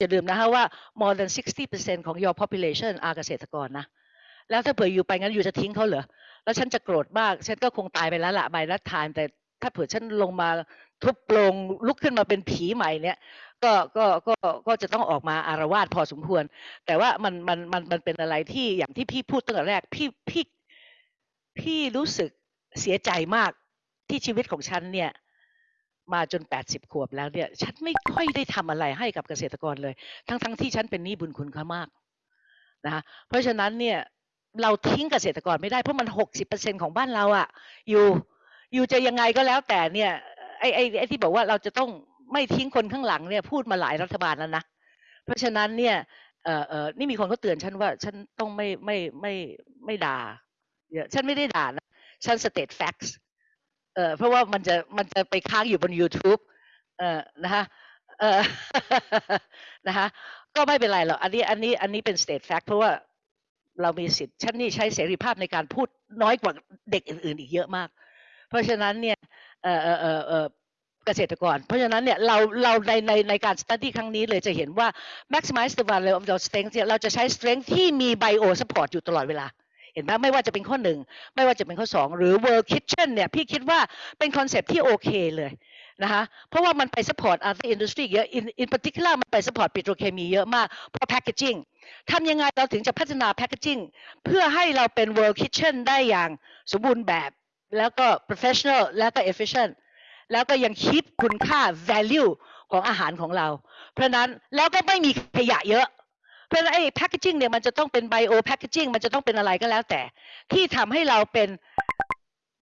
อย่าลืมนะคะว่า more than 60%ของ your population อาเกษตรกรนะ แล้วถ้าเผื่ออยู่ไปงั้นอยู่จะทิ้งเขาเหรอ แล้วฉันจะโกรธมาก ฉันก็คงตายไปแล้วละ by that time แต่ถ้าเผื่อฉันลงมาทุบโปรงลุกขึ้นมาเป็นผีใหม่เนี่ย ก็ก็ก็ก็จะต้องออกมาอารวาสพอสมควร แต่ว่ามันมันมันมันเป็นอะไรที่อย่างที่พี่พูดตั้งแต่แรก พี่พี่พี่รู้สึกเสียใจมากที่ชีวิตของฉันเนี่ย มาจน 80 ขวบแล้วเนี่ย ฉันไม่ค่อยได้ทำอะไรให้กับเกษตรกรเลย ทั้งทั้งที่ฉันเป็นหนี้บุญคุณเขามากนะคะเพราะฉะนั้นเนี่ยเราทิ้งเกษตรกรไม่ได้เพราะมัน 60%ของบ้านเราอะอยู่อยู่จะยังไงก็แล้วแต่เนี่ยไอ้ไอ้ไอ้ที่บอกว่าเราจะต้องไม่ทิ้งคนข้างหลังเนี่ยพูดมาหลายรัฐบาลแล้วนะเพราะฉะนั้นเนี่ยเออเออนี่มีคนเขาเตือนฉันว่าฉันต้องไม่ไม่ไม่ไม่ด่าเดี๋ยวฉันไม่ได้ด่านะฉัน state facts เออเพราะว่ามันจะมันจะไปค้างอยู่บน YouTube เออนะคะเออนะคะก็ไม่เป็นไรหรอกอันนี้อันนี้อันนี้เป็น state fact เพราะว่าเรามีสิทธิ์ฉันนี่ใช้เสรีภาพในการพูดน้อยกว่าเด็กอื่น ๆ อีกเยอะมาก เพราะฉะนั้นเนี่ยเออเออเออเออเกษตรกร เพราะฉะนั้นเนี่ยเราเราในในในการ study ครั้งนี้เลยจะเห็นว่า maximize the value of your strength เนี่ยเราจะใช้ strength ที่มี bio support อยู่ตลอดเวลา เห็นไหมไม่ว่าจะเป็นข้อหนึ่งไม่ว่าจะเป็นข้อสองหรือ world kitchen เนี่ยพี่คิดว่าเป็นคอนเซปที่โอเคเลยนะคะเพราะว่ามันไป support other industry เยอะ in in particular มันไป support ปิโตรเคมีเยอะมากเพราะ packaging ทำยังไงเราถึงจะพัฒนา packaging เพื่อให้เราเป็น world kitchen ได้อย่างสมบูรณ์แบบ แล้วก็ professional แล้วก็ efficient แล้วก็ยังคิดคุณค่า value ของอาหารของเรา เพราะนั้นแล้วก็ไม่มีขยะเยอะ เพราะฉะนั้นไอ้ packaging เนี่ยมันจะต้องเป็น bio packaging มันจะต้องเป็นอะไรก็แล้วแต่ ที่ทำให้เราเป็น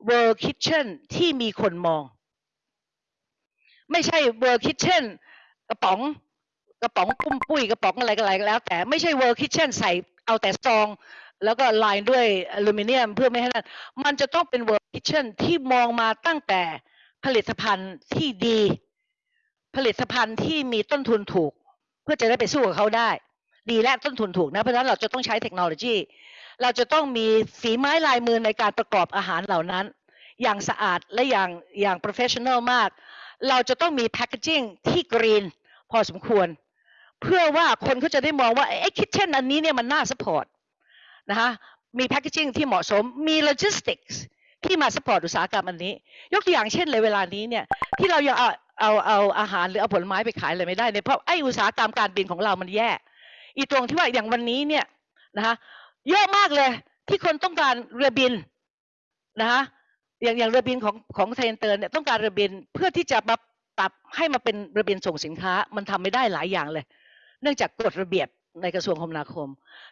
world kitchen ที่มีคนมอง ไม่ใช่ world kitchen กระป๋องกระป๋องปุ้มปุ้ยกระป๋องอะไรก็อะไรก็แล้ว แต่ไม่ใช่ world kitchen ใส่เอาแต่ซอง แล้วก็ลายด้วยอลูมิเนียมเพื่อไม่ให้นั่นมันจะต้องเป็น world kitchen ที่มองมาตั้งแต่ผลิตภัณฑ์ที่ดี ผลิตภัณฑ์ที่มีต้นทุนถูก เพื่อจะได้ไปสู้กับเขาได้ ดีและต้นทุนถูกนะเพราะฉะนั้นเราจะต้องใช้เทคโนโลยี เราจะต้องมีฝีไม้ลายมือในการประกอบอาหารเหล่านั้น อย่างสะอาดและอย่างอย่าง professional มาก เราจะต้องมี packaging ที่ green พอสมควร เพื่อว่าคนเขาจะได้มองว่าไอ้คิทเช่นอันนี้เนี่ยมันน่า support นะคะมี packaging ที่เหมาะสมมี logistics ที่มา support อุตสาหกรรมอันนี้ ยกตัวอย่างเช่นเลยเวลานี้เนี่ยที่เรายังเอาเอาเอาอาหารหรือเอาผลไม้ไปขายอะไรไม่ได้เนี่ยเพราะไอ้อุตสาหกรรมการบินของเรามันแย่ อีตรงที่ว่าอย่างวันนี้เนี่ยนะคะเยอะมากเลยที่คนต้องการเรือบินนะคะอย่างอย่างเรือบินของของไทยเตอร์เนี่ยต้องการเรือบินเพื่อที่จะมาปรับให้มาเป็นเรือบินส่งสินค้า มันทำไม่ได้หลายอย่างเลย เนื่องจากกฎระเบียบในกระทรวงคมนาคม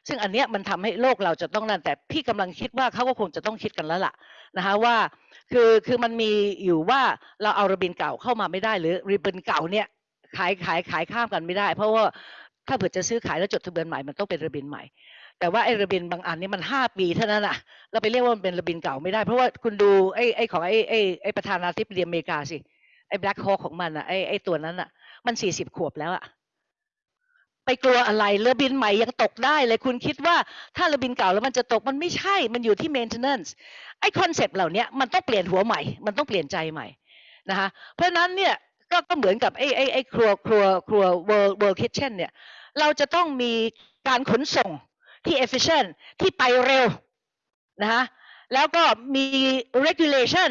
ซึ่งอันเนี้ยมันทำให้โลกเราจะต้องนั่นแต่พี่กำลังคิดว่าเขาก็คงจะต้องคิดกันแล้วล่ะนะคะว่าคือคือมันมีอยู่ว่าเราเอารือบินเก่าเข้ามาไม่ได้หรือเรือบินเก่าเนี่ยขายขายขายข้ามกันไม่ได้ เพราะว่า ถ้าเผื่อจะซื้อขายแล้วจดทะเบียนใหม่มันต้องเป็นรือบินใหม่ แต่ว่าไอ้รือบินบางอันนี่มันห้าปีเท่านั้นอะเราไปเรียกว่ามันเป็นรือบินเก่าไม่ได้ เพราะว่าคุณดูไอ้ไอ้ของไอ้ไอ้ไอ้ประธานาธิบดีอเมริกาสิไอ้แบล็คฮอคของมันอะไอ้ไอ้ตัวนั้นอะมันสี่สิบขวบแล้วอะไปกลัวอะไรเรือบินใหม่ยังตกได้เลยคุณคิดว่าถ้าเรือบินเก่าแล้วมันจะตกมันไม่ใช่มันอยู่ที่ maintenance ไอ้คอนเซปต์เหล่านี้มันต้องเปลี่ยนหัวใหม่ มันต้องเปลี่ยนใจใหม่นะคะเพราะนั้นเนี่ย ก็ก็เหมือนกับไอ้ไอ้ไอ้ครัวครัวครัว world world kitchen เนี่ยเราจะต้องมีการขนส่งที่ efficient ที่ไปเร็วนะคะแล้วก็มี regulation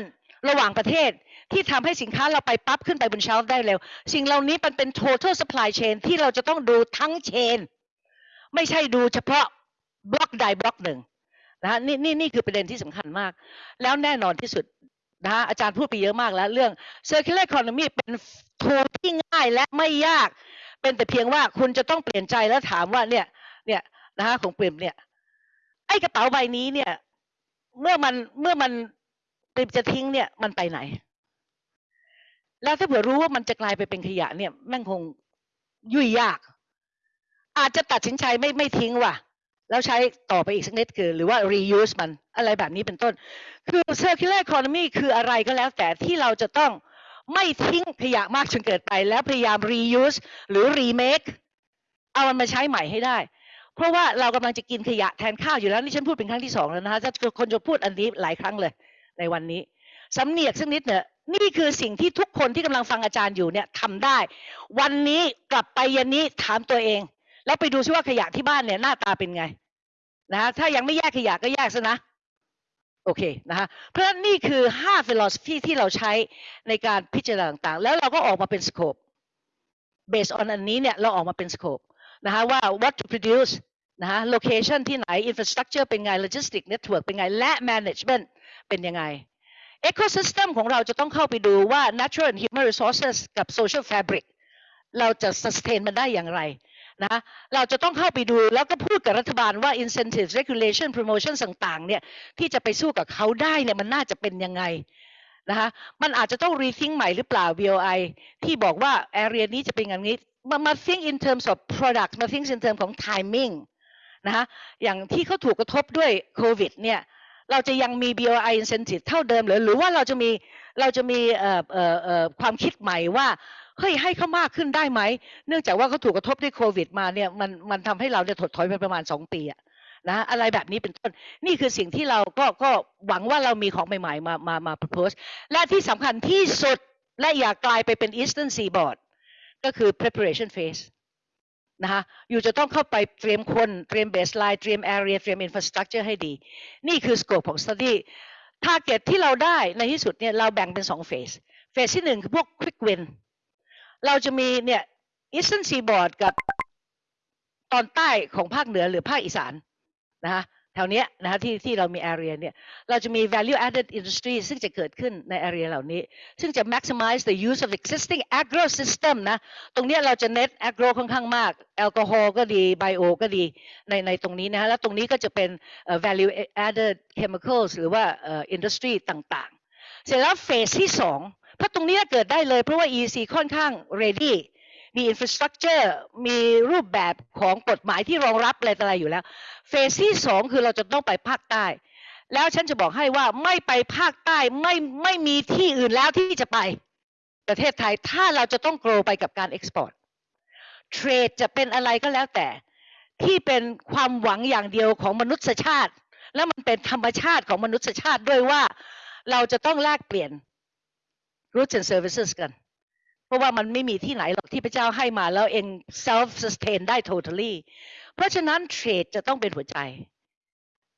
ระหว่างประเทศที่ทำให้สินค้าเราไปปั๊บขึ้นไปบนเชลฟ์ได้เร็ว สิ่งเหล่านี้มันเป็น total supply chain ที่เราจะต้องดูทั้งเชนไม่ใช่ดูเฉพาะบล็อกใดบล็อกหนึ่งนะฮะนี่นี่นี่คือประเด็นที่สำคัญมาก แล้วแน่นอนที่สุด นะฮะอาจารย์พูดไปเยอะมากแล้ว เรื่อง circular economy เป็น tool ที่ง่ายและไม่ยาก เป็นแต่เพียงว่าคุณจะต้องเปลี่ยนใจแล้วถามว่าเนี่ยเนี่ยนะฮะของเปรมเนี่ยไอ้กระเป๋าใบนี้เนี่ย เมื่อมันเมื่อมันเปรมจะทิ้งเนี่ยมันไปไหน แล้วถ้าเผื่อรู้ว่ามันจะกลายไปเป็นขยะเนี่ยแม่งคงยุ่ยยาก อาจจะตัดสินใจไม่ไม่ทิ้งว่ะ แล้วใช้ต่อไปอีกสักนิดคือ หรือว่า reuse มันอะไรแบบนี้เป็นต้น คือ circular economy คืออะไรก็แล้วแต่ที่เราจะต้องไม่ทิ้งขยะมากจนเกิดไป แล้วพยายาม reuse หรือ remake เอามันมาใช้ใหม่ให้ได้ เพราะว่าเรากำลังจะกินขยะแทนข้าวอยู่แล้วนี่ฉันพูดเป็นครั้งที่สองแล้วนะคะถ้าคนจะพูดอันนี้หลายครั้งเลยในวันนี้สำเนียกสักนิดเนี่ยนี่คือสิ่งที่ทุกคนที่กำลังฟังอาจารย์อยู่เนี่ยทำได้ วันนี้กลับไปเย็นนี้ถามตัวเอง แล้วไปดูซิว่าขยะที่บ้านเนี่ยหน้าตาเป็นไงนะฮะถ้ายังไม่แยกขยะก็แยกซะนะโอเคนะฮะเพราะฉะนั้นนี่คือ 5 philosophy ที่เราใช้ในการพิจารณาต่างๆ แล้วเราก็ออกมาเป็น scope based on อันนี้เนี่ยเราออกมาเป็น scope นะฮะว่า what to produce นะฮะ location ที่ไหน infrastructure เป็นไง logistic network เป็นไง และ management เป็นยังไง ecosystem ของเราจะต้องเข้าไปดูว่า natural and human resources กับ social fabric เราจะ sustain มันได้อย่างไร นะเราจะต้องเข้าไปดูแล้วก็พูดกับรัฐบาลว่า incentive regulation promotion ต่างๆเนี่ยที่จะไปสู้กับเขาได้เนี่ยมันน่าจะเป็นยังไงนะคะมันอาจจะต้อง rethink ใหม่หรือเปล่า BOI ที่บอกว่า area นี้จะเป็นอย่างนี้มามา think in terms of product มา think in terms ของ timing นะคะอย่างที่เขาถูกกระทบด้วยโควิดเนี่ยเราจะยังมี BOI incentive เท่าเดิมหรือหรือว่าเราจะมีเราจะมีความคิดใหม่ว่า เฮ้ยให้เขามากขึ้นได้ไหม เนื่องจากว่าเขาถูกกระทบด้วยโควิด มาเนี่ยมันมันทำให้เราเนี่ยถดถอยไปประมาณ 2 ปีอะนะอะไรแบบนี้เป็นต้นนี่คือสิ่งที่เราก็ก็หวังว่าเรามีของใหม่ๆ มามามา propose และที่สำคัญที่สุดและอย่ากลายไปเป็น Eastern Seaboard ก็คือ preparation phase นะคะอยู่จะต้องเข้าไปเตรียมคนเตรียม baseline เตรียม area เตรียม infrastructure ให้ดี นี่คือ scope ของ study target ที่เราได้ในที่สุดเนี่ยเราแบ่งเป็น2 phase phase ที่หนึ่งคือพวก quick win เราจะมีเนี่ย Eastern Seaboard กับตอนใต้ของภาคเหนือหรือภาคอีสานนะคะแถวเนี้ยนะคะที่ที่เรามี area เนี่ยเราจะมี value added industry ซึ่งจะเกิดขึ้นใน area เหล่านี้ ซึ่งจะ maximize the use of existing agro system นะ ตรงเนี้ยเราจะเน้น agro ค่อนข้างมาก แอลกอฮอล์ก็ดี ไบโอก็ดีในในตรงนี้นะฮะแล้วตรงนี้ก็จะเป็น value added chemicals หรือว่า industry ต่างๆ เสร็จแล้วเฟสที่สอง เพราะตรงนี้เกิดได้เลยเพราะว่า EC ค่อนข้าง ready มี infrastructure มีรูปแบบของกฎหมายที่รองรับอะไรต่ออะไรอยู่แล้ว เฟสที่สองคือเราจะต้องไปภาคใต้ แล้วฉันจะบอกให้ว่าไม่ไปภาคใต้ไม่ไม่มีที่อื่นแล้วที่จะไปประเทศไทย ถ้าเราจะต้อง grow ไปกับการ export trade จะเป็นอะไรก็แล้วแต่ ที่เป็นความหวังอย่างเดียวของมนุษยชาติ และมันเป็นธรรมชาติของมนุษยชาติด้วยว่า เราจะต้องแลกเปลี่ยน goods and services กัน เพราะว่ามันไม่มีที่ไหนหรอกที่พระเจ้าให้มาแล้วเอง self sustain ได้ totally เพราะฉะนั้นเทรดจะต้องเป็นหัวใจ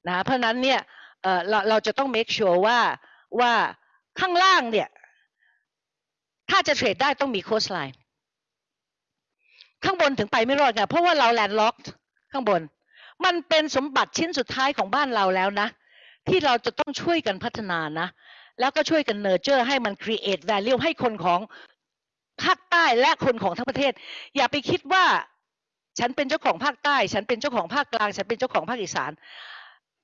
นะเพราะนั้นเนี่ยเราเราจะต้อง make sure ว่าว่าข้างล่างเนี่ยถ้าจะเทรดได้ต้องมี coastline ข้างบนถึงไปไม่รอดไงเพราะว่าเรา landlocked ข้างบน มันเป็นสมบัติชิ้นสุดท้ายของบ้านเราแล้วนะ ที่เราจะต้องช่วยกันพัฒนานะ แล้วก็ช่วยกันเนอร์เจอร์ให้มัน create value ให้คนของภาคใต้และคนของทั้งประเทศ อย่าไปคิดว่า ฉันเป็นเจ้าของภาคใต้ ฉันเป็นเจ้าของภาคกลาง ฉันเป็นเจ้าของภาคอีสาน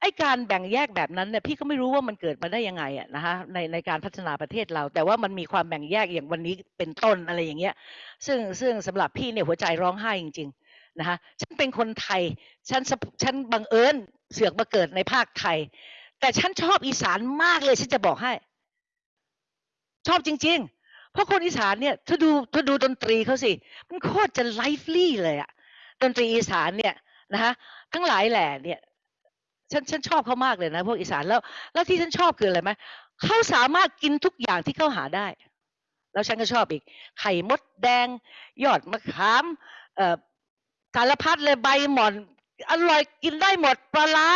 ไอการแบ่งแยกแบบนั้นเนี่ยพี่ก็ไม่รู้ว่ามันเกิดมาได้ยังไงอะนะคะในในการพัฒนาประเทศเรา แต่ว่ามันมีความแบ่งแยกอย่างวันนี้เป็นต้นอะไรอย่างเงี้ย ซึ่งซึ่งสำหรับพี่เนี่ยหัวใจร้องไห้จริง ๆนะคะฉันเป็นคนไทย ฉันฉันบังเอิญเสือกมาเกิดในภาคไทย แต่ฉันชอบอีสานมากเลยฉันจะบอกให้ ชอบจริง ๆ เพราะคนอีสานเนี่ยถ้าดูถ้าดูดนตรีเขาสิ มันโคตรจะไลฟ์ลี่เลยอะดนตรีอีสานเนี่ยนะคะทั้งหลายแหล่เนี่ย ฉันฉันชอบเขามากเลยนะ พวกอีสานแล้ว แล้วที่ฉันชอบคืออะไรไหมเขาสามารถกินทุกอย่างที่เขาหาได้ แล้วฉันก็ชอบอีก ไข่มดแดง ยอดมะขามเอ่อสารพัดเลยใบหม่อน อร่อยกินได้หมดปลาร้า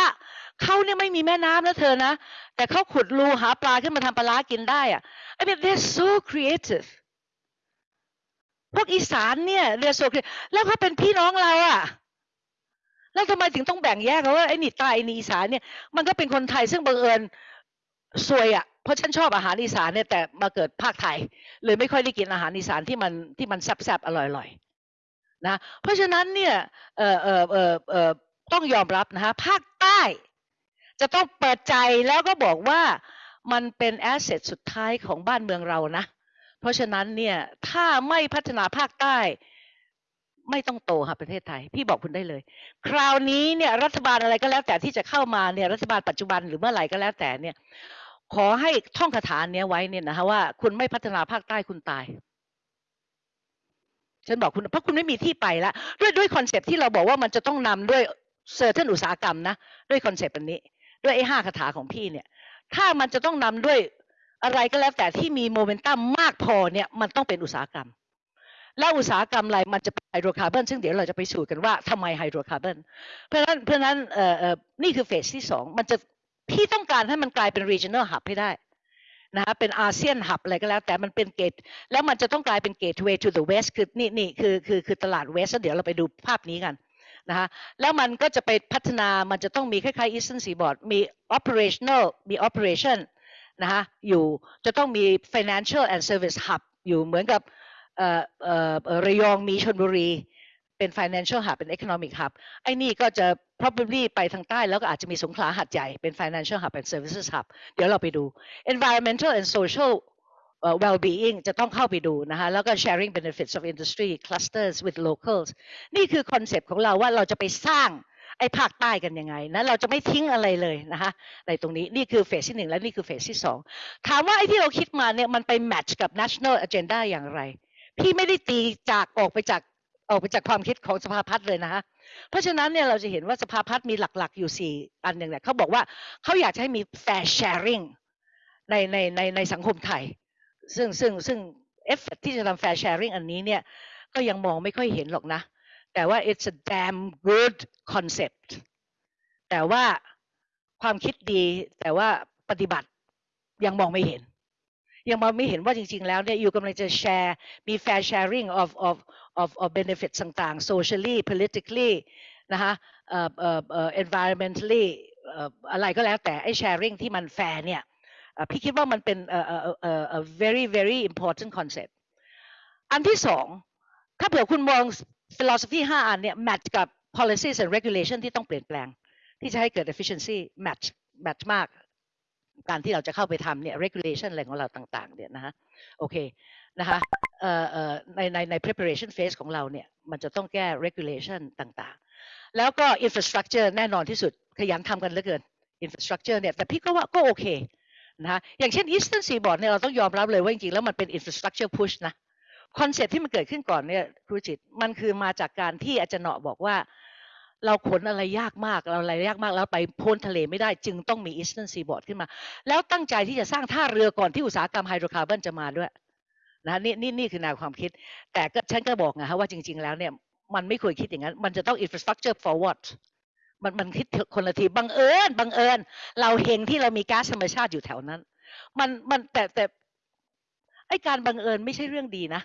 เขาเนี่ยไม่มีแม่น้ำนะเธอนะ แต่เขาขุดรูหาปลาขึ้นมาทำปลาร้ากินได้อะ I mean they're so creative พวกอีสานเนี่ย they're so creative แล้วเขาเป็นพี่น้องเราอะแล้วทำไมถึงต้องแบ่งแยกเขาว่าไอ้นี่ใต้ไอ้นี่อีสานเนี่ยมันก็เป็นคนไทยซึ่งบังเอิญซวยอะเพราะฉันชอบอาหารอีสานเนี่ยแต่มาเกิดภาคไทย เลยไม่ค่อยได้กินอาหารอีสานที่มันที่มันแซ่บๆอร่อยๆนะ เพราะฉะนั้นเนี่ยเออเออเออเออต้องยอมรับนะฮะภาคใต้ จะต้องเปิดใจแล้วก็บอกว่ามันเป็นแอสเซทสุดท้ายของบ้านเมืองเรานะ เพราะฉะนั้นเนี่ยถ้าไม่พัฒนาภาคใต้ไม่ต้องโตค่ะประเทศไทย พี่บอกคุณได้เลย คราวนี้เนี่ยรัฐบาลอะไรก็แล้วแต่ที่จะเข้ามาเนี่ยรัฐบาลปัจจุบันหรือเมื่อไหร่ก็แล้วแต่เนี่ย ขอให้ท่องคาถาเนี้ยไว้เนี่ยนะคะว่าคุณไม่พัฒนาภาคใต้คุณตาย ฉันบอกคุณเพราะคุณไม่มีที่ไปแล้วด้วยด้วย concept ที่เราบอกว่ามันจะต้องนำด้วย certain อุตสาหกรรมนะ ด้วย concept อันนี้ ด้วยไอ้ห้าคาถาของพี่เนี่ย ถ้ามันจะต้องนำด้วยอะไรก็แล้วแต่ที่มีโมเมนตัมมากพอเนี่ยมันต้องเป็นอุตสาหกรรม แล้วอุตสาหกรรมอะไรมันจะเป็นไฮโดรคาร์บอนซึ่งเดี๋ยวเราจะไปสู่กันว่าทำไมไฮโดรคาร์บอนเพราะนั้นเพราะนั้นเอ่อเอ่อนี่คือ phase ที่สองมันจะพี่ต้องการให้มันกลายเป็น regional hub ให้ได้นะคะเป็นอาเซียนหับอะไรก็แล้ว แต่มันเป็นเกต แล้วมันจะต้องกลายเป็น gateway to the west คือนี่นี่คือคือคือตลาด west แล้วเดี๋ยวเราไปดูภาพนี้กัน นะคะแล้วมันก็จะไปพัฒนามันจะต้องมีคล้ายๆ eastern seaboard มี operational มี operation นะคะอยู่จะต้องมี financial and service hub อยู่เหมือนกับเอ่อเอ่อระยองมีชนบุรี เป็น financial hub เป็น economic hub ไอ้นี่ก็จะ probably ไปทางใต้แล้วก็อาจจะมีสงขลาหัดใหญ่เป็น financial hub and services hub เดี๋ยวเราไปดู environmental and social well-being จะต้องเข้าไปดูนะคะแล้วก็ sharing benefits of industry clusters with locals นี่คือ concept ของเราว่าเราจะไปสร้างไอ้ภาคใต้กันยังไงนะเราจะไม่ทิ้งอะไรเลยนะคะในตรงนี้นี่คือ phase ที่หนึ่งและนี่คือ phase ที่สองถามว่าไอ้ที่เราคิดมาเนี่ยมันไป match กับ national agenda อย่างไร พี่ไม่ได้ตีจากออกไปจากออกไปจากความคิดของสภาพัฒน์เลยนะคะเพราะฉะนั้นเนี่ยเราจะเห็นว่าสภาพัฒน์มีหลักๆอยู่สี่อันหนึ่งเนี่ยเขาบอกว่าเขาอยากจะให้มี fair sharing ในในในในสังคมไทย ซึ่งซึ่งซึ่งเอฟเฟกที่จะทำ fair sharing อันนี้เนี่ยก็ยังมองไม่ค่อยเห็นหรอกนะ แต่ว่า it's a damn good concept แต่ว่าความคิดดีแต่ว่าปฏิบัติยังมองไม่เห็น ยังมองไม่เห็นว่าจริง ๆ แล้วเนี่ยอยู่กำลังจะแชร์มี fair sharing of of of of benefits ต่างๆ socially politically นะคะเอ่อเอ่อ environmentally อะไรก็แล้วแต่ไอ้ sharing ที่มัน fair เนี่ย พี่คิดว่ามันเป็น very very important concept อันที่สองถ้าเผื่อคุณมอง philosophy ห้าอันเนี่ย match กับ policies and regulation ที่ต้องเปลี่ยนแปลง ที่จะให้เกิด efficiency match match มาก การที่เราจะเข้าไปทำเนี่ย regulation อะไรของเราต่างๆเนี่ยนะฮะโอเคนะคะในในใน preparation phase ของเราเนี่ยมันจะต้องแก้ regulation ต่างๆ แล้วก็ infrastructure แน่นอนที่สุดขยันทำกันเหลือเกิน infrastructure เนี่ยแต่พี่ก็ว่าก็โอเค นะคะอย่างเช่น eastern seaboard เนี่ยเราต้องยอมรับเลยว่าจริงๆแล้วมันเป็น infrastructure push นะ concept ที่มันเกิดขึ้นก่อนเนี่ยครูจิตมันคือมาจากการที่อาจารย์เนาะบอกว่า เราขนอะไรยากมากเราอะไรยากมากแล้วไปพ้นทะเลไม่ได้จึงต้องมี Eastern Seaboard ขึ้นมา แล้วตั้งใจที่จะสร้างท่าเรือก่อนที่อุตสาหกรรมไฮโดรคาร์บอนจะมาด้วยนะนี่นี่นี่คือแนวความคิด แต่ก็ฉันก็บอกไงฮะว่าจริง ๆ แล้วเนี่ยมันไม่ควรคิดอย่างนั้น มันจะต้อง infrastructure forward มันมันคิดคนละทีบังเอิญบังเอิญ เราเฮงที่เรามีก๊าซธรรมชาติอยู่แถวนั้น มันมันแต่แต่ไอการบังเอิญไม่ใช่เรื่องดีนะ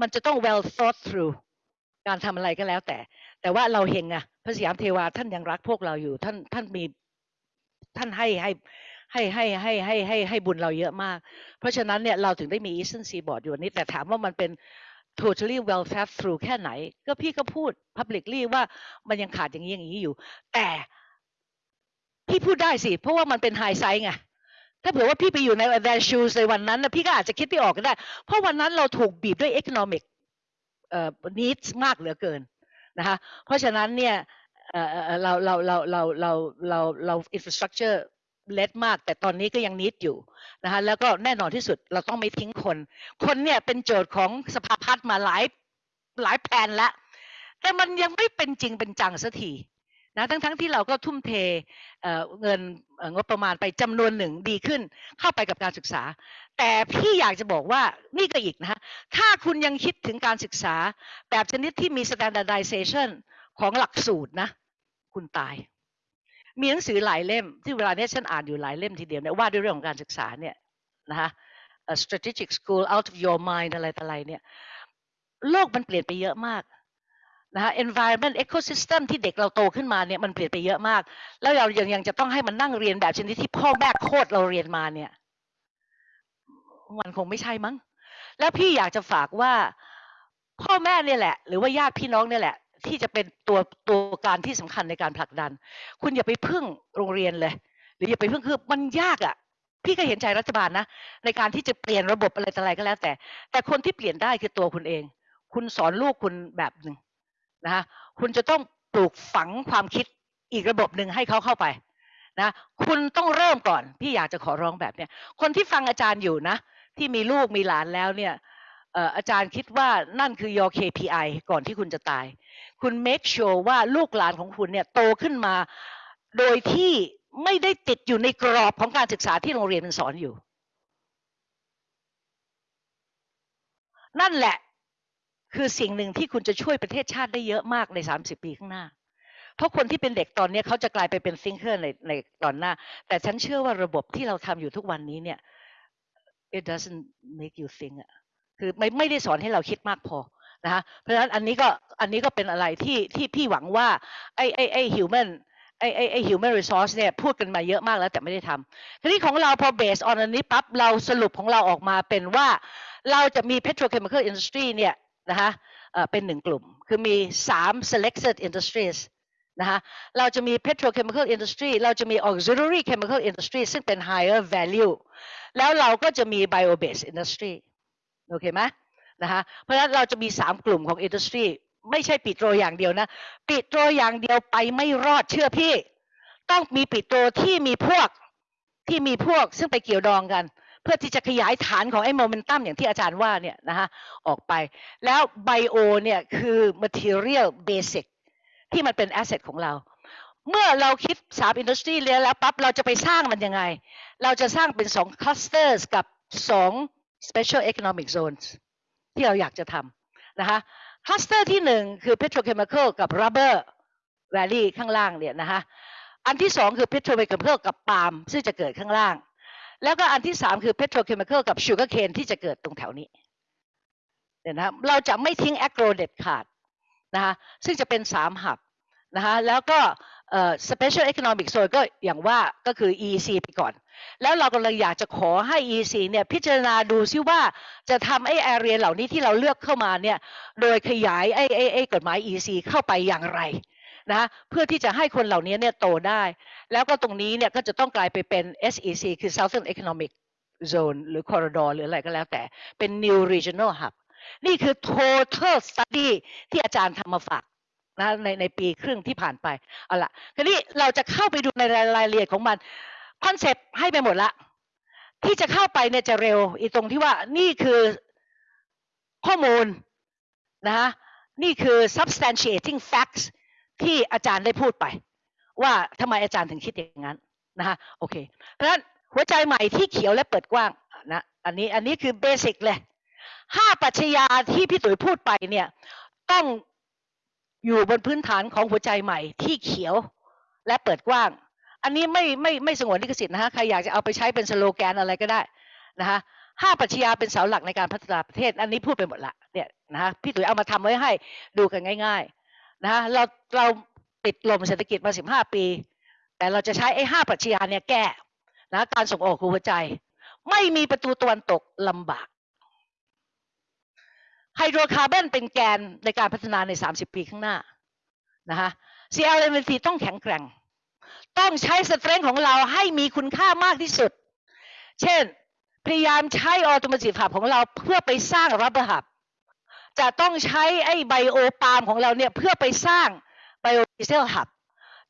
มันจะต้อง well thought through การทำอะไรก็แล้วแต่ แต่ว่าเราเฮงอะพระสยามเทวาท่านยังรักพวกเราอยู่ ท่านท่านมีท่านให้ให้ให้ให้ให้ให้ให้ให้บุญเราเยอะมาก เพราะฉะนั้นเนี่ยเราถึงได้มี Eastern Seaboard อยู่อันนี้ แต่ถามว่ามันเป็น totally well thought through แค่ไหน ก็พี่ก็พูด publicly ว่ามันยังขาดอย่างนี้อย่างนี้อยู่ แต่พี่พูดได้สิ เพราะว่ามันเป็นไฮไซส์ไงถ้าเผื่อว่าพี่ไปอยู่ใน their shoes ในวันนั้นนะพี่ก็อาจจะคิดไม่ออกก็ได้ เพราะวันนั้นเราถูกบีบด้วย economic needs มากเหลือเกินนะคะเพราะฉะนั้นเนี่ยเราเราเราเราเราเราเรา infrastructure เล็ดมาก แต่ตอนนี้ก็ยังนิดอยู่นะคะแล้วก็แน่นอนที่สุดเราต้องไม่ทิ้งคน คนเนี่ยเป็นโจทย์ของสภาพัฒน์มาหลายหลายแผนแล้วแต่มันยังไม่เป็นจริงเป็นจังสักทีนะทั้งทั้งที่เราก็ทุ่มเทเเงินงบประมาณไปจำนวนหนึ่งดีขึ้น เข้าไปกับการศึกษา แต่พี่อยากจะบอกว่านี่ก็อีกนะฮะถ้าคุณยังคิดถึงการศึกษา แบบชนิดที่มี standardization ของหลักสูตรนะ คุณตาย มีหนังสือหลายเล่ม ที่เวลาเนี้ยฉันอ่านอยู่หลายเล่มทีเดียวเนี่ยว่าด้วยเรื่องของการศึกษาเนี่ยนะคะ strategic school out of your mind อะไรต่ออะไรเนี่ยโลกมันเปลี่ยนไปเยอะมากนะคะ environment ecosystem ที่เด็กเราโตขึ้นมาเนี่ยมันเปลี่ยนไปเยอะมาก แล้วเรายังยังจะต้องให้มันนั่งเรียนแบบชนิดที่พ่อแม่โคตรเราเรียนมาเนี่ยมันคงไม่ใช่มั้ง แล้วพี่อยากจะฝากว่า พ่อแม่เนี่ยแหละ หรือว่าญาติพี่น้องเนี่ยแหละ ที่จะเป็นตัวตัวการที่สำคัญในการผลักดัน คุณอย่าไปพึ่งโรงเรียนเลย หรืออย่าไปพึ่งคือมันยากอะ่ะพี่ก็เห็นใจรัฐบาลนะในการที่จะเปลี่ยนระบบอะไรต่ออะไรก็แล้ว แต่ แต่คนที่เปลี่ยนได้คือตัวคุณเอง คุณสอนลูกคุณแบบหนึ่งนะคะคุณจะต้องปลูกฝังความคิดอีกระบบหนึ่งให้เขาเข้าไปนะคุณต้องเริ่มก่อน พี่อยากจะขอร้องแบบเนี้ยคนที่ฟังอาจารย์อยู่นะ ที่มีลูกมีหลานแล้วเนี่ยเอ่ออาจารย์คิดว่านั่นคือ your KPI ก่อนที่คุณจะตาย คุณ make sure ว่าลูกหลานของคุณเนี่ยโตขึ้นมา โดยที่ไม่ได้ติดอยู่ในกรอบของการศึกษาที่โรงเรียนมันสอนอยู่ นั่นแหละคือสิ่งหนึ่งที่คุณจะช่วยประเทศชาติได้เยอะมากใน 30 ปีข้างหน้า เพราะคนที่เป็นเด็กตอนนี้เขาจะกลายไปเป็นซิงเกิลในในตอนหน้า แต่ฉันเชื่อว่าระบบที่เราทำอยู่ทุกวันนี้เนี่ย it doesn't make you think อะคือไม่ไม่ได้สอนให้เราคิดมากพอ นะคะเพราะฉะนั้นอันนี้ก็อันนี้ก็เป็นอะไรที่ที่พี่หวังว่าไอ้ไอ้ไอ้ human ไอ้ไอ้ไอ้ human resource เนี่ยพูดกันมาเยอะมากแล้วแต่ไม่ได้ทำทีนี้ของเราพอ based on อันนี้ปั๊บเราสรุปของเราออกมาเป็นว่าเราจะมี petrochemical industry เนี่ยนะคะเอ่อเป็นหนึ่งกลุ่ม คือมี 3 selected industries นะคะเราจะมี petrochemical industry เราจะมี auxiliary chemical industry ซึ่งเป็น higher value แล้วเราก็จะมี bio based industry โอเคไหม นะคะเพราะฉะนั้นเราจะมี 3 กลุ่มของ industry ไม่ใช่ปิโตรอย่างเดียวนะปิโตรอย่างเดียวไปไม่รอดเชื่อพี่ ต้องมีปิโตรที่มีพวกที่มีพวกซึ่งไปเกี่ยวดองกัน เพื่อที่จะขยายฐานของไอ้โมเมนตัมอย่างที่อาจารย์ว่าเนี่ยนะคะออกไป แล้วไบโอเนี่ยคือ material basic ที่มันเป็น asset ของเรา เมื่อเราคิดสามอินดัสทรีแล้วปั๊บเราจะไปสร้างมันยังไง เราจะสร้างเป็นสอง clusters กับสอง special economic zones ที่เราอยากจะทำนะคะ cluster ที่หนึ่งคือ petrochemical กับ rubber valley ข้างล่างเนี่ยนะคะอันที่สองคือ petrochemical กับปาล์มซึ่งจะเกิดข้างล่าง แล้วก็อันที่สามคือ petrochemical กับ sugar cane ที่จะเกิดตรงแถวนี้เนี่ยนะเราจะไม่ทิ้ง agro เด็ดขาดนะคะซึ่งจะเป็นสามหับนะคะแล้วก็เอ่อ special economic zone ก็อย่างว่าก็คือ EEC ไปก่อน แล้วเรากำลังอยากจะขอให้ EC เนี่ยพิจารณาดูซิว่าจะทำไอ้ area เหล่านี้ที่เราเลือกเข้ามาเนี่ยโดยขยายไอ้ไอ้ไอ้กฎหมาย EEC เข้าไปอย่างไรนะเพื่อที่จะให้คนเหล่านี้เนี่ยโตได้ แล้วก็ตรงนี้เนี่ยก็จะต้องกลายไปเป็น SEC คือ Southern Economic Zone หรือ Corridor หรืออะไรก็แล้วแต่เป็น New Regional Hub นี่คือ total study ที่อาจารย์ทำมาฝากนะในในปีครึ่งที่ผ่านไปเอาละคราวนี้เราจะเข้าไปดูในรายละเอียดของมัน คอนเซปต์ให้ไปหมดละ ที่จะเข้าไปเนี่ยจะเร็ว อีตรงที่ว่านี่คือข้อมูลนะคะนี่คือ substantiating facts ที่อาจารย์ได้พูดไป ว่าทำไมอาจารย์ถึงคิดอย่างนั้นนะคะโอเค เพราะฉะนั้นหัวใจใหม่ที่เขียวและเปิดกว้างนะอันนี้อันนี้คือเบสิกเลยห้าปรัชญาที่พี่ตุ๋ยพูดไปเนี่ยต้องอยู่บนพื้นฐานของหัวใจใหม่ที่เขียวและเปิดกว้าง อันนี้ไม่ไม่ไม่สงวนลิขสิทธิ์นะฮะใครอยากจะเอาไปใช้เป็นสโลแกนอะไรก็ได้นะคะห้าปรัชญาเป็นเสาหลักในการพัฒนาประเทศ อันนี้พูดไปหมดละเนี่ยนะฮะพี่ตุ๋ยเอามาทำไว้ให้ดูกันง่ายๆนะฮะเราเราติดลมเศรษฐกิจมาสิบห้าปี แต่เราจะใช้ไอ้ห้าปรัชญาเนี่ยแก้นะการส่งออกคือหัวใจ ไม่มีประตูตะวันตกลำบากไฮโดรคาร์บอนเป็นแกนในการพัฒนาใน 30 ปีข้างหน้านะคะ CLMNT ต้องแข็งแกร่ง ต้องใช้ strength ของเราให้มีคุณค่ามากที่สุด เช่น พยายามใช้ออโต i v e หับของเราเพื่อไปสร้าง rubber hub จะต้องใช้ไอ้ bio ปาล์มของเราเนี่ยเพื่อไปสร้างไบโอดีเซล hub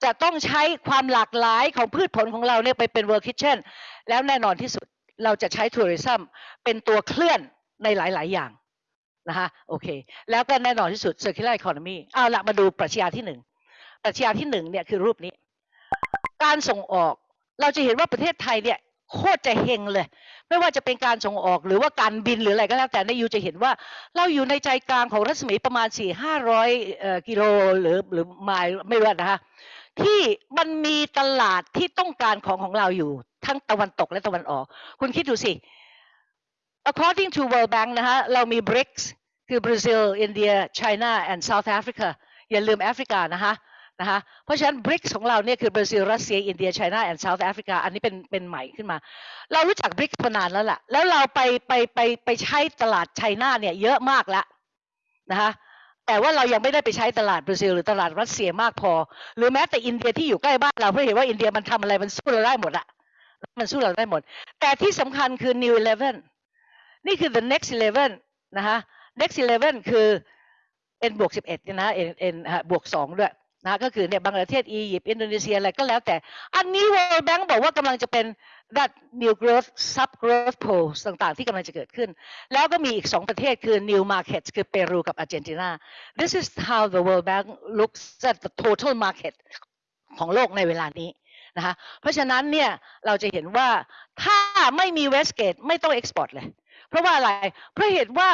จะต้องใช้ความหลากหลายของพืชผลของเราเนี่ยไปเป็นเวิร์คิเช่นแล้วแน่นอนที่สุดเราจะใช้ tourism เป็นตัวเคลื่อนในหลาย ๆ อย่างนะคะโอเค แล้วก็แน่นอนที่สุด circular economy เอาละมาดูปรัชญาที่หนึ่งปรัชญาที่หนึ่งเนี่ยคือรูปนี้ การส่งออก เราจะเห็นว่าประเทศไทยเนี่ยโคตรจะเฮงเลย ไม่ว่าจะเป็นการส่งออกหรือว่าการบินหรืออะไรก็แล้วแต่ในยูจะเห็นว่า เราอยู่ในใจกลางของรัศมีประมาณ4 5 0 0กิโลหรือหรือไมล์ไม่รู้นะคะที่มันมีตลาดที่ต้องการของของเราอยู่ ทั้งตะวันตกและตะวันออก คุณคิดดูสิ according to World Bank นะฮะเรามี BRICS คือบราซิลอินเดียไชน่า and South Africa อย่าลืมแอฟริกานะคะ นะคะเพราะฉะนั้น BRICS ของเราเนี่ยคือบราซิลรัสเซียอินเดียไชน่า and South Africa อันนี้เป็นเป็นใหม่ขึ้นมา เรารู้จัก BRICS มานานแล้วล่ะ แล้วเราไปไปไปไปใช้ตลาด China เนี่ยเยอะมากแล้วนะคะแต่ว่าเรายังไม่ได้ไปใช้ตลาดบราซิลหรือตลาดรัสเซียมากพอ หรือแม้แต่อินเดียที่อยู่ใกล้บ้านเราเพราะเห็นว่าอินเดียมันทำอะไรมันสู้เราได้หมดอะมันสู้เราได้หมด แต่ที่สำคัญคือ New Eleven นี่คือ the next eleven นะคะ next eleven คือ n บวกสิบเอ็ดนะ n n บวกสองด้วย นะก็คือเนี่ยบังกลาเทศอียิปต์อินโดนีเซียอะไรก็แล้วแต่ อันนี้ World Bank บอกว่ากำลังจะเป็น that new growth sub growth poles ต่างๆ ที่กำลังจะเกิดขึ้น แล้วก็มีอีกสองประเทศคือ new markets คือเปรูกับอาร์เจนตินา this is how the World Bank looks at the total market ของโลกในเวลานี้นะคะเพราะฉะนั้นเนี่ยเราจะเห็นว่าถ้าไม่มี Westgate ไม่ต้อง export เลย เพราะว่าอะไรเพราะเหตุว่า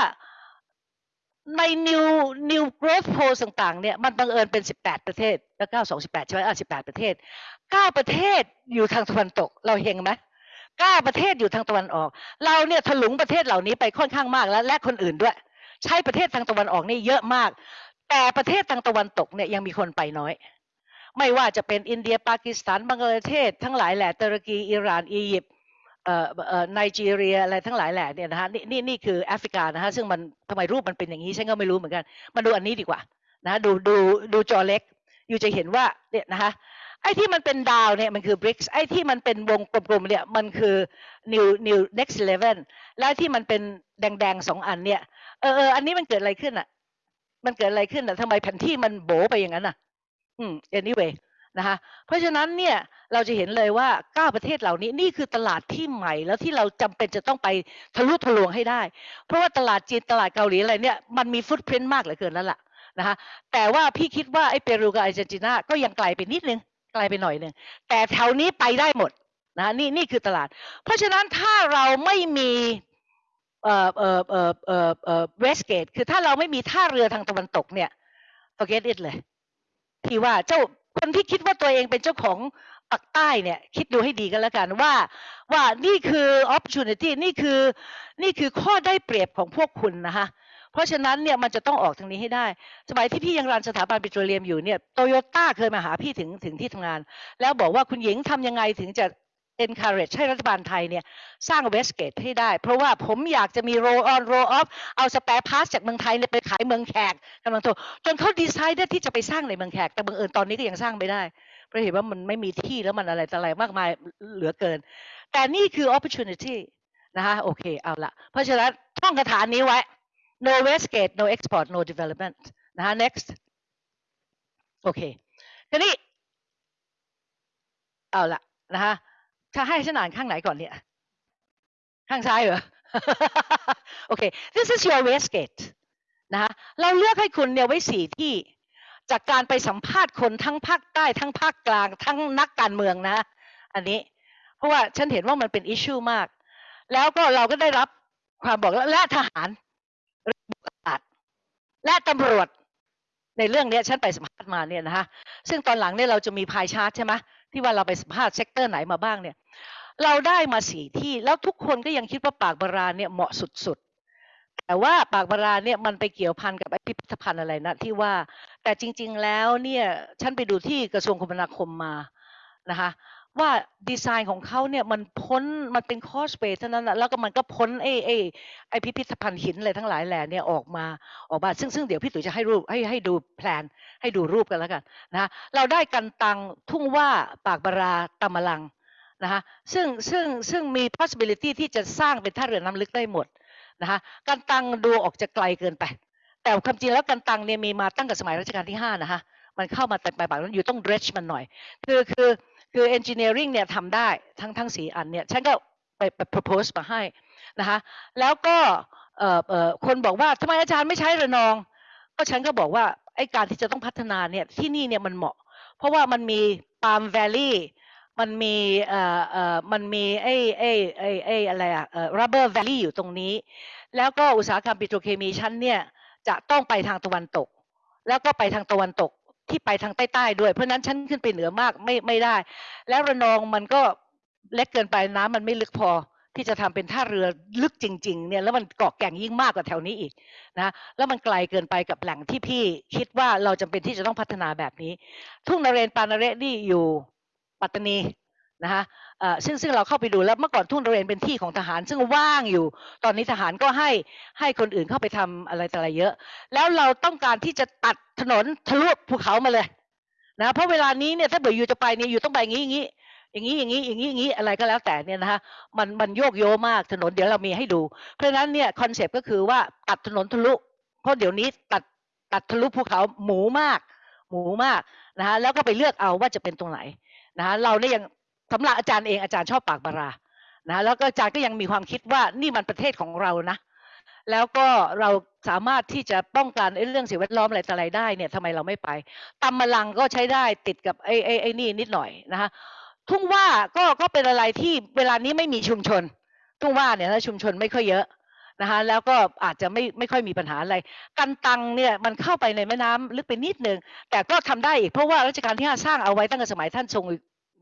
ใน new new growth poll ต่างๆเนี่ยมันบังเอิญเป็น 18 ประเทศ แล้ว9 2 18 ใช่ไหมอะ18 ประเทศ 9 ประเทศอยู่ทางตะวันตก เราเห็นไหม9ประเทศอยู่ทางตะวันออก เราเนี่ยถลุงประเทศเหล่านี้ไปค่อนข้างมากแล้วและคนอื่นด้วย ใช้ประเทศทางตะวันออกนี่เยอะมาก แต่ประเทศทางตะวันตกเนี่ยยังมีคนไปน้อย ไม่ว่าจะเป็นอินเดียปากีสถานบังกลาเทศ ทั้งหลายแหละตุรกีอิหร่านอียิปต์ ไนจีเรียอะไรทั้งหลายแหละเนี่ยนะฮะนี่นี่นี่คือแอฟริกานะฮะซึ่งมันทำไมรูปมันเป็นอย่างนี้ฉันก็ไม่รู้เหมือนกันมาดูอันนี้ดีกว่านะดูดูดูจอเล็ก อยู่จะเห็นว่าเนี่ยนะคะไอ้ที่มันเป็นดาวเนี่ยมันคือ BRICS ไอ้ที่มันเป็นวงกลมๆเนี่ยมันคือ new new next eleven และที่มันเป็นแดงๆสองอันเนี่ยเออเอออันนี้มันเกิดอะไรขึ้นอะ มันเกิดอะไรขึ้นอะทำไมแผนที่มันโบไปอย่างนั้นอะ อืม anyway นะคะเพราะฉะนั้นเนี่ยเราจะเห็นเลยว่าเก้าประเทศเหล่านี้นี่คือตลาดที่ใหม่แล้วที่เราจำเป็นจะต้องไปทะลุทะลวงให้ได้ เพราะว่าตลาดจีนตลาดเกาหลีอะไรเนี่ยมันมีฟุตพิ้นมากเหลือเกินแล้วล่ะนะคะแต่ว่าพี่คิดว่าไอ้เปรูกับอาร์เจนตินาก็ยังไกลไปนิดนึงไกลไปหน่อยนึงแต่แถวนี้ไปได้หมดนะนี่นี่คือตลาด เพราะฉะนั้นถ้าเราไม่มีเอ่อเอ่อเอ่อเอ่อเอ่อเวสเกตคือถ้าเราไม่มีท่าเรือทางตะวันตกเนี่ย forget it เลยที่ว่าเจ้า คนที่คิดว่าตัวเองเป็นเจ้าของปักใต้เนี่ยคิดดูให้ดีกันแล้วกันว่าว่านี่คือ opportunity นี่คือนี่คือข้อได้เปรียบของพวกคุณนะคะเพราะฉะนั้นเนี่ยมันจะต้องออกทางนี้ให้ได้ สมัยที่พี่ยังรันสถาบันปิโตรเลียมอยู่เนี่ยโตโยต้าเคยมาหาพี่ถึงถึงที่ทำงาน แล้วบอกว่าคุณหญิงทำยังไงถึงจะ encourage ให้รัฐบาลไทยเนี่ยสร้างเวสเกตให้ได้ เพราะว่าผมอยากจะมี roll on roll off เอาสเปรพาสจากเมืองไทยเนี่ยไปขายเมืองแขกกำลังโตจนเขาดีไซน์ได้ที่จะไปสร้างในเมืองแขก แต่บังเอิญตอนนี้ก็ยังสร้างไม่ได้ เพราะเห็นว่ามันไม่มีที่แล้วมันอะไรต่ออะไรมากมายเหลือเกิน แต่นี่คือ opportunity นะคะโอเคเอาละเพราะฉะนั้นท่องคาถานี้ไว้ no westgate no export no development นะคะ next โอเคทีนี้เอาละนะคะ ถ้าให้ฉันอ่านข้างไหนก่อนเนี่ย ข้างซ้ายเหรอ โอเค this is your westgate นะคะเราเลือกให้คุณเนี่ยไว้สี่ที่จากการไปสัมภาษณ์คนทั้งภาคใต้ทั้งภาคกลาง ทั้งนักการเมืองนะ อันนี้ เพราะว่าฉันเห็นว่ามันเป็นอิชชูมาก แล้วก็เราก็ได้รับความบอกแล้วและทหารบุกอาจและตำรวจในเรื่องนี้ฉันไปสัมภาษณ์มาเนี่ยนะคะซึ่งตอนหลังเนี่ยเราจะมี pie chart ใช่ไหม ที่ว่าเราไปสัมภาษณ์ sector ไหนมาบ้างเนี่ย เราได้มาสี่ที่แล้วทุกคนก็ยังคิดว่าปากบาราเนี่ยเหมาะสุดๆ แต่ว่าปากบาราเนี่ยมันไปเกี่ยวพันกับไอ้พิพิธภัณฑ์อะไรนะที่ว่าแต่จริง ๆแล้วเนี่ยฉันไปดูที่กระทรวงคมนาคมมานะคะ ว่าดีไซน์ของเขาเนี่ยมันพ้นมันเป็นคอสเปซเท่านั้นแล้วก็มันก็พ้นไอ้ไอ้ไอพิพิธภัณฑ์หินอะไรทั้งหลายแหล่เนี่ยออกมาออกมาซึ่งซึ่งเดี๋ยวพี่ตุ๋ยจะให้รูปให้ให้ดูแพลนให้ดูรูปกันแล้วกันนะเราได้กันตังทุ่งว่าปากบาราตำมลังนะคะซึ่งซึ่งซึ่งมี possibility ที่จะสร้างเป็นท่าเรือน้ำลึกได้หมดนะคะกันตังดูออกจะไกลเกินไป แต่ความจริงแล้วกันตังเนี่ยมีมาตั้งแต่สมัยรัชกาลที่ห้านะคะมันเข้ามาแต่ปลายปากนั้นอยู่ต้อง dredge มันหน่อย คือคือ คือ engineering เนี่ยทำได้ทั้งทั้งสีอันเนี่ยฉันก็ไปไป propose มาให้นะคะแล้วก็เอ่อคนบอกว่าทำไมอาจารย์ไม่ใช้ระนอง ก็ฉันก็บอกว่าไอการที่จะต้องพัฒนาเนี่ยที่นี่เนี่ยมันเหมาะ เพราะว่ามันมี Palm Valley มันมีเอ่อเอ่อมันมีไอ้ไอ้ไอ้ไอ้อะไรอะเอ่อ Rubber Valley อยู่ตรงนี้ แล้วก็อุตสาหกรรมปิโตรเคมีชั้นเนี่ยจะต้องไปทางตะวันตก แล้วก็ไปทางตะวันตก ที่ไปทางใต้ๆด้วย เพราะนั้นฉันขึ้นไปเหนือมากไม่ไม่ได้ แล้วระนองมันก็เล็กเกินไปน้ำมันไม่ลึกพอที่จะทำเป็นท่าเรือลึกจริง ๆ เนี่ยแล้วมันเกาะแก่งยิ่งมากกว่าแถวนี้อีกนะแล้วมันไกลเกินไปกับแหล่งที่พี่คิดว่าเราจำเป็นที่จะต้องพัฒนาแบบนี้ ทุ่งนเรนปานเรนี่อยู่ปัตตานี นะคะซึ่งซึ่งเราเข้าไปดูแล้วเมื่อก่อนทุ่งเรนเป็นที่ของทหาร ซึ่งว่างอยู่ ตอนนี้ทหารก็ให้ให้คนอื่นเข้าไปทำอะไรต่ออะไรเยอะ แล้วเราต้องการที่จะตัดถนนทะลุภูเขามาเลยนะเพราะเวลานี้เนี่ยถ้าเบื่ออยู่จะไปเนี่ยอยู่ต้องไปอย่างนี้อย่างนี้อย่างนี้อย่างนี้อย่างนี้อย่างนี้อะไรก็แล้วแต่เนี่ยนะคะมันมันโยกโยมากถนนเดี๋ยวเรามีให้ดู เพราะฉะนั้นเนี่ยคอนเซปต์ก็คือว่าตัดถนนทะลุเพราะเดี๋ยวนี้ตัดตัดทะลุภูเขาหมูมาก หมูมากนะคะแล้วก็ไปเลือกเอาว่าจะเป็นตรงไหนนะคะเราเนี่ยยัง สำหรับอาจารย์เองอาจารย์ชอบปากบารานะแล้วก็อาจารย์ก็ยังมีความคิดว่านี่มันประเทศของเรานะ แล้วก็เราสามารถที่จะป้องกันเรื่องสิ่งแวดล้อมอะไรต่ออะไรได้เนี่ยทำไมเราไม่ไปตำมะลังก็ใช้ได้ติดกับไอ้ไอ้ไอ้นี่นิดหน่อยนะคะทุ่งว่าก็ก็เป็นอะไรที่เวลานี้ไม่มีชุมชน ทุ่งว่าเนี่ยนะชุมชนไม่ค่อยเยอะนะคะแล้วก็อาจจะไม่ไม่ค่อยมีปัญหาอะไร กันตังเนี่ยมันเข้าไปในแม่น้ำลึกไปนิดนึงแต่ก็ทำได้อีกเพราะว่ารัชกาลที่ห้าสร้างเอาไว้ตั้งแต่สมัยท่านทรง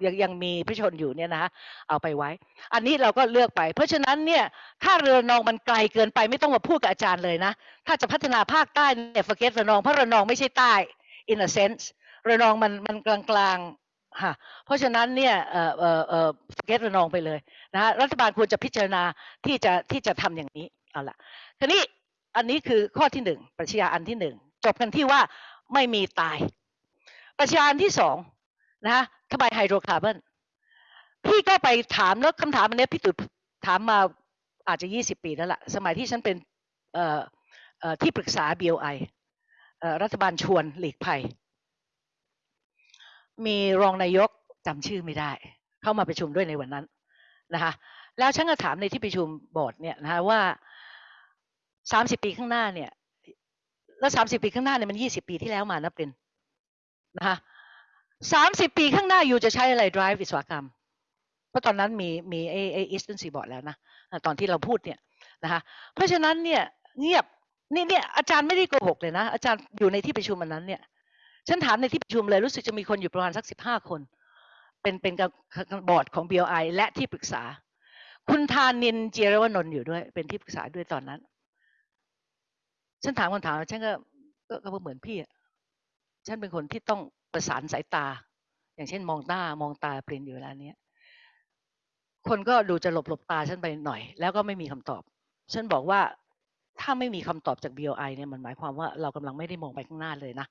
ยังยังมีพระชนอยู่เนี่ยนะเอาไปไว้ อันนี้เราก็เลือกไป เพราะฉะนั้นเนี่ยถ้าเรือระนองมันไกลเกินไปไม่ต้องมาพูดกับอาจารย์เลยนะ ถ้าจะพัฒนาภาคใต้เนี่ย forget ระนองเพราะระนองไม่ใช่ใต้ in a sense ระนองมันมันกลางกลางๆค่ะเพราะฉะนั้นเนี่ยเอ่อเอ่อเอ่อ forget ระนองไปเลยนะรัฐบาลควรจะพิจารณาที่จะที่จะทำอย่างนี้เอาละทีนี้อันนี้คือข้อที่หนึ่งปรัชญาอันที่หนึ่งจบกันที่ว่าไม่มีตาย ปรัชญาอันที่สอง นะฮะทำไมไฮโดรคาร์บอนพี่ก็ไปถามแล้วคำถามอันนี้พี่ตุ๋ยถามมาอาจจะยี่สิบปีแล้วล่ะ สมัยที่ฉันเป็นที่ปรึกษา BOI เอ่อรัฐบาลชวนหลีกภัย มีรองนายกจำชื่อไม่ได้ เข้ามาประชุมด้วยในวันนั้นนะคะแล้วฉันก็ถามในที่ประชุมบอร์ดเนี่ยนะคะว่าสามสิบปีข้างหน้าเนี่ย แล้วสามสิบปีข้างหน้าเนี่ยมันยี่สิบปีที่แล้วมานะเป็นนะคะ สามสิบปีข้างหน้าอยู่จะใช้อะไร drive วิศวกรรม เพราะตอนนั้นมีมีไอไอ Eastern Seaboard แล้วนะ ตอนที่เราพูดเนี่ยนะคะเพราะฉะนั้นเนี่ยเงียบนี่เนี่ยอาจารย์ไม่ได้โกหกเลยนะ อาจารย์อยู่ในที่ประชุมวันนั้นเนี่ยฉันถามในที่ประชุมเลยรู้สึกจะมีคนอยู่ประมาณสักสิบห้าคน เป็นเป็นกับบอร์ดของ BOI และที่ปรึกษา คุณธานินเจรวนนท์อยู่ด้วย เป็นที่ปรึกษาด้วยตอนนั้น ฉันถามคำถามฉันก็ก็ก็เหมือนพี่อะฉันเป็นคนที่ต้อง ประสานสายตา อย่างเช่นมองหน้ามองตาเปลี่ยนอยู่เวลาเนี้ยคนก็ดูจะหลบหลบตาฉันไปหน่อย แล้วก็ไม่มีคำตอบ ฉันบอกว่าถ้าไม่มีคำตอบจาก BOI เนี่ยมันหมายความว่าเรากำลังไม่ได้มองไปข้างหน้าเลยนะ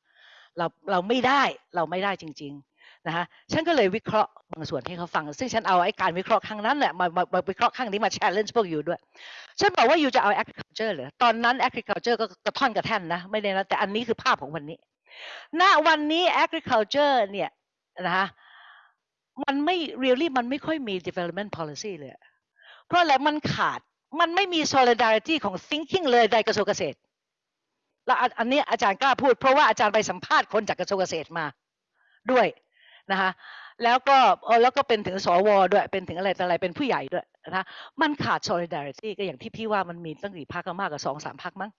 เราเราไม่ได้เราไม่ได้จริง ๆนะคะฉันก็เลยวิเคราะห์บางส่วนให้เขาฟัง ซึ่งฉันเอาไอ้การวิเคราะห์ครั้งนั้นแหละมามามาวิเคราะห์ครั้งนี้มา challenge พวกอยู่ด้วย ฉันบอกว่าอยู่จะเอา agriculture เหรอตอนนั้น agriculture ก็กระท่อนกระแท่นนะไม่ได้นะแต่อันนี้คือภาพของวันนี้ ณวันนี้ agriculture เนี่ยนะคะมันไม่ really มันไม่ค่อยมี development policy เลย เพราะอะไรมันขาดมันไม่มี solidarity ของ thinking เลยในกระทรวงเกษตร แล้วอันนี้อาจารย์กล้าพูด เพราะว่าอาจารย์ไปสัมภาษณ์คนจากกระทรวงเกษตรมาด้วยนะคะแล้วก็แล้วก็เป็นถึงสวด้วย เป็นถึงอะไรอะไรเป็นผู้ใหญ่ด้วยนะคะมันขาด solidarity ก็อย่างที่พี่ว่ามันมีตั้งกี่พรรคก็มากกว่าสองสามพรรคมั้ง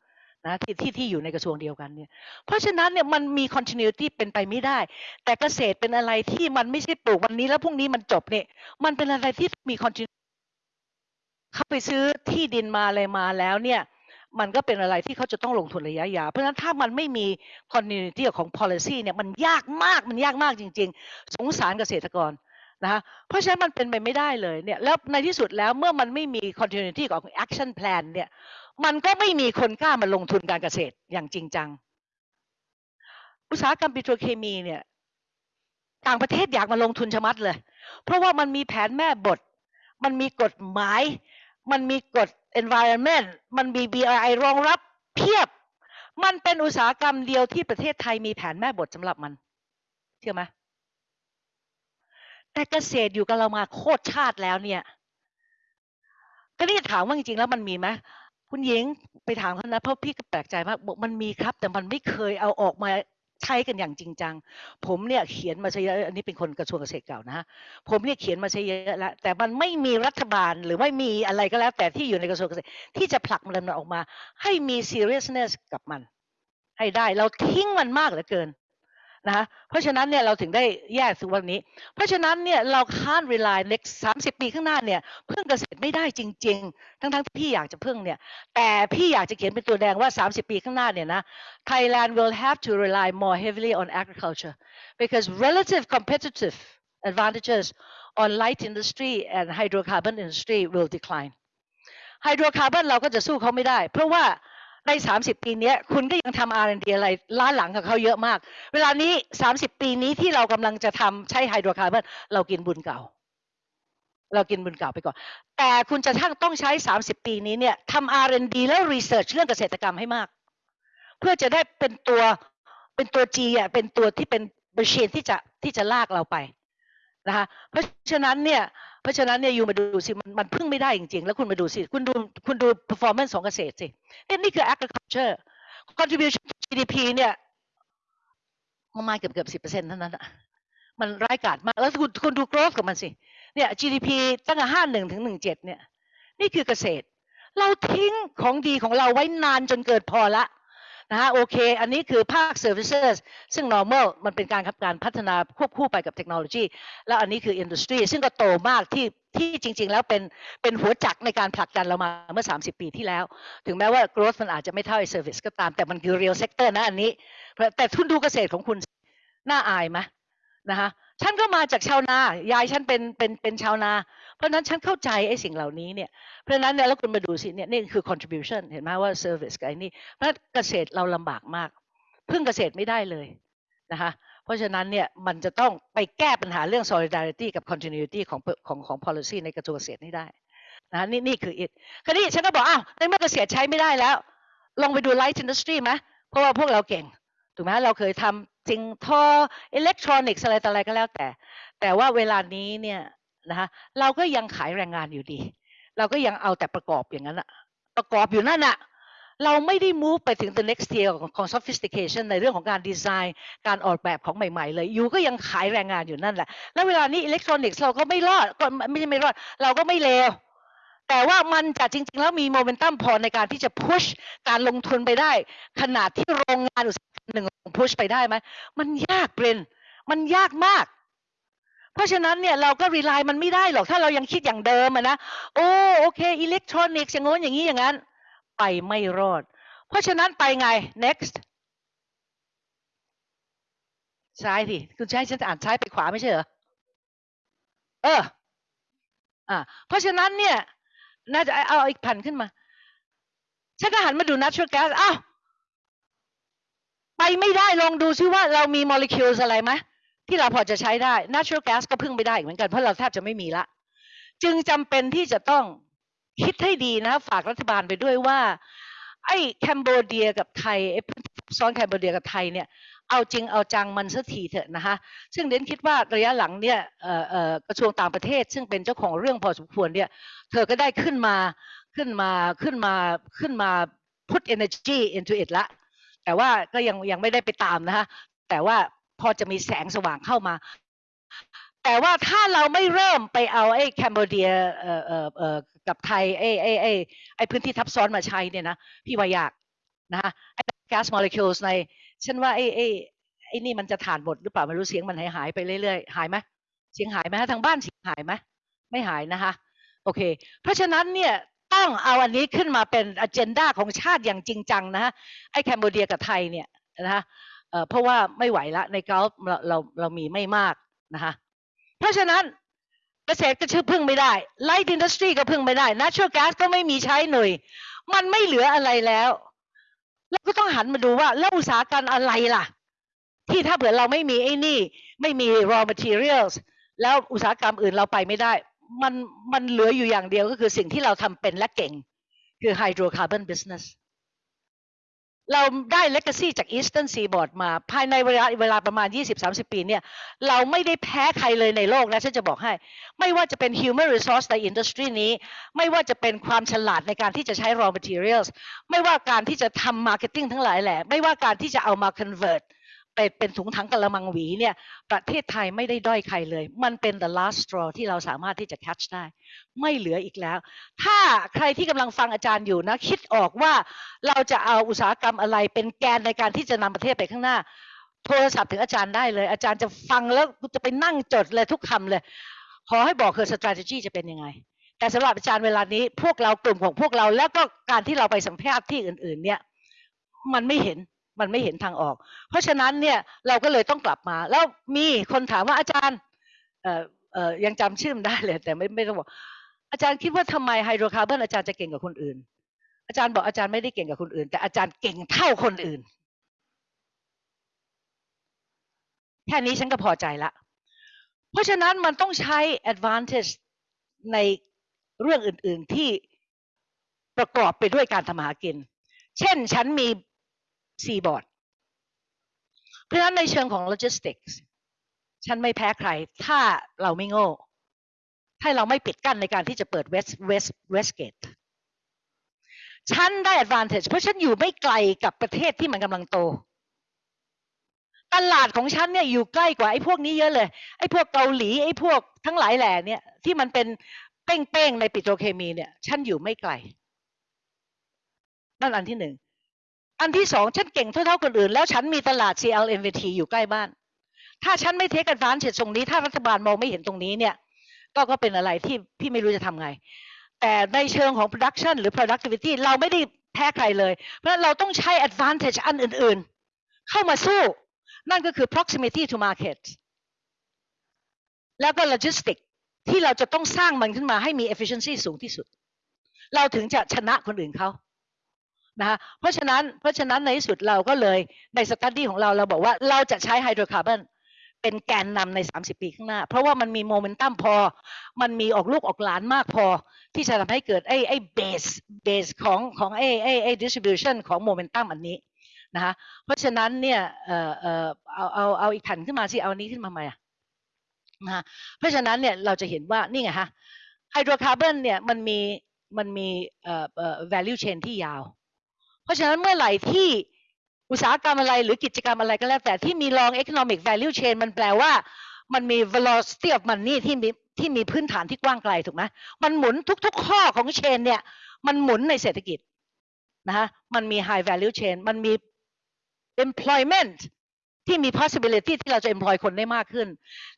นะที่ที่ที่อยู่ในกระทรวงเดียวกันเนี่ยเพราะฉะนั้นเนี่ยมันมี continuity เป็นไปไม่ได้ แต่เกษตรเป็นอะไรที่มันไม่ใช่ปลูกวันนี้แล้วพรุ่งนี้มันจบเนี่ยมันเป็นอะไรที่มี continuity เข้าไปซื้อที่ดินมาอะไรมาแล้วเนี่ยมันก็เป็นอะไรที่เขาจะต้องลงทุนระยะยาว เพราะฉะนั้นถ้ามันไม่มี continuity ของ policy เนี่ยมันยากมากมันยากมากจริง ๆ สงสารเกษตรกรนะคะเพราะฉะนั้นมันเป็นไปไม่ได้เลยเนี่ยแล้วในที่สุดแล้วเมื่อมันไม่มี continuity ของ action plan เนี่ย มันก็ไม่มีคนกล้ามาลงทุนการเกษตรอย่างจริงจัง อุตสาหกรรมปิโตรเคมีเนี่ยต่างประเทศอยากมาลงทุนชะมัดเลย เพราะว่ามันมีแผนแม่บท มันมีกฎหมาย มันมีกฎ environment มันมี BRI รองรับเพียบ มันเป็นอุตสาหกรรมเดียวที่ประเทศไทยมีแผนแม่บทสำหรับมัน เชื่อไหมแต่เกษตรอยู่กับเรามาโคตรชาติแล้วเนี่ยก็นี่ถามว่าจริงๆแล้วมันมีไหม คุณหญิงไปถามเขานะเพราะพี่ก็แปลกใจมากบอกมันมีครับ แต่มันไม่เคยเอาออกมาใช้กันอย่างจริงจัง ผมเนี่ยเขียนมาใช้เยอะอันนี้เป็นคนกระทรวงเกษตรเก่านะฮะผมเนี่ยเขียนมาใช้เยอะแล้วแต่มันไม่มีรัฐบาลหรือไม่มีอะไรก็แล้ว แต่ที่อยู่ในกระทรวงเกษตรที่จะผลักมันออกมา ให้มี seriousness กับมัน ให้ได้เราทิ้งมันมากเหลือเกิน นะคะเพราะฉะนั้นเนี่ยเราถึงได้แยกถึงวันนี้ เพราะฉะนั้นเนี่ยเราค้าน rely next 30ปีข้างหน้าเนี่ยพึ่งเกษตรไม่ได้จริง ๆ ทั้งๆที่พี่อยากจะพึ่งเนี่ยแต่พี่อยากจะเขียนเป็นตัวแดงว่า 30 ปีข้างหน้าเนี่ยนะ Thailand will have to rely more heavily on agriculture because relative competitive advantages on light industry and hydrocarbon industry will decline ไฮโดรคาร์บอนเราก็จะสู้เขาไม่ได้ เพราะว่า ใน 30 ปีนี้คุณก็ยังทำ R&D อะไรล้าหลังกับเขาเยอะมาก เวลานี้ 30 ปีนี้ที่เรากำลังจะทำใช้ไฮโดรคาร์บอนเรากินบุญเก่า เรากินบุญเก่าไปก่อน แต่คุณจะทั้งต้องใช้ 30 ปีนี้เนี่ยทำ R&D แล้ว research เรื่องเกษตรกรรมให้มาก เพื่อจะได้เป็นตัวเป็นตัว G อะเป็นตัวที่เป็น machine ที่จะที่จะลากเราไป นะคะเพราะฉะนั้นเนี่ยเพราะฉะนั้นเนี่ยอยู่มาดูสิมันมันพึ่งไม่ได้จริงๆ แล้วคุณมาดูสิคุณดูคุณดู performance ของเกษตรสิเนี่ยนี่คือ agriculture contribution to GDP เนี่ยประมาณเกือบเกือบสิบเปอร์เซ็นต์เท่านั้นอะมันร้ายกาจมาก แล้วคุณคุณดู growth ของมันสิเนี่ย GDP ตั้งแต่ห้าหนึ่งถึงหนึ่งเจ็ดเนี่ย นี่คือเกษตร เราทิ้งของดีของเราไว้นานจนเกินพอละ นะฮะโอเค อันนี้คือภาค services ซึ่ง normal มันเป็นการการพัฒนาควบคู่ไปกับเทคโนโลยี แล้วอันนี้คือ industry ซึ่งก็โตมากที่ที่จริง ๆ แล้วเป็นเป็นหัวจักในการผลักดันเรามาเมื่อ 30 ปีที่แล้ว ถึงแม้ว่า growth มันอาจจะไม่เท่าไอ้ service ก็ตาม แต่มันคือ real sector นะอันนี้ แต่ทุนดูเกษตรของคุณน่าอายไหมนะคะ ฉันก็มาจากชาวนายายฉันเป็นเป็นเป็นชาวนา เพราะฉะนั้นฉันเข้าใจไอ้สิ่งเหล่านี้เนี่ยเพราะฉะนั้นเนี่ยแล้วคุณมาดูสิเนี่ยนี่คือ contribution เห็นไหมว่า service กับไอ้นี่เพราะเกษตรเราลำบากมากพึ่งเกษตรไม่ได้เลยนะคะเพราะฉะนั้นเนี่ยมันจะต้องไปแก้ปัญหาเรื่อง solidarity กับ continuity ของของของ policy ในกระทรวงเกษตรนี่ได้นะนี่นี่คือ it คราวนี้ฉันก็บอกอ้าวในเมื่อเกษตรใช้ไม่ได้แล้ว ลองไปดู light industry ไหมเพราะว่าพวกเราเก่งถูกไหมเราเคยทำ สิ่งทออิเล็กทรอนิกส์อะไรต่ออะไรก็แล้วแต่ แต่ว่าเวลานี้เนี่ยนะคะเราก็ยังขายแรงงานอยู่ดี เราก็ยังเอาแต่ประกอบอย่างนั้นอะประกอบอยู่นั่นอะเราไม่ได้ move ไปถึง the next tier ของ sophistication ในเรื่องของการดีไซน์การออกแบบของใหม่ ๆ เลยอยู่ก็ยังขายแรงงานอยู่นั่นแหละ แล้วเวลานี้อิเล็กทรอนิกส์เราก็ไม่รอดก็ไม่ใช่ไม่รอด เราก็ไม่เลว แต่ว่ามันจะจริง ๆ แล้วมีโมเมนตัมพอในการที่จะ push การลงทุนไปได้ ขนาดที่โรงงานอุตสาหกรรมหนึ่ง push ไปได้ไหมมันยากเปรนมันยากมาก เพราะฉะนั้นเนี่ยเราก็ rely มันไม่ได้หรอกถ้าเรายังคิดอย่างเดิมนะโอ้โอเคอิเล็กทรอนิกส์อย่างโน้นอย่างนี้อย่างนั้น ไปไม่รอด เพราะฉะนั้นไปไง next ซ้ายสิคุณใช้ฉันจะอ่านซ้ายไปขวาไม่ใช่เหรอเอออ่าเพราะฉะนั้นเนี่ย น่าจะเอาอีกพันขึ้นมา ฉันก็หันมาดู natural gas อ้าวไปไม่ได้ลองดูซิว่าเรามีโมเลกุลอะไรไหมที่เราพอจะใช้ได้ natural gas ก็พึ่งไม่ได้เหมือนกันเพราะเราแทบจะไม่มีละ จึงจำเป็นที่จะต้องคิดให้ดีนะ ฝากรัฐบาลไปด้วยว่า ไอ้แคนเบเดียกับไทยไอ้ ซ้อนแคนเบเดียกับไทยเนี่ยเอาจริงเอาจังมันสักทีเถอะนะคะซึ่งเดนคิดว่าระยะหลังเนี่ยกระทรวงต่างประเทศ ซึ่งเป็นเจ้าของเรื่องพอสมควรเนี่ยเธอก็ได้ขึ้นมาขึ้นมาขึ้นมาขึ้นมา put energy into it ละแต่ว่าก็ยังยังไม่ได้ไปตามนะคะแต่ว่าพอจะมีแสงสว่างเข้ามา แต่ว่าถ้าเราไม่เริ่มไปเอาไอ้แคนเบเดียเอ่อเอ่อเอ่อกับไทยไอ้ไอ้ไอ้ไอ้พื้นที่ทับซ้อนมาใช้เนี่ยนะพี่ว่ายากนะคะ ไอ้ gas molecules ในฉันว่าไอ้ไอ้ไอ้นี่มันจะถ่านหมดหรือเปล่าไม่รู้เสียงมันหายหายไปเรื่อยๆหายไหมเสียงหายไหมทางบ้านเสียงหายไหมไม่หายนะคะโอเค เพราะฉะนั้นเนี่ยต้องเอาอันนี้ขึ้นมาเป็นอ g e n d a ของชาติอย่างจริงจังนะฮะไอ้แคนเบเดียกับไทยเนี่ยนะคะเพราะว่าไม่ไหวละในเกาเราเราเรามีไม่มากนะคะเพราะฉะนั้นเกษตรก็ชื่อพึ่งไม่ได้ light industry ก็พึ่งไม่ได้ natural gas ก็ไม่มีใช้หน่วย มันไม่เหลืออะไรแล้ว เราก็ต้องหันมาดูว่าแล้วอุตสาหกรรมอะไรล่ะ ที่ถ้าเผื่อเราไม่มีไอ้นี่ ไม่มี raw materials แล้วอุตสาหกรรมอื่นเราไปไม่ได้ มันมันเหลืออยู่อย่างเดียวก็คือสิ่งที่เราทำเป็นและเก่ง คือ hydrocarbon business เราได้เลกซี่จากอีสเทิร์นซีบอร์ดมาภายในเวลาเวลาประมาณ 20-30 ปีเนี่ยเราไม่ได้แพ้ใครเลยในโลกนะฉันจะบอกให้ ไม่ว่าจะเป็น human resource ในอินดัสทรีนี้ ไม่ว่าจะเป็นความฉลาดในการที่จะใช้ raw materials ไม่ว่าการที่จะทำ marketing ทั้งหลายแหละ ไม่ว่าการที่จะเอามา convert เป็นถุงถังกะละมังหวีเนี่ยประเทศไทยไม่ได้ด้อยใครเลย มันเป็น the last straw ที่เราสามารถที่จะ catch ได้ ไม่เหลืออีกแล้ว ถ้าใครที่กำลังฟังอาจารย์อยู่นะ คิดออกว่าเราจะเอาอุตสาหกรรมอะไรเป็นแกนในการที่จะนำประเทศไปข้างหน้า โทรศัพท์ถึงอาจารย์ได้เลย อาจารย์จะฟังแล้วจะไปนั่งจดเลยทุกคำเลย ขอให้บอกคือ strategy จะเป็นยังไงแต่สำหรับอาจารย์เวลานี้พวกเรากลุ่มของพวกเราแล้วก็การที่เราไปสัมภาษณ์ที่อื่น ๆ เนี่ย มันไม่เห็น มันไม่เห็นทางออก เพราะฉะนั้นเนี่ยเราก็เลยต้องกลับมา แล้วมีคนถามว่าอาจารย์เอ่อเอ่อยังจำชื่อมได้เลย แต่ไม่ไม่ต้องบอกอาจารย์คิดว่าทำไมไฮโดรคาร์บอนอาจารย์จะเก่งกว่าคนอื่น อาจารย์บอกอาจารย์ไม่ได้เก่งกับคนอื่น แต่อาจารย์เก่งเท่าคนอื่น แค่นี้ฉันก็พอใจละ เพราะฉะนั้นมันต้องใช้ advantage ในเรื่องอื่น ๆที่ประกอบไปด้วยการทำหากิน เช่น ฉันมี seaboard เพราะฉะนั้นในเชิงของโลจิสติกส์ฉันไม่แพ้ใคร ถ้าเราไม่โง่ถ้าเราไม่ปิดกั้นในการที่จะเปิด west west west gate ฉันได้ advantage เพราะฉันอยู่ไม่ไกลกับประเทศที่มันกำลังโต ตลาดของฉันเนี่ยอยู่ใกล้กว่าไอ้พวกนี้เยอะเลย ไอ้พวกเกาหลีไอ้พวกทั้งหลายแหล่เนี่ยที่มันเป็นเป้งๆในปิโตรเคมีเนี่ย ฉันอยู่ไม่ไกล นั่นอันที่หนึ่ง อันที่สองฉันเก่งเท่าๆคนอื่น แล้วฉันมีตลาด CLMVT อยู่ใกล้บ้าน ถ้าฉันไม่เทค advantage ตรงนี้ ถ้ารัฐบาลมองไม่เห็นตรงนี้เนี่ย ก็ก็เป็นอะไรที่พี่ไม่รู้จะทำไง แต่ในเชิงของ production หรือ productivity เราไม่ได้แพ้ใครเลย เพราะเราต้องใช้ advantage อันอื่นๆ เข้ามาสู้ นั่นก็คือ proximity to market แล้วก็ logistic ที่เราจะต้องสร้างมันขึ้นมาให้มี efficiency สูงที่สุด เราถึงจะชนะคนอื่นเขา นะคะเพราะฉะนั้นเพราะฉะนั้นในที่สุดเราก็เลยในสตัดดี้ของเราเราบอกว่าเราจะใช้ไฮโดรคาร์บอนเป็นแกนนำใน 30 ปีข้างหน้า เพราะว่ามันมีโมเมนตัมพอ มันมีออกลูกออกหลานมากพอ ที่จะทำให้เกิดไอ้ไอ้เบสเบสของของไอ้ไอ้ไอ้ distribution ของโมเมนตัมอันนี้นะคะเพราะฉะนั้นเนี่ยเออเออเอาเอาเอาอีกแผ่นขึ้นมาสิเอาอันนี้ขึ้นมาใหม่อะนะคะเพราะฉะนั้นเนี่ยเราจะเห็นว่านี่ไงฮะไฮโดรคาร์บอนเนี่ยมันมีมันมีเอ่อเอ่อ value chain ที่ยาว เพราะฉะนั้นเมื่อไหร่ที่อุตสาหกรรมอะไรหรือกิจกรรมอะไรก็แล้วแต่ที่มี long economic value chain มันแปลว่า มันมี velocity of money ที่มีที่มีพื้นฐานที่กว้างไกลถูกไหมมันหมุนทุก ๆ ข้อของเชนเนี่ยมันหมุนในเศรษฐกิจนะคะมันมี high value chain มันมี employment ที่มี possibility ที่เราจะ employ คนได้มากขึ้น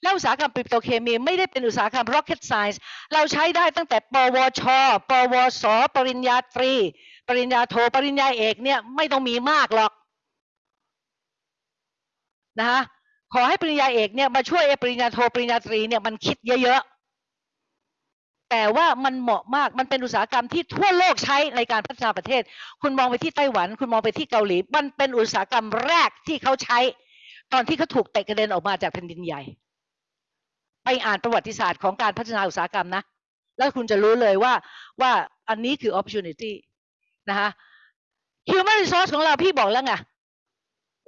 แล้วอุตสาหกรรมปิโตรเคมีไม่ได้เป็นอุตสาหกรรม rocket science เราใช้ได้ตั้งแต่ ปวช ปวส ปริญญาตรี ปริญญาโทปริญญาเอกเนี่ยไม่ต้องมีมากหรอกนะคะขอให้ปริญญาเอกเนี่ยมาช่วยไอ้ปริญญาโทปริญญาตรีเนี่ยมันคิดเยอะๆแต่ว่ามันเหมาะมากมันเป็นอุตสาหกรรมที่ทั่วโลกใช้ในการพัฒนาประเทศ คุณมองไปที่ไต้หวัน คุณมองไปที่เกาหลี มันเป็นอุตสาหกรรมแรกที่เขาใช้ ตอนที่เขาถูกเตะกระเด็นออกมาจากแผ่นดินใหญ่ ไปอ่านประวัติศาสตร์ของการพัฒนาอุตสาหกรรมนะ แล้วคุณจะรู้เลยว่าว่าอันนี้คือ opportunity นะคะ human resource ของเราพี่บอกแล้วไง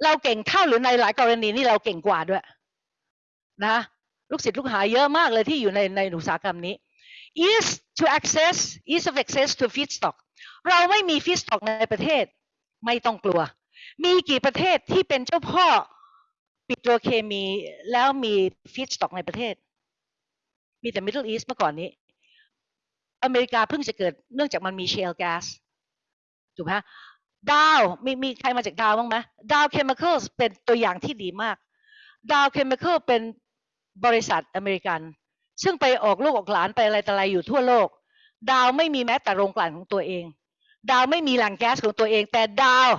เราเก่งเท่าหรือในหลายกรณีนี่เราเก่งกว่าด้วยนะลูกศิษย์ลูกหาเยอะมากเลยที่อยู่ในในอุตสาหกรรมนี้ ease to access ease of access to feedstock เราไม่มี feedstock ในประเทศ ไม่ต้องกลัว มีกี่ประเทศที่เป็นเจ้าพ่อปิโตรเคมีแล้วมี feedstock ในประเทศ มีแต่ Middle East เมื่อก่อนนี้ อเมริกาเพิ่งจะเกิดเนื่องจากมันมี shale gas ถูกไหมดาวมีมีใครมาจากดาวบ้างไหม Dow Chemical เป็นตัวอย่างที่ดีมาก Dow Chemical เป็นบริษัทอเมริกัน ซึ่งไปออกลูกออกหลานไปอะไรต่ออะไรอยู่ทั่วโลก ดาวไม่มีแม้แต่โรงกลั่นของตัวเอง ดาวไม่มีแหล่งแก๊สของตัวเอง แต่ดาว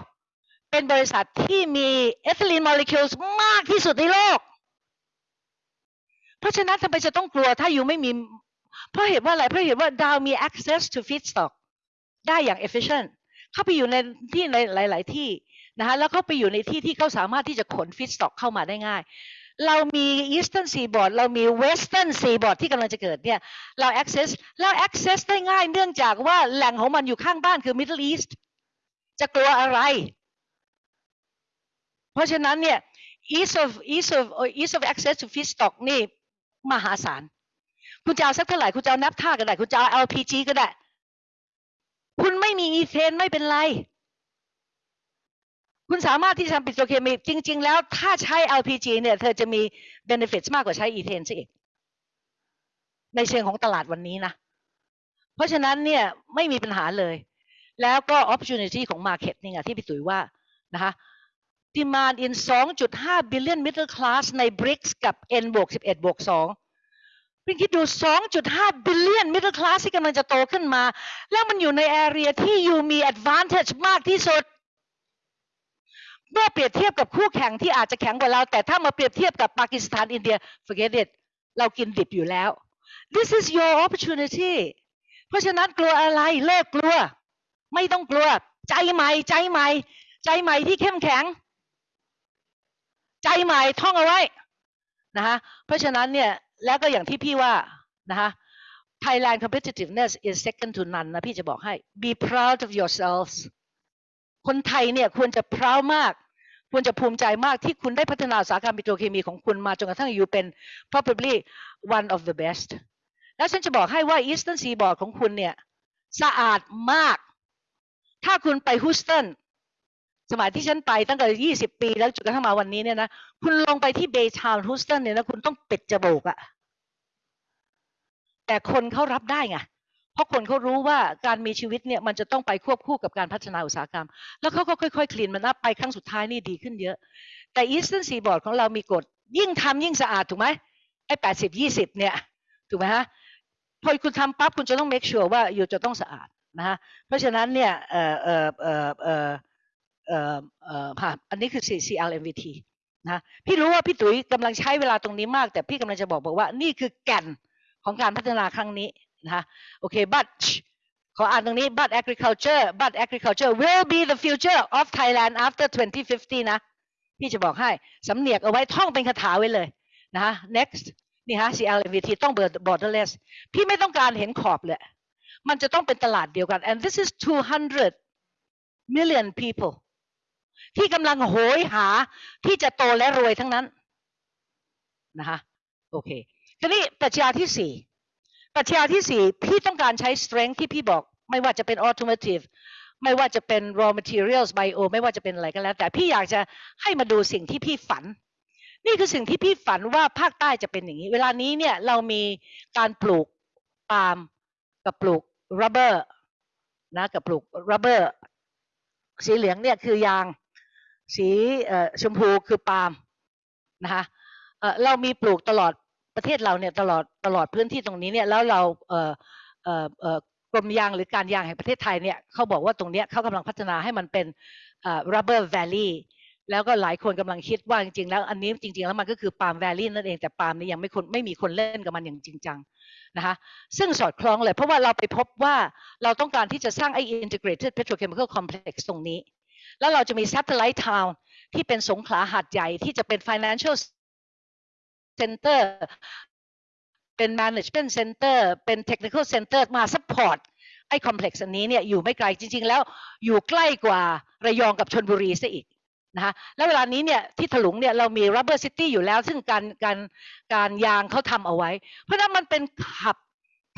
เป็นบริษัทที่มีเอทิลีนโมเลกุลมากที่สุดในโลก เพราะฉะนั้นทำไมจะต้องกลัวถ้าอยู่ไม่มี เพราะเหตุว่าอะไรเพราะเหตุว่าดาวมี access to feedstock ได้อย่าง efficient เข้าไปอยู่ในที่ในหลาย ๆ ที่นะคะแล้วเข้าไปอยู่ในที่ที่เขาสามารถที่จะขน feedstock เข้ามาได้ง่าย เรามี eastern seaboard เรามี western seaboard ที่กำลังจะเกิดเนี่ยเรา access เรา access ได้ง่ายเนื่องจากว่าแหล่งของมันอยู่ข้างบ้านคือ middle east จะกลัวอะไร เพราะฉะนั้นเนี่ย ease of ease of ease of access to feedstock นี่มหาศาล คุณจะเอาสักเท่าไหร่ คุณจะเอานับท่าก็ได้ คุณจะเอา LPG ก็ได้ คุณไม่มีอีเทนไม่เป็นไร คุณสามารถที่จะทำปิโตรเคมีจริง ๆ แล้วถ้าใช้ LPG เนี่ยเธอจะมี benefit มากกว่าใช้อีเทนซะอีก ในเชิงของตลาดวันนี้นะ เพราะฉะนั้นเนี่ยไม่มีปัญหาเลย แล้วก็ opportunity ของ market นี่ไงที่พี่ตุ๋ยว่านะคะ demand in 2.5 billion middle class ใน BRICS กับ N บวก11บวก2 พี่คิดดู 2.5 billion middle class ที่กำลังจะโตขึ้นมา แล้วมันอยู่ใน area ที่อยู่มี advantage มากที่สุด เมื่อเปรียบเทียบกับคู่แข่งที่อาจจะแข็งกว่าเรา แต่ถ้ามาเปรียบเทียบกับปากีสถานอินเดีย forget it เรากินดิบอยู่แล้ว this is your opportunity เพราะฉะนั้นกลัวอะไรเลิกกลัว ไม่ต้องกลัว ใจใหม่ใจใหม่ ใจใหม่ที่เข้มแข็ง ใจใหม่ท่องเอาไว้นะคะเพราะฉะนั้นเนี่ย แล้วก็อย่างที่พี่ว่านะคะ Thailand competitiveness is second to none นะพี่จะบอกให้ be proud of yourselves คนไทยเนี่ยควรจะ proud มาก ควรจะภูมิใจมากที่คุณได้พัฒนาอุตสาหกรรมปิโตรเคมีของคุณมาจนกระทั่งอยู่เป็น probably one of the best แล้วฉันจะบอกให้ว่า Eastern Seaboard ของคุณเนี่ย สะอาดมาก ถ้าคุณไปฮูสตัน สมัยที่ฉันไปตั้งแต่ 20 ปีแล้วจนกระทั่งมาวันนี้เนี่ยนะคุณลงไปที่เบย์ทาวน์ฮูสตันเนี่ยนะคุณต้องปิดจมูกอะแต่คนเขารับได้ไงเพราะคนเขารู้ว่าการมีชีวิตเนี่ยมันจะต้องไปควบคู่กับการพัฒนาอุตสาหกรรม แล้วเขาก็ค่อยๆ คลีนมันอัพไปครั้งสุดท้ายนี่ดีขึ้นเยอะ แต่ Eastern Seaboard ของเรามีกฎ ยิ่งทำยิ่งสะอาดถูกไหมไอ้แปดสิบยี่สิบเนี่ย ถูกไหมฮะพอคุณทำปั๊บคุณจะต้อง make sure ว่าอยู่จะต้องสะอาดนะฮะเพราะฉะนั้นเนี่ยเอ่อเอ่อเอ่อเอ่อ เอ่อเอ่อค่ะอันนี้คือ CCL MVT นะพี่รู้ว่าพี่ตุ๋ยกำลังใช้เวลาตรงนี้มาก แต่พี่กำลังจะบอกบอกว่า นี่คือแก่นของการพัฒนาครั้งนี้นะคะโอเค but ขออ่านตรงนี้ but agriculture but agriculture will be the future of Thailand after 2050 นะ พี่จะบอกให้สำเนียกเอาไว้ท่องเป็นคาถาไว้เลยนะฮะ next นี่ฮะ CLMVT ต้อง borderless พี่ไม่ต้องการเห็นขอบเลย มันจะต้องเป็นตลาดเดียวกัน and this is 200 million people ที่กำลังโหยหาที่จะโตและรวยทั้งนั้นนะคะโอเคทีนี้ปรัชญาที่สี่ปรัชญาที่สี่พี่ต้องการใช้ strength ที่พี่บอก ไม่ว่าจะเป็น automotive ไม่ว่าจะเป็น raw materials bio ไม่ว่าจะเป็นอะไรก็แล้ว แต่พี่อยากจะให้มาดูสิ่งที่พี่ฝัน นี่คือสิ่งที่พี่ฝันว่าภาคใต้จะเป็นอย่างนี้ เวลานี้เนี่ยเรามีการปลูกปาล์มกับปลูก rubber นะกับปลูก rubber สีเหลืองเนี่ยคือยาง สีชมพูคือปาล์มนะคะเรามีปลูกตลอดประเทศเราเนี่ยตลอดตลอดพื้นที่ตรงนี้เนี่ยแล้วเรากรมยางหรือการยางแห่งประเทศไทยเนี่ยเขาบอกว่าตรงเนี้ยเขากำลังพัฒนาให้มันเป็น rubber valley แล้วก็หลายคนกำลังคิดว่าจริงๆแล้วอันนี้จริงๆแล้วมันก็คือปาล์มแวลลี่นั่นเองแต่ปาล์มนี่ยังไม่คนไม่มีคนเล่นกับมันอย่างจริงจังนะคะซึ่งสอดคล้องเลยเพราะว่าเราไปพบว่าเราต้องการที่จะสร้างไอ้ integrated petrochemical complex ตรงนี้ แล้วเราจะมี satellite town ที่เป็นสงขลาหาดใหญ่ที่จะเป็น financial center เป็น management center เป็น technical center มา support ไอ้ complex อันนี้เนี่ยอยู่ไม่ไกลจริง ๆ แล้วอยู่ใกล้กว่าระยองกับชนบุรีซะอีกนะคะแล้วเวลานี้เนี่ยที่ถลุงเนี่ยเรามี rubber city อยู่แล้ว ซึ่งการการการยางเขาทำเอาไว้ เพราะนั้นมันเป็นขับ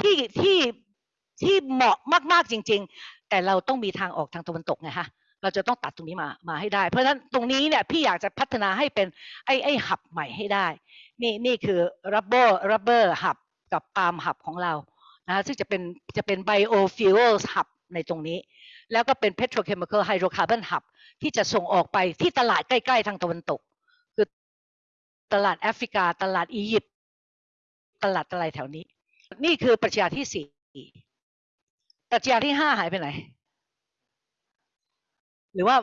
ที่ที่ที่เหมาะมาก ๆ จริง ๆ แต่เราต้องมีทางออกทางตะวันตกไงฮะ เราจะต้องตัดตรงนี้มามาให้ได้ เพราะฉะนั้นตรงนี้เนี่ยพี่อยากจะพัฒนาให้เป็นไอ้ไอ้หับใหม่ให้ได้ นี่นี่คือ rubber rubber หับกับปาล์มหับของเรานะซึ่งจะเป็นจะเป็น biofuels หับในตรงนี้ แล้วก็เป็น petrochemical hydrocarbon hub ที่จะส่งออกไปที่ตลาดใกล้ ๆ ทางตะวันตก คือตลาดแอฟริกา ตลาดอียิปต์ตลาดอะไรแถวนี้ นี่คือปรัชญาที่สี่ปรัชญาที่ห้าหายไปไหน หรือว่า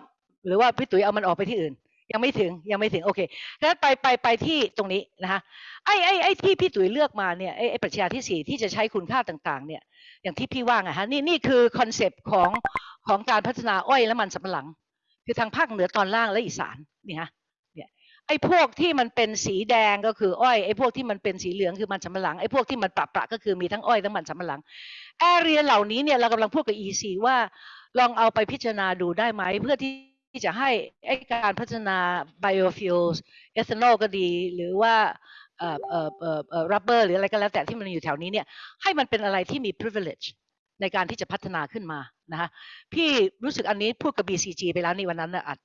หรือว่าพี่ตุ๋ยเอามันออกไปที่อื่น ยังไม่ถึงยังไม่ถึงโอเคงั้นไปไปไปที่ตรงนี้นะคะไอ้ไอ้ไอ้ที่พี่ตุ๋ยเลือกมาเนี่ยไอ้ไอ้ปรัชญาที่สี่ที่จะใช้คุณค่าต่างๆ เนี่ย อย่างที่พี่ว่าไงฮะนี่นี่คือ concept ของของการพัฒนาอ้อยและมันสำปะหลัง คือทางภาคเหนือตอนล่างและอีสานนี่ฮะเนี่ยไอ้พวกที่มันเป็นสีแดงก็คืออ้อยไอ้พวกที่มันเป็นสีเหลืองคือมันสำปะหลังไอ้พวกที่มันประประก็คือมีทั้งอ้อยทั้งมันสำปะหลังแอเรียเหล่านี้เนี่ยเรากำลังพูดกับ EC ว่า ลองเอาไปพิจารณาดูได้ไหม เพื่อที่จะให้การพัฒนา biofuels เอทานอลก็ดี หรือว่าเอ่อเอ่อเอ่อเอ่อ rubber หรืออะไรก็แล้วแต่ที่มันอยู่แถวนี้เนี่ยให้มันเป็นอะไรที่มี privilege ในการที่จะพัฒนาขึ้นมานะคะพี่รู้สึกอันนี้พูดกับ BCG ไปแล้วนี่วันนั้นนะอัด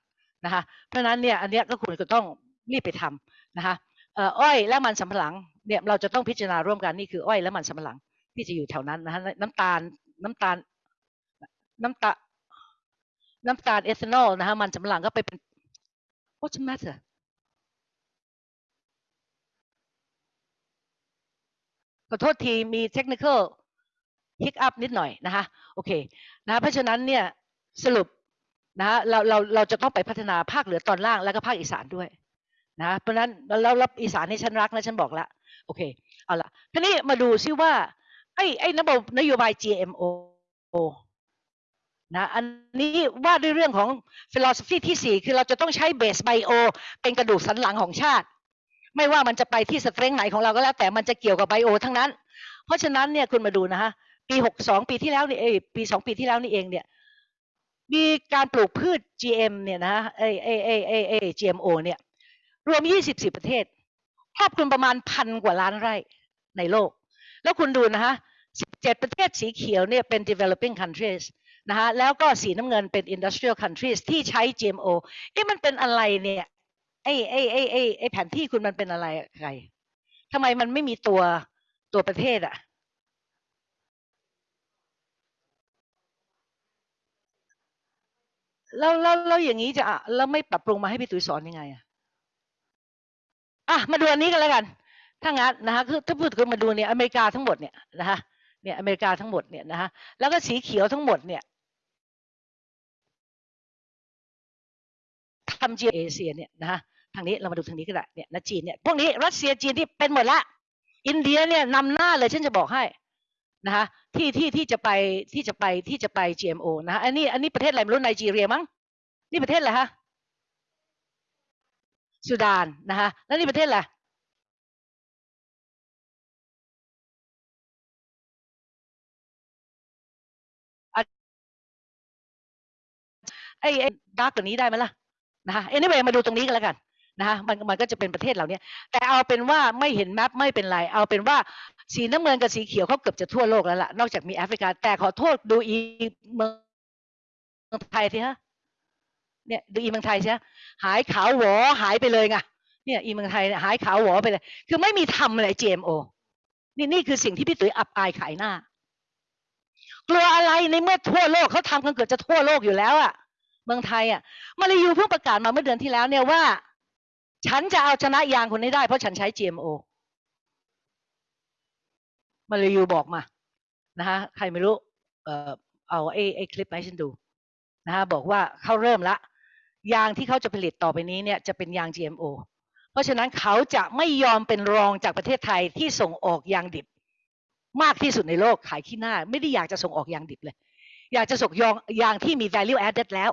นะคะเพราะนั้นเนี่ยอันเนี้ยก็ควรจะต้องรีบไปทำนะคะเอ่ออ้อยและมันสำปะหลังเนี่ยเราจะต้องพิจารณาร่วมกันนี่คืออ้อยและมันสำปะหลังที่จะอยู่แถวนั้นนะคะน้ำตาลน้ำตาล น้ำตา น้ำตาลเอทานอลนะคะมันสำหลังก็ไปเป็น What's the matter ขอโทษทีมีเทคนิคอลฮิกอัพนิดหน่อยนะคะโอเคนะเพราะฉะนั้นเนี่ยสรุปนะเราเราเราจะต้องไปพัฒนาภาคเหนือตอนล่างแล้วก็ภาคอีสานด้วยนะเพราะนั้นเรารับอีสานนี่ฉันรักนะฉันบอกแล้วโอเคเอาละทีนี้มาดูซิว่าไอ้ไอ้ยนโยบาย GMO นะอันนี้ว่าด้วยเรื่องของ philosophy ที่สี่คือเราจะต้องใช้เบสไบโอเป็นกระดูกสันหลังของชาติ ไม่ว่ามันจะไปที่สเตรนไหนของเราก็แล้วแต่มันจะเกี่ยวกับไบโอทั้งนั้น เพราะฉะนั้นเนี่ยคุณมาดูนะฮะปีหกสองปีที่แล้วนี่เอยปีสองปีที่แล้วนี่เองเนี่ยมีการปลูกพืช GM เนี่ยนะเอเอเอเอเอ GMO เนี่ยรวม 24 ประเทศครอบคลุมประมาณพันกว่าล้านไร่ในโลก แล้วคุณดูนะฮะ 17 ประเทศสีเขียวเนี่ยเป็น developing countries นะคะแล้วก็สีน้ำเงินเป็น industrial countries ที่ใช้ GMO เอ๊ะมันเป็นอะไรเนี่ยไอ้ไอ้ไอ้ไอ้ไอ้แผนที่คุณมันเป็นอะไรใครทำไมมันไม่มีตัวตัวประเทศอะแล้วแล้วแล้วอย่างนี้จะแล้วไม่ปรับปรุงมาให้พี่ตุ๋ยสอนยังไงอะอะมาดูอันนี้กันแล้วกัน ถ้างั้นนะคะคือถ้าพูดกันมาดูเนี่ยอเมริกาทั้งหมดเนี่ยนะคะเนี่ยอเมริกาทั้งหมดเนี่ยนะคะแล้วก็สีเขียวทั้งหมดเนี่ย ทำจีนเอเชียเนี่ยนะคะทางนี้เรามาดูทางนี้ก็ได้เนี่ยนะจีนเนี่ยพวกนี้รัสเซียจีนที่เป็นหมดละ อินเดียเนี่ยนำหน้าเลยฉันจะบอกให้นะคะที่ที่ที่จะไปที่จะไปที่จะไป GMO นะคะอันนี้อันนี้ประเทศอะไรไม่รู้ไนจีเรียมั้งนี่ประเทศอะไรฮะสุดานนะคะแล้วนี่ประเทศอะไรไอ้ไอดาร์กกว่านี้ได้ไหมล่ะ นะคะ anyway มาดูตรงนี้กันแล้วกันนะคะมันมันก็จะเป็นประเทศเหล่านี้แต่เอาเป็นว่าไม่เห็นแมปไม่เป็นไร เอาเป็นว่าสีน้ำเงินกับสีเขียวเขาเกือบจะทั่วโลกแล้วล่ะนอกจากมีแอฟริกา แต่ขอโทษดูอีเมืองไทยทีฮะเนี่ยดูอีเมืองไทยใช่หายขาวหวอหายไปเลยไงเนี่ยอีเมืองไทยเนี่ยหายขาวหวอไปเลย คือไม่มีทำอะไร GMO นี่นี่คือสิ่งที่พี่ตุ๋ยอับอายขายหน้า กลัวอะไรในเมื่อทั่วโลกเขาทำกันเกือบจะทั่วโลกอยู่แล้วอะ เมืองไทยอะมาลายูเพิ่งประกาศมาเมื่อเดือนที่แล้วเนี่ยว่า ฉันจะเอาชนะยางคนนี้ได้เพราะฉันใช้ GMO มาลายูบอกมานะคะใครไม่รู้ เอ่อเอาไอ้ไอ้คลิปมาให้ฉันดูนะคะบอกว่าเขาเริ่มละ ยางที่เขาจะผลิตต่อไปนี้เนี่ยจะเป็นยาง GMO เพราะฉะนั้นเขาจะไม่ยอมเป็นรองจากประเทศไทยที่ส่งออกยางดิบ มากที่สุดในโลกขายขี้หน้า ไม่ได้อยากจะส่งออกยางดิบเลย อยากจะส่งยางยางที่มี value added แล้ว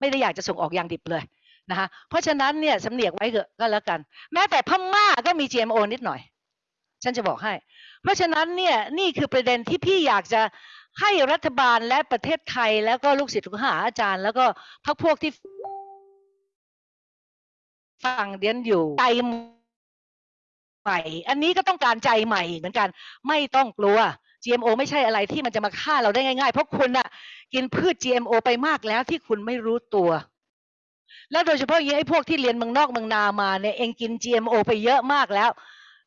ไม่ได้อยากจะส่งออกยางดิบเลยนะคะเพราะฉะนั้นเนี่ยสำเนียกไว้เถอะก็แล้วกัน แม้แต่พม่าก็มี GMO นิดหน่อย ฉันจะบอกให้ เพราะฉะนั้นเนี่ยนี่คือประเด็นที่พี่อยากจะให้รัฐบาลและประเทศไทย แล้วก็ลูกศิษย์ลูกหาอาจารย์ แล้วก็พรรคพวกที่ฟังเดียนอยู่ใจใหม่ อันนี้ก็ต้องการใจใหม่เหมือนกัน ไม่ต้องกลัว GMO ไม่ใช่อะไรที่มันจะมาฆ่าเราได้ง่าย ๆ เพราะคุณน่ะกินพืช GMO ไปมากแล้วที่คุณไม่รู้ตัว แล้วโดยเฉพาะยิ่งไอ้พวกที่เรียนเมืองนอกเมืองนามาเนี่ยเองกิน GMO ไปเยอะมากแล้ว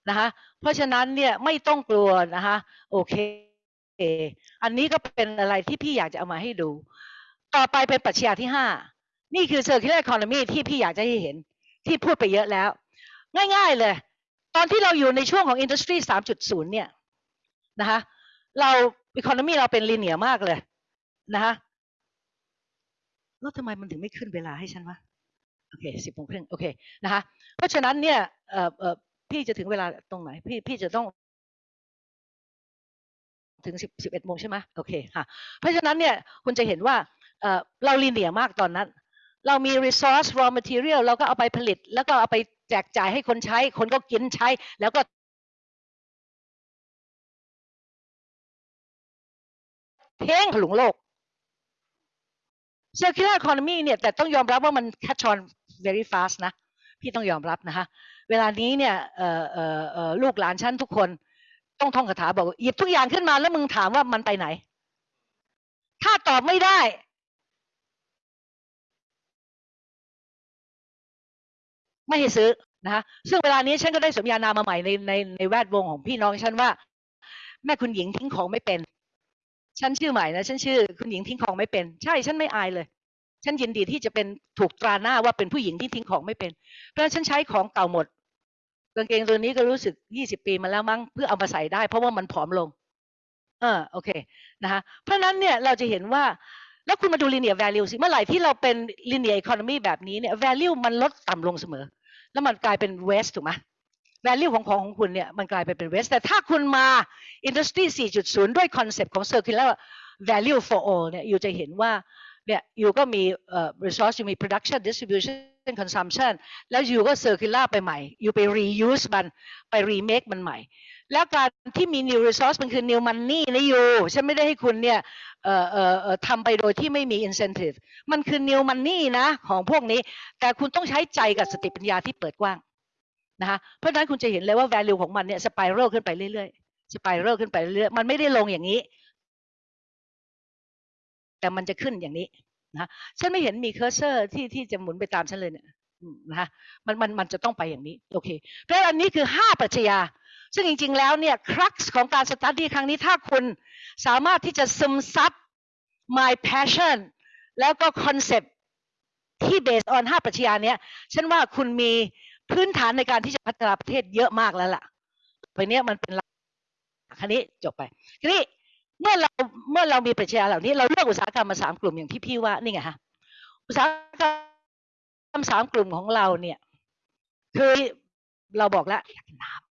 นะคะเพราะฉะนั้นเนี่ยไม่ต้องกลัวนะคะโอเค อันนี้ก็เป็นอะไรที่พี่อยากจะเอามาให้ดู ต่อไปเป็นปรัชญาที่ห้านี่คือ circular economy ที่พี่อยากจะให้เห็นที่พูดไปเยอะแล้ว ง่าย ๆเลย ตอนที่เราอยู่ในช่วงของ industry 3.0 เนี่ยนะคะ เรา economy เราเป็น linear มากเลยนะคะแล้วทำไมมันถึงไม่ขึ้นเวลาให้ฉันวะโอเคสิบโมงครึ่งโอเคนะคะเพราะฉะนั้นเนี่ยเอ่อเอ่อพี่จะถึงเวลาตรงไหน พี่พี่จะต้องถึงสิบสิบเอ็ดโมงใช่ไหมโอเคค่ะเพราะฉะนั้นเนี่ยคุณจะเห็นว่าเอ่อเราลีเนียมากตอนนั้น เรามี resource raw material เราก็เอาไปผลิต แล้วก็เอาไปแจกจ่ายให้คนใช้ คนก็กินใช้แล้วก็ เท้งถลุงโลก circular economy เนี่ยแต่ต้องยอมรับว่ามัน catch on very fast นะ พี่ต้องยอมรับนะคะเวลานี้เนี่ยลูกหลานฉันทุกคนต้องท่องคาถาบอกว่าหยิบทุกอย่างขึ้นมาแล้วมึงถามว่ามันไปไหน ถ้าตอบไม่ได้ ไม่ให้ซื้อนะคะซึ่งเวลานี้ฉันก็ได้สมญานามาใหม่ในในในแวดวงของพี่น้องฉันว่า แม่คุณหญิงทิ้งของไม่เป็น ฉันชื่อใหม่นะฉันชื่อคุณหญิงทิ้งของไม่เป็น ใช่ฉันไม่อายเลย ฉันยินดีที่จะเป็นถูกตราหน้าว่าเป็นผู้หญิงที่ทิ้งของไม่เป็น เพราะฉันใช้ของเก่าหมดกางเกงตัวนี้ก็รู้สึกยี่สิบปีมาแล้วมั้งเพื่อเอามาใส่ได้ เพราะว่ามันผอมลง เออโอเคนะคะเพราะฉะนั้นเนี่ยเราจะเห็นว่าแล้วคุณมาดู linear value สิเมื่อไหร่ที่เราเป็น linear economy แบบนี้เนี่ย value มันลดต่ำลงเสมอ แล้วมันกลายเป็น waste ถูกไหม value ของของของคุณเนี่ยมันกลายไปเป็น waste แต่ถ้าคุณมา industry 4.0 ด้วย concept ของ circular value for all เนี่ยอยู่จะเห็นว่าเนี่ยอยู่ก็มีเอ่อ resource อยู่มี production distribution consumption แล้วอยู่ก็ circular ไปใหม่ อยู่ไป reuse มันไป remake มันใหม่ แล้วการที่มี new resource มันคือ new money นะอยู่ฉันไม่ได้ให้คุณเนี่ยเอ่อเอ่อเอ่อทำไปโดยที่ไม่มี incentive มันคือ new money นะของพวกนี้ แต่คุณต้องใช้ใจกับสติปัญญาที่เปิดกว้าง นะคะเพราะฉะนั้นคุณจะเห็นเลยว่า value ของมันเนี่ย spiral ขึ้นไปเรื่อยๆ spiral ขึ้นไปเรื่อยๆมันไม่ได้ลงอย่างนี้ แต่มันจะขึ้นอย่างนี้นะฉันไม่เห็นมีเคอร์เซอร์ที่ที่จะหมุนไปตามฉันเลยเนี่ยนะคะมันมันมันจะต้องไปอย่างนี้โอเคเพราะฉะนั้นอันนี้คือห้าปรัชญาซึ่งจริง ๆ แล้วเนี่ยครักของการสตาร์ทีครั้งนี้ถ้าคุณสามารถที่จะซึมซับ my passion แล้วก็คอนเซปที่ based on ห้าปรัชญาเนี้ยฉันว่าคุณมี พื้นฐานในการที่จะพัฒนาประเทศเยอะมากแล้วล่ะไปเนี้ยมันเป็นคันนี้จบไปทีนี้เมื่อเราเมื่อเรามีปรัชญาเหล่านี้ เราเลือกอุตสาหกรรมมาสามกลุ่มอย่างที่พี่ว่านี่ไงฮะอุตสาหกรรมสามกลุ่มของเราเนี่ยคือเราบอกแล้วอยากน้ำ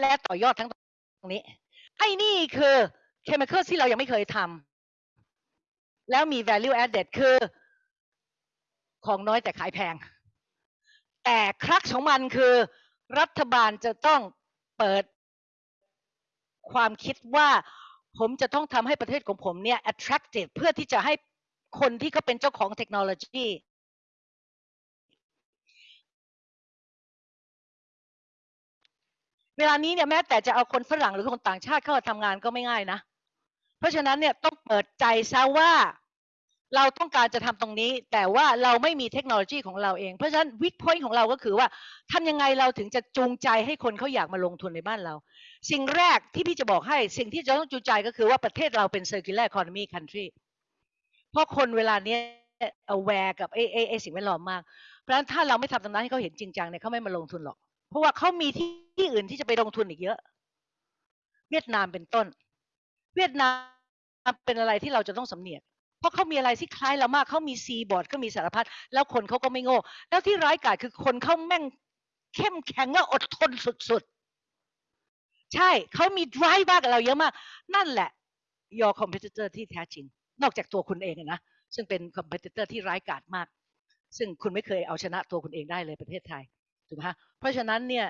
และต่อยอดทั้งตรงนี้ไอ้นี่คือเคมีคอลที่เรายังไม่เคยทำแล้วมี value added คือ ของน้อยแต่ขายแพง แต่ครักของมันคือรัฐบาลจะต้องเปิดความคิดว่าผมจะต้องทำให้ประเทศของผมเนี่ย attractive เพื่อที่จะให้คนที่เขาเป็นเจ้าของเทคโนโลยี เวลานี้เนี่ยแม้แต่จะเอาคนฝรั่งหรือคนต่างชาติเข้ามาทำงานก็ไม่ง่ายนะ เพราะฉะนั้นเนี่ยต้องเปิดใจซะว่าเราต้องการจะทำตรงนี้ แต่ว่าเราไม่มีเทคโนโลยีของเราเอง เพราะฉะนั้นวิกพอยต์ของเราก็คือว่าทำยังไงเราถึงจะจูงใจให้คนเขาอยากมาลงทุนในบ้านเรา สิ่งแรกที่พี่จะบอกให้ สิ่งที่จะต้องจูงใจก็คือว่าประเทศเราเป็น circular economy country เพราะคนเวลาเนี้ย aware กับไอ้ไอ้สิ่งแวดล้อมมาก เพราะฉะนั้นถ้าเราไม่ทำตรงนั้นให้เขาเห็นจริงจังเนี่ยเขาไม่มาลงทุนหรอก เพราะว่าเขามีที่ที่อื่นที่จะไปลงทุนอีกเยอะ เวียดนามเป็นต้น เวียดนามเป็นอะไรที่เราจะต้องสำเนียกเพราะเขามีอะไรที่คล้ายเรามากเขามีซีบอร์ดเขามีสารพัดแล้วคนเขาก็ไม่โง่ แล้วที่ร้ายกาจคือคนเขาแม่งเข้มแข็งและอดทนสุดๆ ใช่เขามี drive มากกับเราเยอะมาก นั่นแหละ your competitor ที่แท้จริง นอกจากตัวคุณเองนะซึ่งเป็น competitor ที่ร้ายกาจมาก ซึ่งคุณไม่เคยเอาชนะตัวคุณเองได้เลยประเทศไทย ถูกไหมฮะเพราะฉะนั้นเนี่ย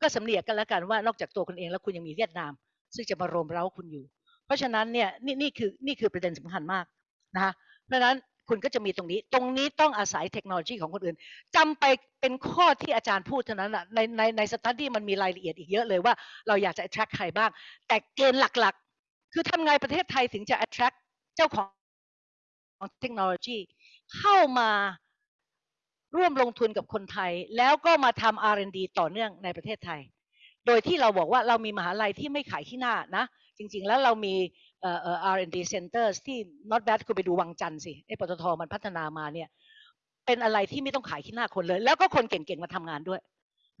ก็สำเนียกกันแล้วกันว่านอกจากตัวคุณเองแล้วคุณยังมีเวียดนาม ซึ่งจะมาโรมเร้าคุณอยู่ เพราะฉะนั้นเนี่ยนี่นี่คือนี่คือประเด็นสำคัญมากนะคะเพราะฉะนั้นคุณก็จะมีตรงนี้ ตรงนี้ต้องอาศัยเทคโนโลยีของคนอื่นจำไปเป็นข้อที่อาจารย์พูดเท่านั้นแหะในในในสตัดดี้มันมีรายละเอียดอีกเยอะเลยว่าเราอยากจะ attract ใครบ้าง แต่เกณฑ์หลักๆ คือทำไงประเทศไทยถึงจะ attract เจ้าของเทคโนโลยีเข้ามา ร่วมลงทุนกับคนไทย แล้วก็มาทำ R&D ต่อเนื่องในประเทศไทย โดยที่เราบอกว่าเรามีมหาลัยที่ไม่ขายขี้หน้านะ จริง ๆ แล้วเรามีเอ่อเอ่อ R&D centers ที่ not bad คุณไปดูวังจันทร์สิไอ้ปตทมันพัฒนามาเนี่ยเป็นอะไรที่ไม่ต้องขายขี้หน้าคนเลย แล้วก็คนเก่งๆมาทำงานด้วย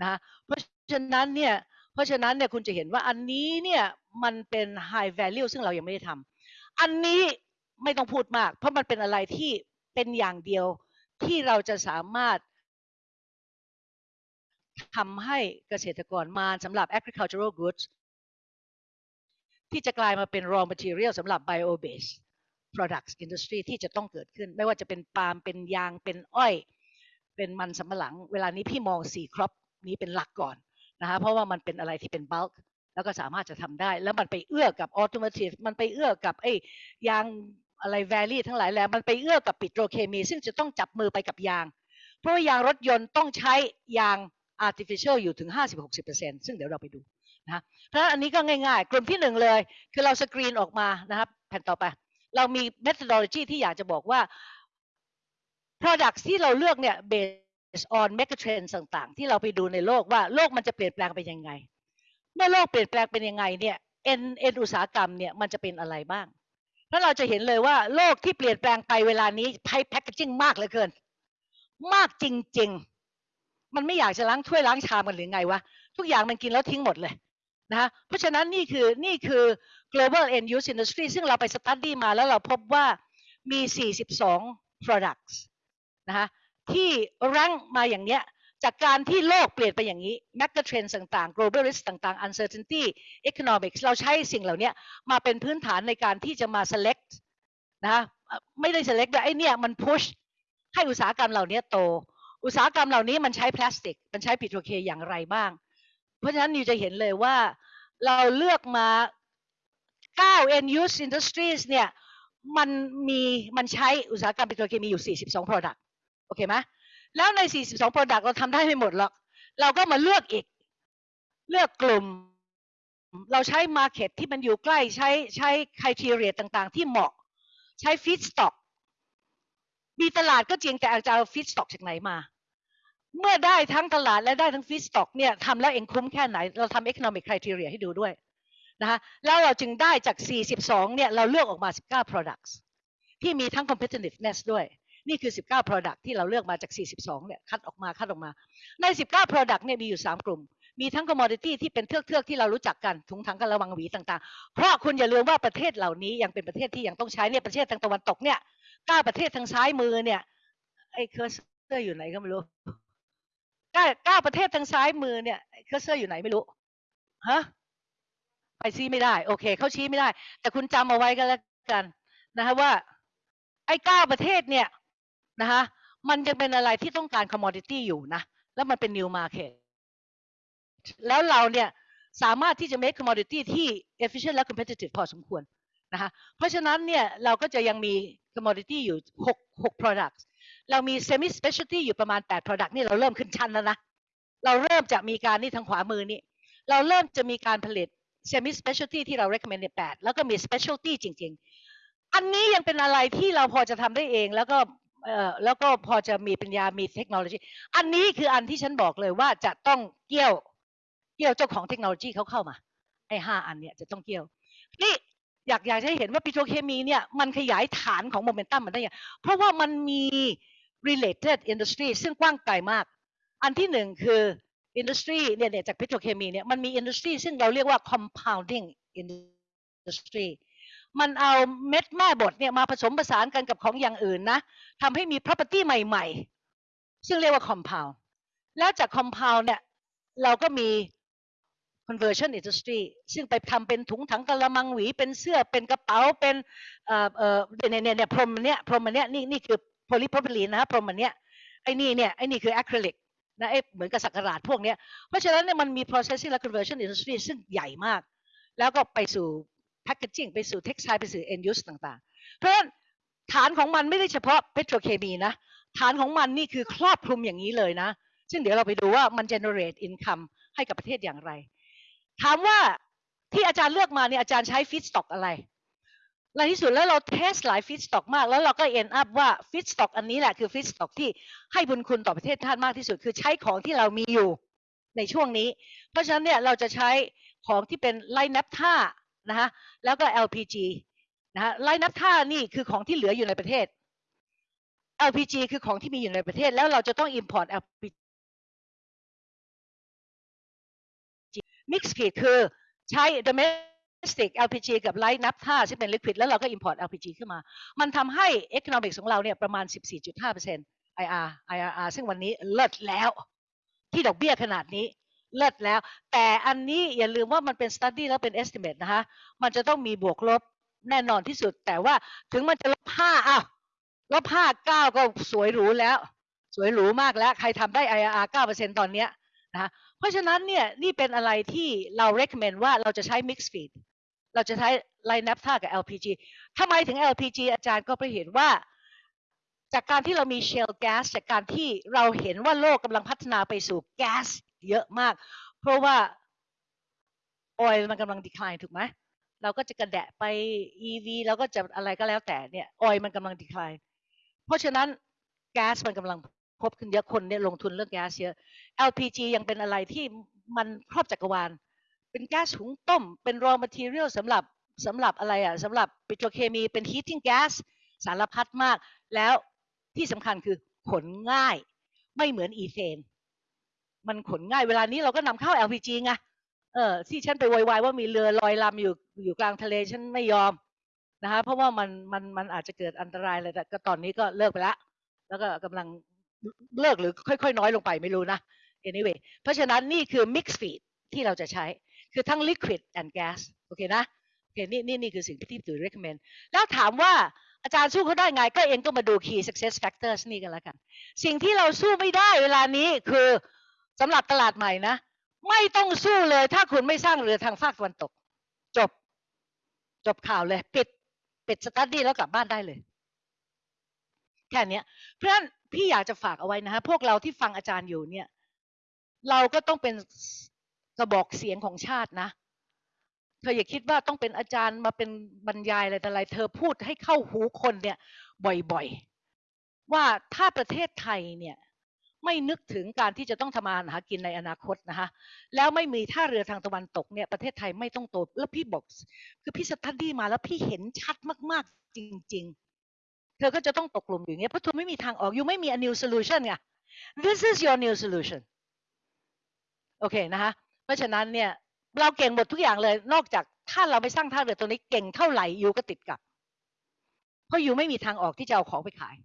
นะเพราะฉะนั้นเนี่ยเพราะฉะนั้นเนี่ยคุณจะเห็นว่าอันนี้เนี่ยมันเป็น high value ซึ่งเรายังไม่ได้ทำอันนี้ไม่ต้องพูดมาก เพราะมันเป็นอะไรที่เป็นอย่างเดียว ที่เราจะสามารถทำให้เกษตรกรมาสำหรับ agricultural goods ที่จะกลายมาเป็น raw material สำหรับ bio based products industry ที่จะต้องเกิดขึ้น ไม่ว่าจะเป็นปาล์มเป็นยางเป็นอ้อย เป็นมันสำปะหลัง เวลานี้พี่มองสี่ครอปนี้เป็นหลักก่อนนะคะเพราะว่ามันเป็นอะไรที่เป็น bulk แล้วก็สามารถจะทำได้ แล้วมันไปเอื้อกับ automotive มันไปเอื้อกับไอ้ยาง อะไร valley ทั้งหลายแหละมันไปเอื้อกับปิโตรเคมี ซึ่งจะต้องจับมือไปกับยาง เพราะว่ายางรถยนต์ต้องใช้ยาง artificial อยู่ถึง 50-60%ซึ่งเดี๋ยวเราไปดูนะเพราะอันนี้ก็ง่ายๆ กลุ่มที่หนึ่งเลย คือเราสกรีนออกมานะครับแผ่นต่อไป เรามี methodology ที่อยากจะบอกว่า products ที่เราเลือกเนี่ย based on megatrends ต่างๆ ที่เราไปดูในโลกว่าโลกมันจะเปลี่ยนแปลงไปยังไง เมื่อโลกเปลี่ยนแปลงเป็นยังไงเนี่ยเอ็นเอ็นอุตสาหกรรมเนี่ยมันจะเป็นอะไรบ้าง แล้วเราจะเห็นเลยว่าโลกที่เปลี่ยนแปลงไปเวลานี้ไพแพคเกจิ้งมากเหลือเกิน มากจริง ๆ มันไม่อยากจะล้างถ้วยล้างชามกันหรือไงวะทุกอย่างมันกินแล้วทิ้งหมดเลยนะคะเพราะฉะนั้นนี่คือนี่คือ global end use industry ซึ่งเราไป study มาแล้วเราพบว่ามี 42 products นะคะที่ rank มาอย่างเนี้ย จากการที่โลกเปลี่ยนไปอย่างนี้ mega trends ต่างๆ global risk ต่างๆ uncertainty economics เราใช้สิ่งเหล่านี้มาเป็นพื้นฐานในการที่จะมา select นะไม่ได้ select แต่ไอเนี่ยมัน push ให้อุตสาหกรรมเหล่านี้โต อุตสาหกรรมเหล่านี้มันใช้พลาสติก มันใช้ปิโตรเคอย่างไรบ้าง เพราะฉะนั้นนิวจะเห็นเลยว่าเราเลือกมา9 end use industries เนี่ยมันมีมันใช้อุตสาหกรรมปิโตรเคมีอยู่ 42 product โอเคไหม แล้วใน 42 Product เราทำได้ไม่หมดหรอก เราก็มาเลือกอีก เลือกกลุ่ม เราใช้ Market ที่มันอยู่ใกล้ใช้ใช้ Criteria ต่างๆ ที่เหมาะ ใช้ Feedstock มีตลาดก็จริงแต่อาจจะเอา Feedstock จากไหนมา เมื่อได้ทั้งตลาดและได้ทั้ง Feedstock เนี่ยทำแล้วเองคุ้มแค่ไหน เราทำ Economic Criteria ให้ดูด้วยนะคะแล้วเราจึงได้จาก 42 เนี่ย เราเลือกออกมา 19 products ที่มีทั้ง competitiveness ด้วย นี่คือ 19 product ที่เราเลือกมาจาก 42 เนี่ย คัดออกมา คัดออกมา ใน 19 product เนี่ย มีอยู่ 3 กลุ่ม มีทั้ง commodity ที่เป็นเทือกเทือกที่เรารู้จักกัน ถุงถังกะละมังหวีต่างๆ เพราะคุณอย่าลืมว่าประเทศเหล่านี้ยังเป็นประเทศที่ยังต้องใช้เนี่ย ประเทศทางตะวันตกเนี่ยเก้าประเทศทางซ้ายมือเนี่ย ไอ้ cursor อยู่ไหนก็ไม่รู้เก้าเก้าประเทศทางซ้ายมือเนี่ยcursor อยู่ไหนไม่รู้ ฮะ ไปชี้ไม่ได้ โอเค เขาชี้ไม่ได้ แต่คุณจำเอาไว้ก็แล้วกันนะคะว่า ไอ้เก้าประเทศเนี่ย นะคะมันจะเป็นอะไรที่ต้องการ commodity อยู่นะ แล้วมันเป็น new market แล้วเราเนี่ยสามารถที่จะ make commodity ที่ efficient และ competitive พอสมควรนะคะเพราะฉะนั้นเนี่ยเราก็จะยังมี commodity อยู่ 6 6 products เรามี semi specialty อยู่ประมาณ 8 product นี่เราเริ่มขึ้นชั้นแล้วนะ เราเริ่มจะมีการนี่ทางขวามือนี่ เราเริ่มจะมีการผลิต semi specialty ที่เรา recommend ใน8แล้วก็มี specialty จริง ๆ อันนี้ยังเป็นอะไรที่เราพอจะทำได้เองแล้วก็ เอ่อแล้วก็พอจะมีปัญญามีเทคโนโลยี อันนี้คืออันที่ฉันบอกเลยว่าจะต้องเกี่ยวเกี่ยวเจ้าของเทคโนโลยีเขาเข้ามาไอ้ห้าอันเนี่ยจะต้องเกี่ยวนี่อยากอยากให้เห็นว่าปิโตรเคมีเนี่ยมันขยายฐานของโมเมนตัมมันได้ยังเพราะว่ามันมี related industry ซึ่งกว้างไกลมาก อันที่หนึ่งคือ industry เนี่ยเนี่ยจากปิโตรเคมีเนี่ยมันมี industry ซึ่งเราเรียกว่า compounding industry มันเอาเม็ดแม่บดเนี่ยมาผสมผสานกันกับของอย่างอื่นนะทำให้มี property ใหม่ๆ ซึ่งเรียกว่า compound แล้วจาก compound เนี่ยเราก็มี conversion industry ซึ่งไปทำเป็นถุงถังกระมังหวี เป็นเสื้อเป็นกระเป๋าเป็นเอ่อเอ่อเนี่ยเนี่ยเนี่ยพรมเนี้ยพรมเนี้ยนี่นี่คือ polypropylene นะฮะพรมเนี้ยไอ้นี่เนี่ยไอ้นี่คือ acrylic นะไอ้เหมือนกับสักการาดพวกเนี้ยเพราะฉะนั้นเนี่ยมันมี processing และ conversion industry ซึ่งใหญ่มาก แล้วก็ไปสู่ packaging ไปสู่ textile ไปสู่ end use ต่างๆ เพราะฉะนั้นฐานของมันไม่ได้เฉพาะ petrochemy นะ ฐานของมันนี่คือครอบคลุมอย่างนี้เลยนะ ซึ่งเดี๋ยวเราไปดูว่ามัน generate income ให้กับประเทศอย่างไร ถามว่าที่อาจารย์เลือกมาเนี่ยอาจารย์ใช้ feedstock อะไรในที่สุดแล้วเราเทสหลาย feedstock มาก แล้วเราก็ end up ว่า feedstock อันนี้แหละคือ feedstock ที่ให้บุญคุณต่อประเทศชาติมากที่สุด คือใช้ของที่เรามีอยู่ในช่วงนี้ เพราะฉะนั้นเนี่ยเราจะใช้ของที่เป็นไลนับท่า นะฮะแล้วก็ LPG นะฮะไลนับท่านี่คือของที่เหลืออยู่ในประเทศ LPG คือของที่มีอยู่ในประเทศ แล้วเราจะต้อง import LPG mix feed คือใช้ domestic LPG กับ light นับท่าซึ่เป็น liquid แล้วเราก็ import LPG ขึ้นมา มันทำให้ economics ของเราเนี่ยประมาณ 14.5% IR IRR ซึ่งวันนี้เลิศแล้ว ที่ดอกเบี้ยขนาดนี้ เลิศแล้ว แต่อันนี้อย่าลืมว่ามันเป็น study แล้วเป็น estimate นะคะ มันจะต้องมีบวกลบแน่นอนที่สุด แต่ว่าถึงมันจะลบห้าอ้าวลบห้าเก้าก็สวยหรูแล้ว สวยหรูมากแล้ว ใครทำได้ IRR 9%ตอนเนี้ยนะคะเพราะฉะนั้นเนี่ยนี่เป็นอะไรที่เรา recommend ว่าเราจะใช้ mix feed เราจะใช้ไลน์นับท่ากับ LPG ทำไมถึง LPG อาจารย์ก็ไปเห็นว่า จากการที่เรามี shale gas จากการที่เราเห็นว่าโลกกำลังพัฒนาไปสู่แก๊ เยอะมาก เพราะว่า oil มันกำลัง decline ถูกไหมเราก็จะกระแดะไป EV แล้วก็จะอะไรก็แล้วแต่เนี่ย oil มันกำลัง decline เพราะฉะนั้นแก๊สมันกำลังพบขึ้นเยอะคนเนี่ยลงทุนเรื่องแก๊สเยอะ LPG ยังเป็นอะไรที่มันครอบจักรวาล เป็นแก๊สหุงต้ม เป็น raw material สำหรับสำหรับอะไรอะสำหรับปิโตรเคมีเป็น heating gas สารพัดมาก แล้วที่สำคัญคือขนง่ายไม่เหมือนอีเทน มันขนง่ายเวลานี้เราก็นำเข้า LPG ไงเออที่ฉันไปโวยวายว่ามีเรือลอยลำอยู่อยู่กลางทะเลฉันไม่ยอมนะคะเพราะว่ามันมันมันอาจจะเกิดอันตรายเลยแต่ก็ตอนนี้ก็เลิกไปล้วแล้วก็กำลังเลิกหรือค่อยๆ น้อยลงไปไม่รู้นะ anyway เพราะฉะนั้นนี่คือ mix feed ที่เราจะใช้คือทั้ง liquid and gas โอเคนะโอเคนี่นี่นี่คือสิ่งที่ถือ recommend แล้วถามว่าอาจารย์สู้เขาได้ไงก็เองก็มาดู key success factors นี่กันแล้วกัน สิ่งที่เราสู้ไม่ได้เวลานี้คือ สำหรับตลาดใหม่นะ ไม่ต้องสู้เลย ถ้าคุณไม่สร้างเรือทางภาคตะวันตก จบ จบข่าวเลย ปิดปิดสตัดดี้แล้วกลับบ้านได้เลยแค่นี้เพราะฉะนั้นพี่อยากจะฝากเอาไว้นะฮะพวกเราที่ฟังอาจารย์อยู่เนี่ย เราก็ต้องเป็นกระบอกเสียงของชาตินะเธออย่าคิดว่าต้องเป็นอาจารย์มาเป็นบรรยายอะไรแต่อะไร เธอพูดให้เข้าหูคนเนี่ย บ่อยๆ ว่าถ้าประเทศไทยเนี่ย ไม่นึกถึงการที่จะต้องทำมาหากินในอนาคตนะคะแล้วไม่มีท่าเรือทางตะวันตกเนี่ยประเทศไทยไม่ต้องโตแล้วพี่บอก คือพี่สตัดดี้มาแล้วพี่เห็นชัดมากๆจริง ๆ เธอก็จะต้องตกกลุ่มอยู่อย่างเงี้ยเพราะเธอไม่มีทางออกอยู่ไม่มี a new solution ไง this is your new solution โอเคนะคะเพราะฉะนั้นเนี่ยเราเก่งหมดทุกอย่างเลย นอกจากถ้าเราไม่สร้างท่าเรือตัวนี้เก่งเท่าไหร่ยูก็ติดกับ เพราะยูไม่มีทางออกที่จะเอาของไปขาย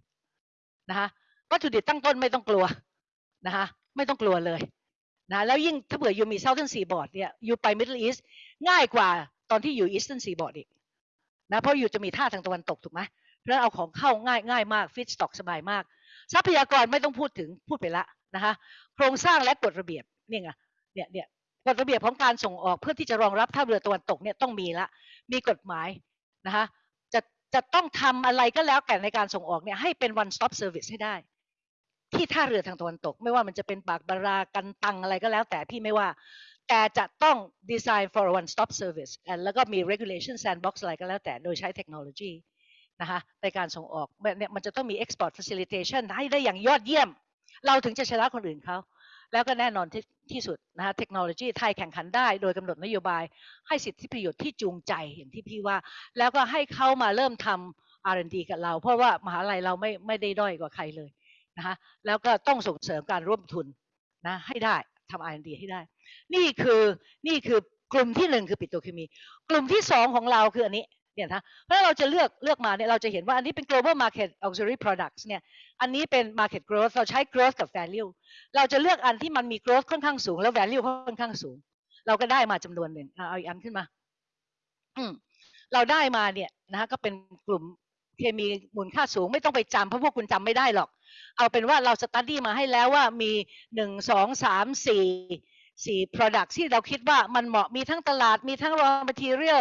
นะคะวัตถุดิบตั้งต้นไม่ต้องกลัว นะคะไม่ต้องกลัวเลยนะแล้วยิ่งถ้าเผื่อยูมี Southern Seaboard เนี่ยยูไป Middle East ง่ายกว่าตอนที่อยู่ Eastern Seaboard อีกนะเพราะยูจะมีท่าทางตะวันตกถูกไหมเพราะฉะนั้นเอาของเข้าง่ายง่ายมากฟิตสต็อกสบายมาก ทรัพยากรไม่ต้องพูดถึงพูดไปละนะคะโครงสร้างและกฎระเบียบเนี่ยไงเนี่ยเนี่ยกฎระเบียบของการส่งออกเพื่อที่จะรองรับท่าเรือตะวันตกเนี่ยต้องมีละมีกฎหมายนะคะจะจะต้องทำอะไรก็แล้วแต่ในการส่งออกเนี่ยให้เป็น one stop service ให้ได้ ที่ท่าเรือทางตะวันตก ไม่ว่ามันจะเป็นปากบารากันตังอะไรก็แล้วแต่พี่ไม่ว่า แต่จะต้อง design for one stop service แล้วก็มี regulation sandbox อะไรก็แล้วแต่โดยใช้เทคโนโลยีนะคะในการส่งออกเนี่ยมันจะต้องมี export facilitation ให้ได้อย่างยอดเยี่ยม เราถึงจะชนะคนอื่นเขาแล้วก็แน่นอนที่ที่สุดนะคะเทคโนโลยีไทยแข่งขันได้โดยกำหนดนโยบาย ให้สิทธิประโยชน์ที่จูงใจอย่างที่พี่ว่า แล้วก็ให้เขามาเริ่มทำ R&D กับเรา เพราะว่ามหาลัยเราไม่ไม่ได้ด้อยกว่าใครเลย นะคะแล้วก็ต้องส่งเสริมการร่วมทุนนะให้ได้ทำ R&D ให้ได้ นี่คือนี่คือกลุ่มที่หนึ่งคือปิโตรเคมี กลุ่มที่สองของเราคืออันนี้เนี่ยนะเพราะเราจะเลือกเลือกมาเนี่ยเราจะเห็นว่าอันนี้เป็น global market auxiliary products เนี่ยอันนี้เป็น market growth เราใช้ growth กับ value เราจะเลือกอันที่มันมี growth ค่อนข้างสูง แล้ว value ค่อนข้างสูง เราก็ได้มาจำนวนหนึ่งเอาอีกอันขึ้นมาอืมเราได้มาเนี่ยนะก็เป็นกลุ่ม เคมีมูลค่าสูงไม่ต้องไปจำเพราะพวกคุณจำไม่ได้หรอก เอาเป็นว่าเราสตัดดี้มาให้แล้วว่ามีหนึ่งสองสามสี่สี่ product ที่เราคิดว่ามันเหมาะมีทั้งตลาดมีทั้ง raw material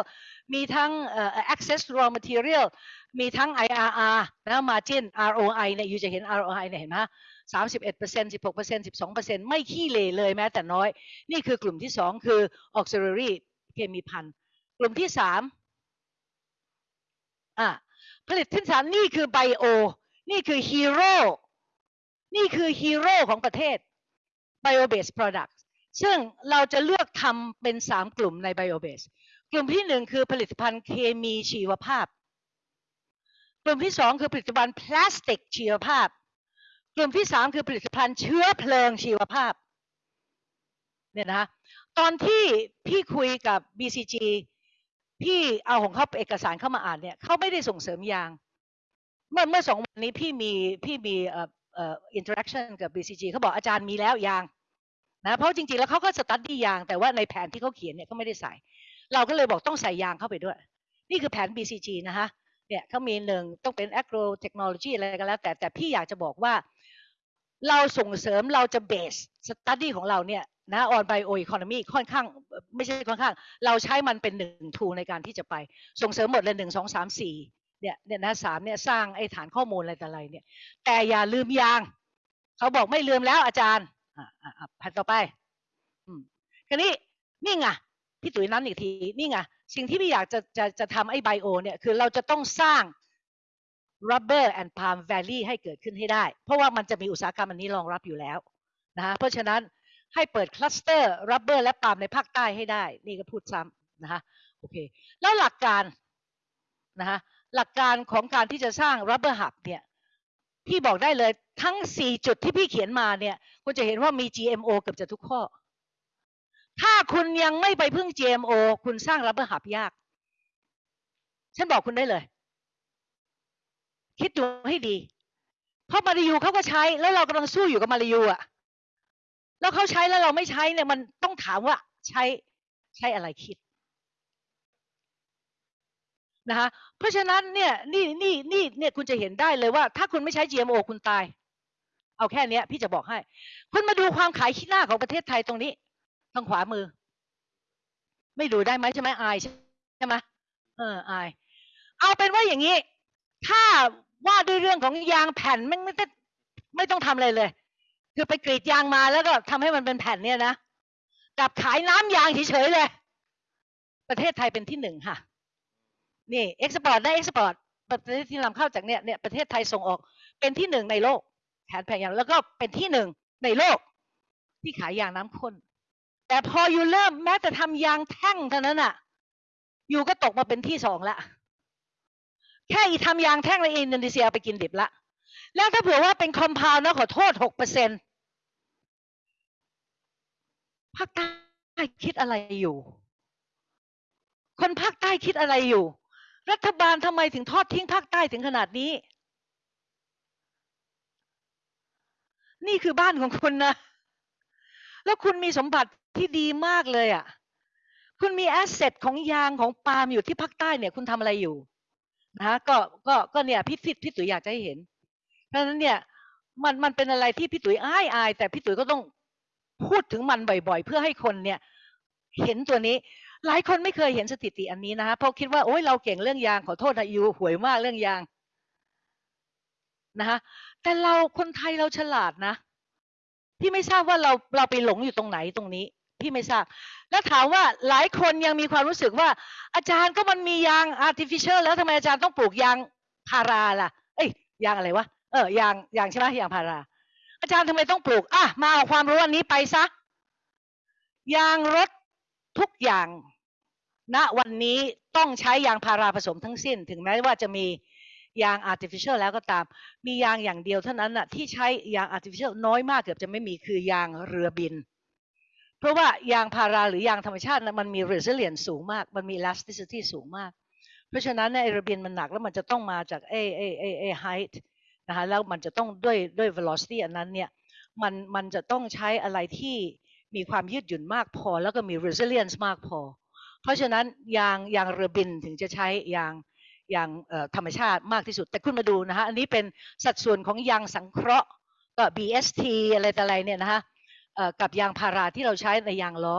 มีทั้ง access raw material มีทั้ง IRR นะ margin ROI เนี่ยอยู่จะเห็น ROI เนี่ยเห็นไหมสามสิบเอ็ดเปอร์เซ็นต์สิบหกเปอร์เซ็นต์สิบสองเปอร์เซ็นต์ไม่ขี้เหร่เลยแม้แต่น้อย นี่คือกลุ่มที่สองคือ auxiliary เคมีพันกลุ่มที่สามอะ ผลิตที่สามนี่คือไบโอ นี่คือฮีโร่นี่คือฮีโร่ของประเทศ bio based product ซึ่งเราจะเลือกทำเป็นสามกลุ่มใน bio based กลุ่มที่หนึ่งคือผลิตภัณฑ์เคมีชีวภาพ กลุ่มที่สองคือผลิตภัณฑ์พลาสติกชีวภาพ กลุ่มที่สามคือผลิตภัณฑ์เชื้อเพลิงชีวภาพเนี่ยนะคะตอนที่พี่คุยกับ BCG พี่เอาของเขาเอกสารเข้ามาอ่านเนี่ยเขาไม่ได้ส่งเสริมยาง เมื่อเมื่อสองวันนี้พี่มีพี่มีเอ่อเอ่อ interaction กับ BCG เขาบอกอาจารย์มีแล้วยางนะเพราะจริงๆแล้วเขาก็ study ยาง แต่ว่าในแผนที่เขาเขียนเนี่ยก็ไม่ได้ใส่ เราก็เลยบอกต้องใส่ยางเข้าไปด้วย นี่คือแผน BCG นะคะเนี่ยเขามีหนึ่งต้องเป็น agro technology อะไรก็แล้ว แต่แต่พี่อยากจะบอกว่า เราส่งเสริมเราจะเบสสตัดดี้ของเราเนี่ยนะ on bio economy ค่อนข้างไม่ใช่ค่อนข้าง เราใช้มันเป็นหนึ่งทูในการที่จะไป ส่งเสริมหมดเลยหนึ่งสองสามสี่เนี่ยเนี่ยนะสามเนี่ยสร้างไอ้ฐานข้อมูลอะไรแต่อะไรเนี่ย แต่อย่าลืมยาง เขาบอกไม่ลืมแล้วอาจารย์ อ่าอ่าแผ่นต่อไป อืมคันนี้นี่ไงพี่ตุ๋ยนั้นอีกทีนี่ไงสิ่งที่พี่อยากจะจะจะทำไอ้ไบโอเนี่ยคือเราจะต้องสร้าง rubber and palm valley ให้เกิดขึ้นให้ได้ เพราะว่ามันจะมีอุตสาหกรรมอันนี้รองรับอยู่แล้วนะเพราะฉะนั้นให้เปิดคลัสเตอร์ rubber และปาล์มในภาคใต้ให้ได้ นี่ก็พูดซ้ำนะคะโอเค แล้วหลักการนะคะหลักการของการที่จะสร้าง rubber hub เนี่ยพี่บอกได้เลยทั้ง 4 จุดที่พี่เขียนมาเนี่ยคุณจะเห็นว่ามี GMO เกือบจะทุกข้อ ถ้าคุณยังไม่ไปพึ่ง GMO คุณสร้าง rubber hub ยาก ฉันบอกคุณได้เลย คิดดูให้ดี เพราะมาริยูเขาก็ใช้แล้วเรากำลังสู้อยู่กับมาริยูอะแล้วเขาใช้แล้วเราไม่ใช้เนี่ยมันต้องถามว่าใช้ใช้อะไรคิดนะคะเพราะฉะนั้นเนี่ยนี่นี่นี่เนี่ยคุณจะเห็นได้เลยว่า ถ้าคุณไม่ใช้ GMO คุณตาย เอาแค่เนี้ย พี่จะบอกให้ คุณมาดูความขายขี้หน้าของประเทศไทยตรงนี้ทางขวามือ ไม่ดูได้ไหมใช่ไหมอายใช่ไหมเอออาย เอาเป็นว่าอย่างนี้ ถ้าว่าด้วยเรื่องของยางแผ่นมันไม่ได้ไม่ต้องทำอะไรเลย คือไปกรีดยางมาแล้วก็ทำให้มันเป็นแผ่นเนี่ยนะกับขายน้ำยางเฉยๆเลย ประเทศไทยเป็นที่หนึ่งค่ะ นี่เอ็กซ์พอร์ตได้เอ็กซ์พอร์ตประเทศที่นำเข้าจากเนี่ยเนี่ยประเทศไทยส่งออก เป็นที่หนึ่งในโลกแผ่นแผงยางแล้วก็เป็นที่หนึ่งในโลก ที่ขายยางน้ำข้นแต่พออยู่เริ่มแม้แต่ทำยางแท่งเท่านั้นอะอยู่ก็ตกมาเป็นที่สองละ แค่อีทำยางแท่งในอินโดนีเซียไปกินดิบละ แล้วถ้าเผื่อว่าเป็นคอมเพลนะขอโทษหกเปอร์เซ็นภาคใต้คิดอะไรอยู่ คนภาคใต้คิดอะไรอยู่ รัฐบาลทำไมถึงทอดทิ้งภาคใต้ถึงขนาดนี้ นี่คือบ้านของคุณนะ แล้วคุณมีสมบัติที่ดีมากเลยอะ คุณมีแอสเซทของยางของปาล์มอยู่ที่ภาคใต้เนี่ย คุณทำอะไรอยู่ นะก็ก็ก็เนี่ยพี่พี่พี่ตุ๋ยอยากจะให้เห็น เพราะฉะนั้นเนี่ยมันมันเป็นอะไรที่พี่ตุ๋ยอายอายแต่พี่ตุ๋ยก็ต้องพูดถึงมันบ่อย ๆ เพื่อให้คนเนี่ย เห็นตัวนี้ หลายคนไม่เคยเห็นสถิติอันนี้นะคะเพราะคิดว่าโอ้ยเราเก่งเรื่องยางขอโทษนะยูหวยมากเรื่องยางนะคะแต่เราคนไทยเราฉลาดนะพี่ไม่ทราบว่าเราเราไปหลงอยู่ตรงไหนตรงนี้ พี่ไม่ทราบ แล้วถามว่าหลายคนยังมีความรู้สึกว่า อาจารย์ก็มันมียาง artificial แล้วทำไมอาจารย์ต้องปลูกยางพาราล่ะ เอ้ยยางอะไรวะเออยางยางใช่ไหมยางพารา อาจารย์ทำไมต้องปลูกอะมาเอาความรู้อันนี้ไปซะยางรถทุกอย่าง ณวันนี้ต้องใช้ยางพาราผสมทั้งสิ้น ถึงแม้ว่าจะมียาง artificial แล้วก็ตาม มียางอย่างเดียวเท่านั้นน่ะที่ใช้ยาง artificial น้อยมากเกือบจะไม่มีคือยางเรือบิน เพราะว่ายางพาราหรือยางธรรมชาตินะมันมี resilience สูงมาก มันมี elasticity สูงมาก เพราะฉะนั้นเนี่ยไอรือบินมันหนักแล้วมันจะต้องมาจากไอ้ไอ้ไอ้ไอ height นะคะแล้วมันจะต้องด้วยด้วย velocity อันนั้นเนี่ยมันมันจะต้องใช้อะไรที่มีความยืดหยุ่นมากพอ แล้วก็มี resilience มากพอ เพราะฉะนั้นยางยางเรือบินถึงจะใช้ยางยางธรรมชาติมากที่สุด แต่คุณมาดูนะคะอันนี้เป็นสัดส่วนของยางสังเคราะห์ก็ BST อะไรต่ออะไรเนี่ยนะคะ กับยางพาราที่เราใช้ในยางล้อ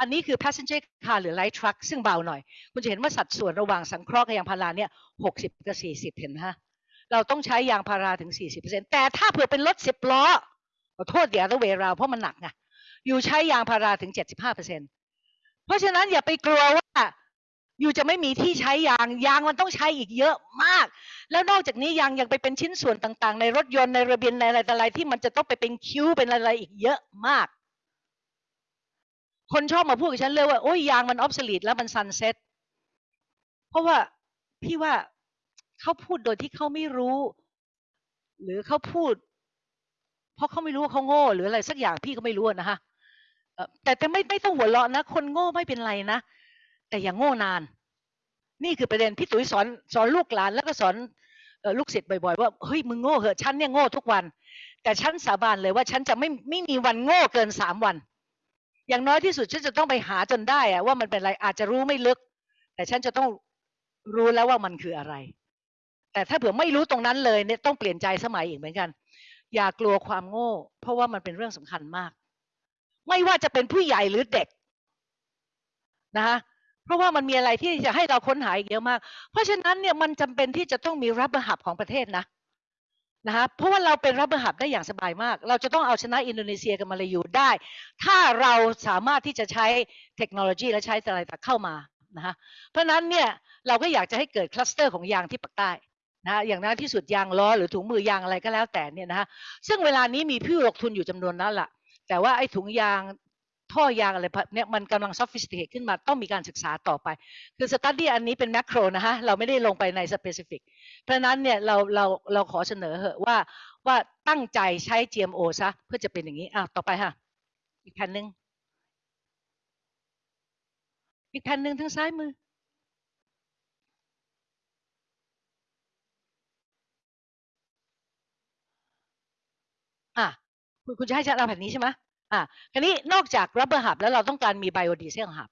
อันนี้คือ passenger car หรือ light truck ซึ่งเบาหน่อย คุณจะเห็นว่าสัดส่วนระหว่างสังเคราะห์กับยางพาราเนี่ยหกสิบกับสี่สิบเห็นไหมฮะเราต้องใช้ยางพาราถึง40%แต่ถ้าเผื่อเป็นรถสิบล้อขอโทษเดี๋ยวต้เวราเพราะมันหนักไงอยู่ใช้ยางพาราถึง75%เพราะฉะนั้นอย่าไปกลัวว่า อยู่จะไม่มีที่ใช้ยางยางมันต้องใช้อีกเยอะมาก แล้วนอกจากนี้ยางยังไปเป็นชิ้นส่วนต่างๆ ในรถยนต์ในระเบียนในอะไรต่อะไรที่มันจะต้องไปเป็นคิ้วเป็นอะไรอีกเยอะมาก คนชอบมาพูดกับฉันเลยว่าโอ้ยยางมัน obsolete แล้วมัน sunset เพราะว่าพี่ว่าเขาพูดโดยที่เขาไม่รู้ หรือเขาพูด เพราะเขาไม่รู้ว่าเขาโง่ หรืออะไรสักอย่างพี่ก็ไม่รู้นะคะแต่แต่ไม่ไม่ต้องหัวเราะนะ คนโง่ไม่เป็นไรนะ แต่อย่างโง่นาน นี่คือประเด็นพี่ตุ๋ยสอนสอนลูกหลาน แล้วก็สอนลูกศิษย์บ่อยๆว่าเฮ้ยมึงโง่เหอะฉันเนี่ยโง่ทุกวัน แต่ฉันสาบานเลยว่าฉันจะไม่ไม่มีวันโง่เกินสามวัน อย่างน้อยที่สุดฉันจะต้องไปหาจนได้อะว่ามันเป็นอะไรอาจจะรู้ไม่ลึก แต่ฉันจะต้องรู้แล้วว่ามันคืออะไร แต่ถ้าเผื่อไม่รู้ตรงนั้นเลยเนี่ยต้องเปลี่ยนใจสมัยอีกเหมือนกัน อย่ากลัวความโง่ เพราะว่ามันเป็นเรื่องสำคัญมาก ไม่ว่าจะเป็นผู้ใหญ่หรือเด็กนะคะ เพราะว่ามันมีอะไรที่จะให้เราค้นหาอีกเยอะมาก เพราะฉะนั้นเนี่ยมันจำเป็นที่จะต้องมีรับประหับของประเทศนะนะคะเพราะว่าเราเป็น rubber hub ได้อย่างสบายมาก เราจะต้องเอาชนะอินโดนีเซียกับมาเลยูได้ ถ้าเราสามารถที่จะใช้เทคโนโลยีและใช้อะไรต่างเข้ามานะคะเพราะฉะนั้นเนี่ยเราก็อยากจะให้เกิด cluster ของยางที่ปักษ์ใต้นะอย่างนั้นที่สุดยางล้อหรือถุงมือยางอะไรก็แล้วแต่เนี่ยนะฮะซึ่งเวลานี้มีผู้ลงทุนอยู่จำนวนนั้นแหละแต่ว่าไอ้ถุงยาง ท่อยางอะไรเนี่ยมันกำลัง sophisticated ขึ้นมาต้องมีการศึกษาต่อไป คือ study อันนี้เป็น macro นะฮะ เราไม่ได้ลงไปใน specificเพราะนั้นเนี่ยเราเราเราขอเสนอเหอะว่าว่าตั้งใจใช้ GMO ซะเพื่อจะเป็นอย่างนี้อะต่อไปค่ะ อีกแผ่นหนึ่งอีกแผ่นหนึ่งทางซ้ายมืออะคุณคุณจะให้ฉันเอาแผ่นนี้ใช่ไหม อะคราวนี้นอกจากรับเบอร์หับแล้วเราต้องการมีไบโอดีเซลหับ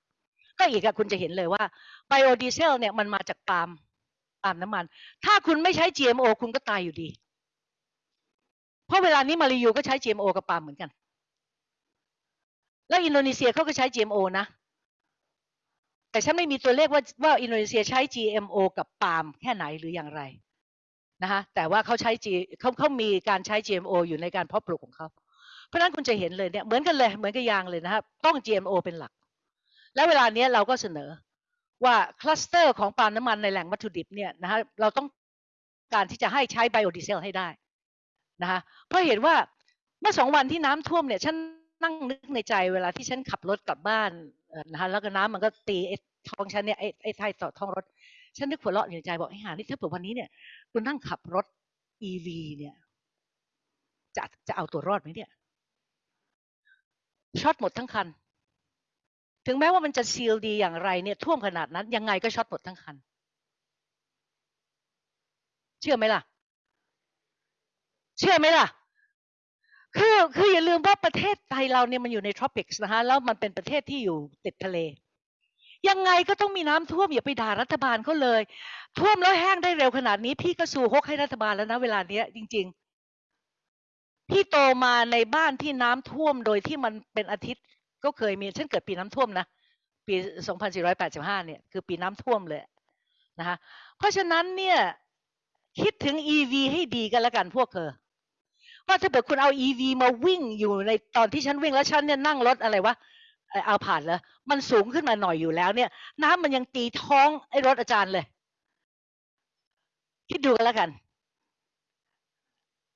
ก็อีกอะคุณจะเห็นเลยว่าไบโอดีเซลเนี่ยมันมาจากปาล์มปาล์มน้ำมัน ถ้าคุณไม่ใช้ GMO คุณก็ตายอยู่ดี เพราะเวลานี้มาลายูก็ใช้ GMO กับปาล์มเหมือนกัน แล้วอินโดนีเซียเขาก็ใช้ GMO นะแต่ฉันไม่มีตัวเลขว่าว่าอินโดนีเซียใช้ GMO กับปาล์มแค่ไหนหรืออย่างไรนะคะแต่ว่าเขาใช้ G เขาเขามีการใช้ GMO อยู่ในการเพาะปลูกของเขา เพราะนั้นคุณจะเห็นเลยเนี่ยเหมือนกันเลยเหมือนกับยางเลยนะครับต้อง GMO เป็นหลัก แล้วเวลาเนี้ยเราก็เสนอว่าคลัสเตอร์ของปาล์มน้ำมันในแหล่งวัตถุดิบเนี่ยนะฮะเราต้องการที่จะให้ใช้ไบโอดีเซลให้ได้นะคะเพราะเห็นว่าเมื่อสองวันที่น้ำท่วมเนี่ยฉันนั่งนึกในใจเวลาที่ฉันขับรถกลับบ้านนะคะแล้วก็น้ำมันก็ตีไอ้ท้องฉันเนี่ยไอ้ไอ้ท้ายต่อท้องรถ ฉันนึกหัวเราะอยู่ในใจบอกไอ้ห่านี่ถ้าเผื่อวันนี้เนี่ยคุณนั่งขับรถ EV เนี่ยจะจะเอาตัวรอดไหมเนี่ย ช็อตหมดทั้งคัน ถึงแม้ว่ามันจะ seal ดีอย่างไรเนี่ยท่วมขนาดนั้น ยังไงก็ช็อตหมดทั้งคัน เชื่อไหมล่ะ เชื่อไหมล่ะคือคืออย่าลืมว่าประเทศไทยเราเนี่ยมันอยู่ใน tropics นะคะแล้วมันเป็นประเทศที่อยู่ติดทะเล ยังไงก็ต้องมีน้ำท่วม อย่าไปด่ารัฐบาลเขาเลย ท่วมแล้วแห้งได้เร็วขนาดนี้ พี่ก็สู้ฮกให้รัฐบาลแล้วนะเวลาเนี้ยจริง ๆพี่โตมาในบ้านที่น้ำท่วมโดยที่มันเป็นอาทิตย์ก็เคยมีฉันเกิดปีน้ำท่วมนะปี 2485 เนี่ยคือปีน้ำท่วมเลยนะคะเพราะฉะนั้นเนี่ยคิดถึง EV ให้ดีกันล้วกันพวกเธอว่าถ้าเกิดคุณเอา EV มาวิ่งอยู่ในตอนที่ฉันวิ่งแล้วฉันเนี่ยนั่งรถอะไรวะเอาผ่านแล้วมันสูงขึ้นมาหน่อยอยู่แล้วเนี่ย น้ำมันยังตีท้องไอ้รถอาจารย์เลย คิดดูกันแล้วกัน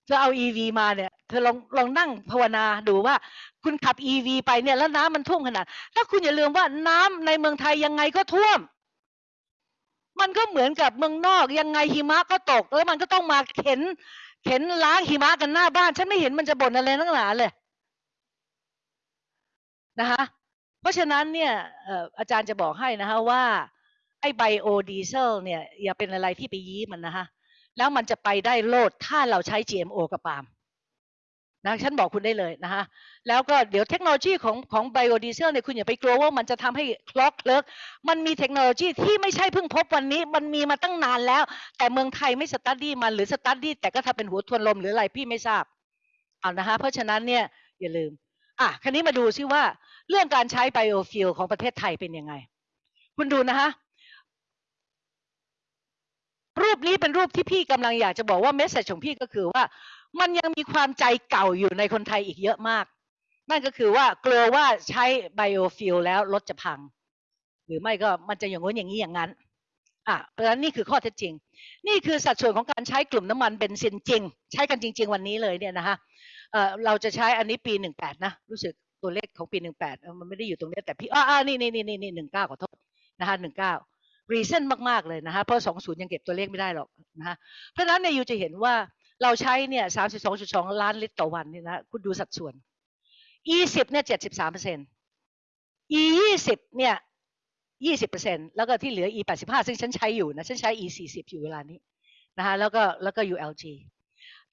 เธอเอา EV มาเนี่ย เธอลองลองนั่งภาวนาดูว่า คุณขับ EV ไปเนี่ยแล้วน้ำมันท่วมขนาดถ้าคุณอย่าลืมว่าน้ำในเมืองไทยยังไงก็ท่วม มันก็เหมือนกับเมืองนอกยังไงหิมะก็ตก แล้วมันก็ต้องมาเข็น เข็นล้างหิมะกันหน้าบ้าน ฉันไม่เห็นมันจะบ่นอะไรนักหนาเลยนะคะเพราะฉะนั้นเนี่ยเอ่ออาจารย์จะบอกให้นะคะว่าไอ้ไบโอดีเซลเนี่ยอย่าเป็นอะไรที่ไปยี้มันนะคะแล้วมันจะไปได้โลดถ้าเราใช้ GMO กับปาล์ม นะฉันบอกคุณได้เลยนะคะแล้วก็เดี๋ยวเทคโนโลยีของของไบโอดีเซลเนี่ยคุณอย่าไปกลัวว่ามันจะทำให้ clog เลิกมันมีเทคโนโลยีที่ไม่ใช่เพิ่งพบวันนี้ มันมีมาตั้งนานแล้ว แต่เมืองไทยไม่ study มันหรือ study แต่ก็ทำเป็นหัวทวนลมหรืออะไรพี่ไม่ทราบเอานะคะเพราะฉะนั้นเนี่ยอย่าลืมอะคราวนี้มาดูซิว่าเรื่องการใช้ biofuel ของประเทศไทยเป็นยังไง คุณดูนะคะรูปนี้เป็นรูปที่พี่กำลังอยากจะบอกว่า message ของพี่ก็คือว่ามันยังมีความใจเก่าอยู่ในคนไทยอีกเยอะมาก นั่นก็คือว่ากลัวว่าใช้ biofuel แล้วรถจะพัง หรือไม่ก็มันจะอย่างงู้นอย่างนี้อย่างนั้นอะเพราะฉะนั้นนี่คือข้อเท็จจริง นี่คือสัดส่วนของการใช้กลุ่มน้ำมันเบนซินจริง ใช้กันจริง ๆ วันนี้เลยเนี่ยนะคะเออเราจะใช้อันนี้ปีหนึ่งแปดนะ รู้สึกตัวเลขของปีหนึ่งแปดมันไม่ได้อยู่ตรงนี้แต่พี่อ่าอ่านี่นี่นี่นี่นี่หนึ่งเก้าขอโทษนะคะหนึ่งเก้า recent มาก ๆ เลยนะคะเพราะสองศูนย์ยังเก็บตัวเลขไม่ได้หรอกนะคะเพราะฉะนั้นเนี่ย you จะเห็นว่า เราใช้เนี่ยสามสิบสองจุดสองล้านลิตรต่อวันเนี่ยนะคุณดูสัดส่วน e สิบเนี่ยเจ็ดสิบสามเปอร์เซ็นต์ e ยี่สิบเนี่ยยี่สิบเปอร์เซ็นต์แล้วก็ที่เหลือ e แปดสิบห้าซึ่งฉันใช้อยู่นะฉันใช้ e สี่สิบอยู่เวลานี้นะคะแล้วก็แล้วก็ ulg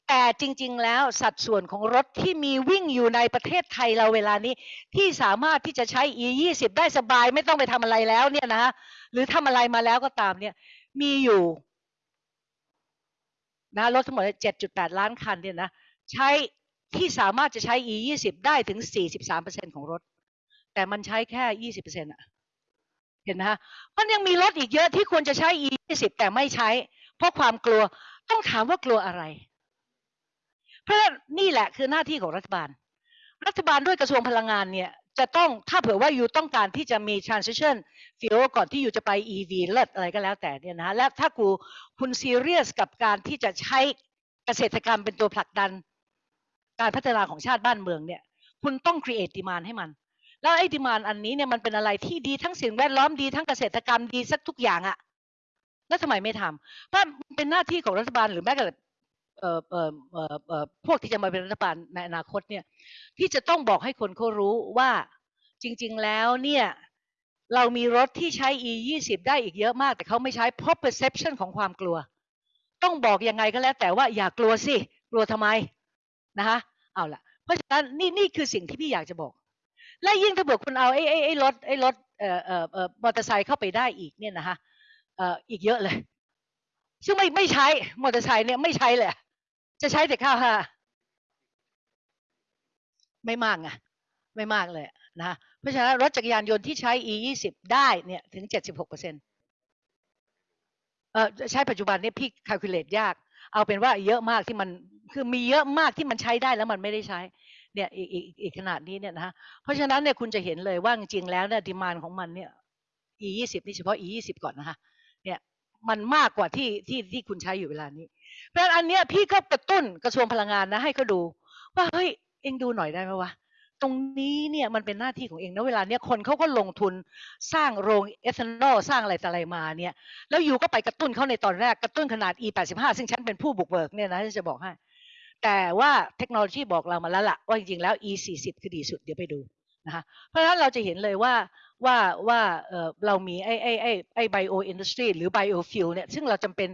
แต่จริง ๆ แล้วสัดส่วนของรถที่มีวิ่งอยู่ในประเทศไทยเราเวลานี้ ที่สามารถที่จะใช้ e ยี่สิบได้สบายไม่ต้องไปทำอะไรแล้วเนี่ยนะคะหรือทำอะไรมาแล้วก็ตามเนี่ยมีอยู่ นะรถทั้งหมดเจ็ดจุล้านคันเนี่ยนะใช้ที่สามารถจะใช้ e ยี่สิบได้ถึงสี่สิบสามเปอร์เซ็นของรถ แต่มันใช้แค่ยี่สิบเปอร์เซ็นต์อะเห็นไหมฮะมันยังมีรถอีกเยอะที่ควรจะใช้ e ยี่สิบแต่ไม่ใช้ เพราะความกลัวต้องถามว่ากลัวอะไร เพราะนี่แหละคือหน้าที่ของรัฐบาล รัฐบาลด้วยกระทรวงพลังงานเนี่ย จะต้องถ้าเผื่อว่าอยู่ต้องการที่จะมี transition fuel ก่อนที่อยู่จะไป EV เลิศอะไรก็แล้วแต่เนี่ยนะและถ้ากูคุณซีเรียสกับการที่จะใช้เกษตรกรรมเป็นตัวผลักดัน การพัฒนาของชาติบ้านเมืองเนี่ย คุณต้อง create demand ให้มัน แล้วไอ้ demand อันนี้เนี่ยมันเป็นอะไรที่ดีทั้งสิ่งแวดล้อมดีทั้งเกษตรกรรมดีสักทุกอย่างอะแล้วทำไมไม่ทำเพราะเป็นหน้าที่ของรัฐบาลหรือแม้แต่เอ่อ พวกที่จะมาเป็นรัฐบาลในอนาคตเนี่ยที่จะต้องบอกให้คนเขารู้ว่าจริง ๆ แล้วเนี่ยเรามีรถที่ใช้ e 2 0ได้อีกเยอะมาก แต่เขาไม่ใช้เพราะ perception ของความกลัว ต้องบอกยังไงก็แล้ว แต่ว่าอย่ากลัวสิกลัวทำไมนะคะเอาล่ะ เพราะฉะนั้นนี่นี่คือสิ่งที่พี่อยากจะบอก และยิ่งถ้าเกิดคุณเอาไอ้ไอ้ไอ้รถไอ้รถเอ่อเอ่อเอ่อมอเตอร์ไซค์เข้าไปได้อีกเนี่ยนะคะเอ่ออีกเยอะเลย ซึ่งไม่ไม่ใช้มอเตอร์ไซค์เนี่ยไม่ใช้เลย จะใช้แต่ข้าวห้าไม่มากไงไม่มากเลยนะเพราะฉะนั้นรถจักรยานยนต์ที่ใช้ e 2 0ได้เนี่ยถึง 76เปอร์เซ็นต์เออใช้ปัจจุบันเนี่ยพี่ calculate ยาก เอาเป็นว่าเยอะมากที่มันคือมีเยอะมากที่มันใช้ได้แล้วมันไม่ได้ใช้เนี่ยอีกอีกอีกขนาดนี้เนี่ยนะเพราะฉะนั้นเนี่ยคุณจะเห็นเลยว่าจริงๆแล้วเนี่ยดีมานของมันเนี่ย e ยี่สิบนี่เฉพาะ e ยี่สิบก่อนนะคะเนี่ยมันมากกว่าที่ที่ที่คุณใช้อยู่เวลานี้ เพราะฉะนั้นอันเนี้ยพี่ก็กระตุ้นกระทรวงพลังงานนะให้เขาดู ว่าเฮ้ยเองดูหน่อยได้ไหมวะตรงนี้เนี่ยมันเป็นหน้าที่ของเองนะเวลาเนี้ยคนเขาก็ลงทุนสร้างโรงเอทานอลสร้างอะไรต่ออะไรมาเนี่ยแล้ว you ก็ไปกระตุ้นเขาในตอนแรกกระตุ้นขนาด e 8 5 ซึ่งฉันเป็นผู้บุกเบิกเนี่ยนะจะบอกให้แต่ว่าเทคโนโลยีบอกเรามาแล้วล่ะว่าจริงๆแล้ว e 4 0 คือดีสุดเดี๋ยวไปดูนะคะเพราะฉะนั้นเราจะเห็นเลยว่าว่าว่าเออเรามีไอ้ไอ้ไอ้ไอ้ bio industry หรือ biofuel เนี่ยซึ่งเราจำเป็น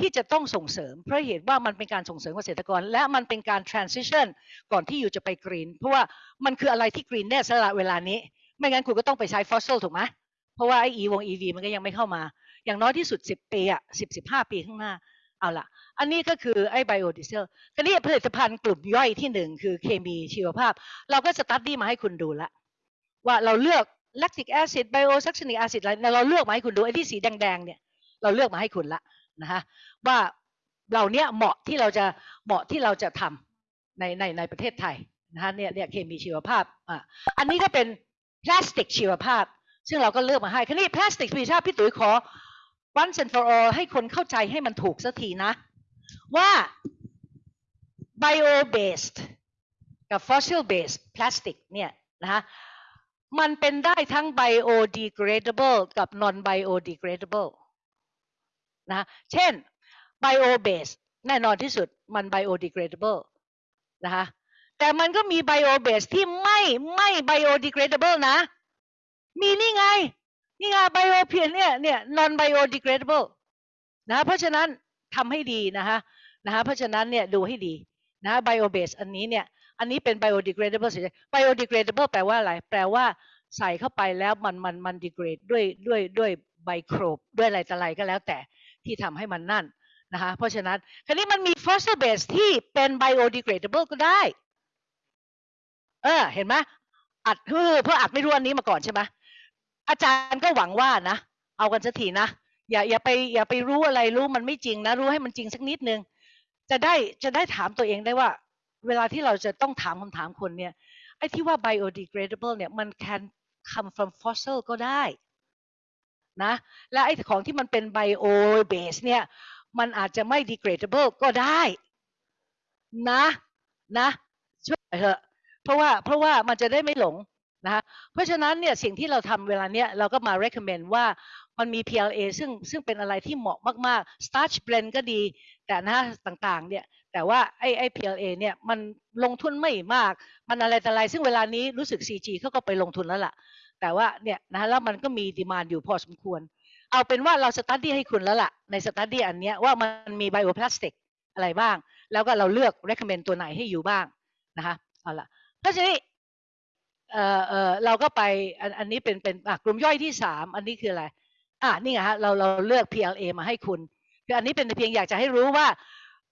ที่จะต้องส่งเสริม เพราะเหตุว่ามันเป็นการส่งเสริมเกษตรกร และมันเป็นการ transition ก่อนที่ you จะไป green เพราะว่ามันคืออะไรที่ green แน่ๆล่ะเวลานี้ ไม่งั้นคุณก็ต้องไปใช้ฟอสซิลถูกไหมเพราะว่าไอ้ e วง EV มันก็ยังไม่เข้ามา อย่างน้อยที่สุด 10 ปีอะ10 15 ปีข้างหน้าเอาละอันนี้ก็คือไอ้ไบโอดีเซลทีนี้ผลิตภัณฑ์กลุ่มย่อยที่หนึ่งคือเคมีชีวภาพ เราก็ study มาให้คุณดูละว่าเราเลือก lactic acid bio succinic acid อะไรเราเลือกมาให้คุณดูไอ้ที่สีแดงๆเนี่ยเราเลือกมาให้คุณละ นะคะว่าเราเนี้ยเหมาะที่เราจะเหมาะที่เราจะทำในในในประเทศไทยนะคะเนี่ยเนี่ยเคมีชีวภาพอะอันนี้ก็เป็นพลาสติกชีวภาพ ซึ่งเราก็เลือกมาให้คราวนี้พลาสติกชีวภาพพี่ตุ๋ยขอ once and for all ให้คนเข้าใจให้มันถูกสักทีนะ ว่า bio based กับ fossil based plastic เนี่ยนะคะมันเป็นได้ทั้ง biodegradable กับ non biodegradable นะเช่น bio base แน่นอนที่สุดมัน biodegradable นะคะแต่มันก็มี bio base ที่ไม่ไม่ biodegradable นะ มีนี่ไง นี่ไง bio เพียเนี่ยเนี่ย non biodegradable นะเพราะฉะนั้นทำให้ดีนะคะนะคะเพราะฉะนั้นเนี่ยดูให้ดีนะ bio base อันนี้เนี่ยอันนี้เป็น biodegradable เฉยๆ biodegradable แปลว่าอะไร แปลว่าใส่เข้าไปแล้วมันมันมัน degrade ด้วยด้วยด้วยไบโครบด้วยอะไรต่ออะไรก็แล้วแต่ ที่ทำให้มันนั่นนะคะเพราะฉะนั้นคราวนี้มันมี fossil base ที่เป็น biodegradable ก็ได้ เออ เห็นไหมอัดเพราะอัดไม่รู้อันนี้มาก่อนใช่ไหมอาจารย์ก็หวังว่านะ เอากันสักทีนะ อย่าอย่าไปอย่าไปรู้อะไรรู้มันไม่จริงนะ รู้ให้มันจริงสักนิดนึง จะได้จะได้ถามตัวเองได้ว่า เวลาที่เราจะต้องถามคำถามคนเนี่ยไอ้ที่ว่า biodegradable เนี่ยมัน can come from fossil ก็ได้ นะและไอ้ของที่มันเป็น bio base เนี่ยมันอาจจะไม่ degradable ก็ได้นะนะช่วยเถอะเพราะว่าเพราะว่ามันจะได้ไม่หลงนะคะเพราะฉะนั้นเนี่ยสิ่งที่เราทำเวลาเนี้ยเราก็มา recommend ว่ามันมี PLA ซึ่งซึ่งเป็นอะไรที่เหมาะมาก ๆ starch blend ก็ดี แต่นะต่างๆ เนี่ยแต่ว่าไอ้ไอ้ PLA เนี่ยมันลงทุนไม่มาก มันอะไรแต่อะไรซึ่งเวลานี้รู้สึก CG เขาก็ไปลงทุนแล้วล่ะ แต่ว่าเนี่ยนะแล้วมันก็มี demand อยู่พอสมควร เอาเป็นว่าเรา study ให้คุณแล้วล่ะ ใน study อันเนี้ยว่ามันมี bioplastic อะไรบ้าง แล้วก็เราเลือก recommend ตัวไหนให้ you บ้างนะคะเอาละเพราะฉะนั้นเอ่อเอ่อเราก็ไปอันอันนี้เป็นเป็นอะกลุ่มย่อยที่สามอันนี้คืออะไรอะนี่ไงฮะเราเราเลือก PLA มาให้คุณคืออันนี้เป็นเพียงอยากจะให้รู้ว่า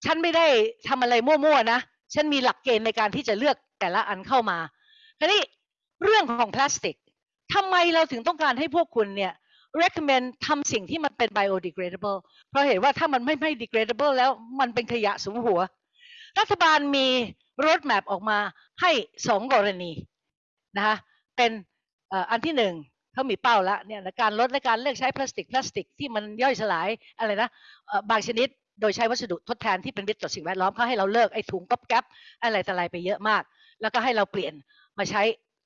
ฉันไม่ได้ทำอะไรมั่วๆนะ ฉันมีหลักเกณฑ์ในการที่จะเลือกแต่ละอันเข้ามาคราวนี้เรื่องของพลาสติก ทำไมเราถึงต้องการให้พวกคุณเนี่ย recommend ทำสิ่งที่มันเป็น biodegradable เพราะเห็นว่าถ้ามันไม่ไม่ degradable แล้วมันเป็นขยะสูงหัว รัฐบาลมี road map ออกมาให้สองกรณีนะคะเป็นอันที่หนึ่งเขามีเป้าละเนี่ยการลดและการเลิกใช้พลาสติกพลาสติกที่มันย่อยสลายอะไรนะบางชนิดโดยใช้วัสดุทดแทนที่เป็นมิตรต่อสิ่งแวดล้อมเขาให้เราเลิกไอ้ถุงก๊อบแก๊บอะไรต่ออะไรไปเยอะมาก แล้วก็ให้เราเปลี่ยนมาใช้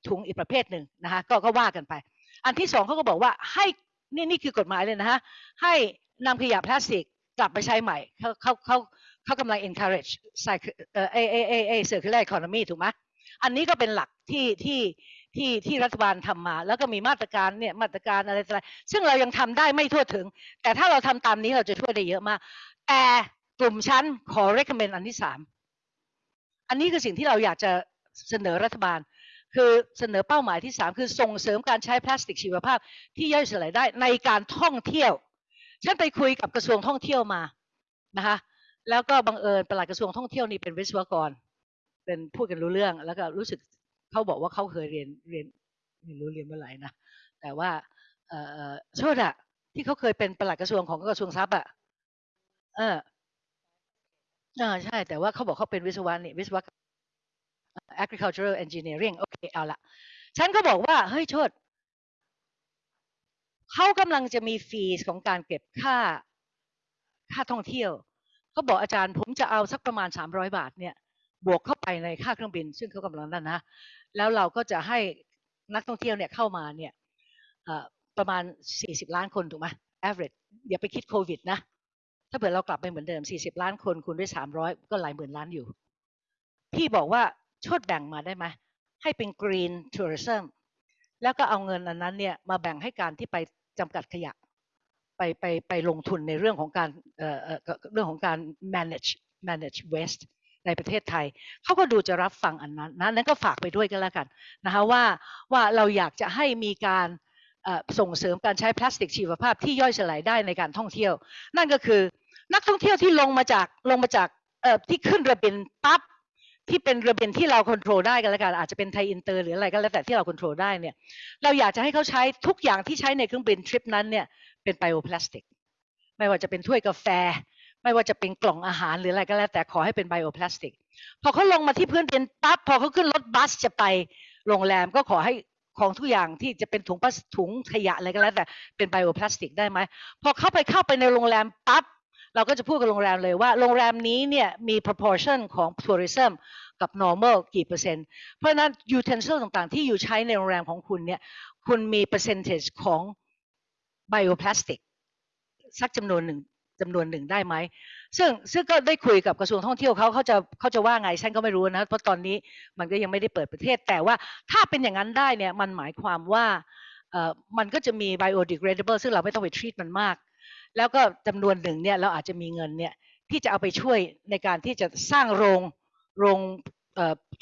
ถุงอีกประเภทหนึ่งนะคะก็ก็ว่ากันไป อันที่สองเขาก็บอกว่าให้นี่นี่คือกฎหมายเลยนะฮะให้นำขยะพลาสติกกลับไปใช้ใหม่เขาเขาเขาเขากำลัง encourage ใส่เอ่อเอเอเอเอ circular economy ถูกไหมอันนี้ก็เป็นหลักที่ที่ที่ที่รัฐบาลทำมา แล้วก็มีมาตรการเนี่ยมาตรการอะไรต่างๆซึ่งเรายังทำได้ไม่ทั่วถึง แต่ถ้าเราทำตามนี้เราจะช่วยได้เยอะมาก แต่กลุ่มชั้นขอ recommend อันที่สามอันนี้คือสิ่งที่เราอยากจะเสนอรัฐบาล คือเสนอเป้าหมายที่สามคือส่งเสริมการใช้พลาสติกชีวภาพ ที่ย่อยสลายได้ในการท่องเที่ยวฉันไปคุยกับกระทรวงท่องเที่ยวมานะคะแล้วก็บังเอิญปลัดกระทรวงท่องเที่ยวนี่เป็นวิศวกร เป็นพูดกันรู้เรื่องแล้วก็รู้สึกเขาบอกว่าเขาเคยเรียนเรียนไม่รู้เรียนเมื่อไหร่นะแต่ว่าเออโทษอะที่เขาเคยเป็นปลัดกระทรวงของกระทรวงทรัพย์อะเอออาใช่ แต่ว่าเขาบอกเขาเป็นวิศวะนี่วิศวะ agricultural engineering โอเคเอาละฉันก็บอกว่าเฮ้ยชดเขากำลังจะมีฟีสของการเก็บค่าค่าท่องเที่ยวเขาบอกอาจารย์ผมจะเอาสักประมาณ 300 บาทเนี่ยบวกเข้าไปในค่าเครื่องบิน ซึ่งเขากำลังนั่นนะแล้วเราก็จะให้นักท่องเที่ยวเนี่ยเข้ามาเนี่ยประมาณ 40 ล้านคนถูกไหม average อย่าไปคิดโควิดนะ ถ้าเผื่อเรากลับไปเหมือนเดิม 40 ล้านคนคูณด้วย 300 ก็หลายหมื่นล้านอยู่ พี่บอกว่า ชดแบ่งมาได้ไหมให้เป็น green tourism แล้วก็เอาเงินอันนั้นเนี่ยมาแบ่งให้การที่ไปจำกัดขยะ ไปไปไปลงทุนในเรื่องของการเอ่อเรื่องของการ manage manage waste ในประเทศไทยเขาก็ดูจะรับฟังอันนั้นนะนั้นก็ฝากไปด้วยกันแล้วกันนะคะว่าว่าเราอยากจะให้มีการส่งเสริมการใช้พลาสติกชีวภาพที่ย่อยสลายได้ในการท่องเที่ยว นั่นก็คือนักท่องเที่ยวที่ลงมาจากลงมาจากที่ขึ้นเรือบินปั๊บ ที่เป็นเรือบินที่เราควบคุมได้กันแล้วกันอาจจะเป็นไทยอินเตอร์หรืออะไรก็แล้วแต่ที่เราควบคุมได้เนี่ยเราอยากจะให้เขาใช้ทุกอย่างที่ใช้ในเครื่องบินทริปนั้นเนี่ยเป็นไบโอพลาสติกไม่ว่าจะเป็นถ้วยกาแฟ ไม่ว่าจะเป็นกล่องอาหารหรืออะไรก็แล้วแต่ขอให้เป็นไบโอพลาสติกพอเขาลงมาที่พื้นดินปั๊บพอเขาขึ้นรถบัสจะไปโรงแรมก็ขอให้ของทุกอย่างที่จะเป็นถุงพลาสถุงขยะอะไรก็แล้วแต่เป็นไบโอพลาสติกได้ไหมพอเข้าไปเข้าไปในโรงแรมปั๊บ เราก็จะพูดกับโรงแรมเลยว่าโรงแรมนี้เนี่ยมี proportion ของ tourism กับ normal กี่เปอร์เซ็นต์ เพราะนั้น utensil ต่างๆ ที่อยู่ใช้ในโรงแรมของคุณเนี่ยคุณมี percentage ของ bioplastic สักจำนวนหนึ่งจำนวนหนึ่งได้ไหม ซึ่งซึ่งก็ได้คุยกับกระทรวงท่องเที่ยวเขาเขาจะเขาจะว่าไงฉันก็ไม่รู้นะ เพราะตอนนี้มันก็ยังไม่ได้เปิดประเทศ แต่ว่าถ้าเป็นอย่างนั้นได้เนี่ยมันหมายความว่าเอ่อมันก็จะมี biodegradable ซึ่งเราไม่ต้องไป treat มันมาก แล้วก็จำนวนหนึ่งเนี่ยเราอาจจะมีเงินเนี่ยที่จะเอาไปช่วยในการที่จะสร้างโรงโรง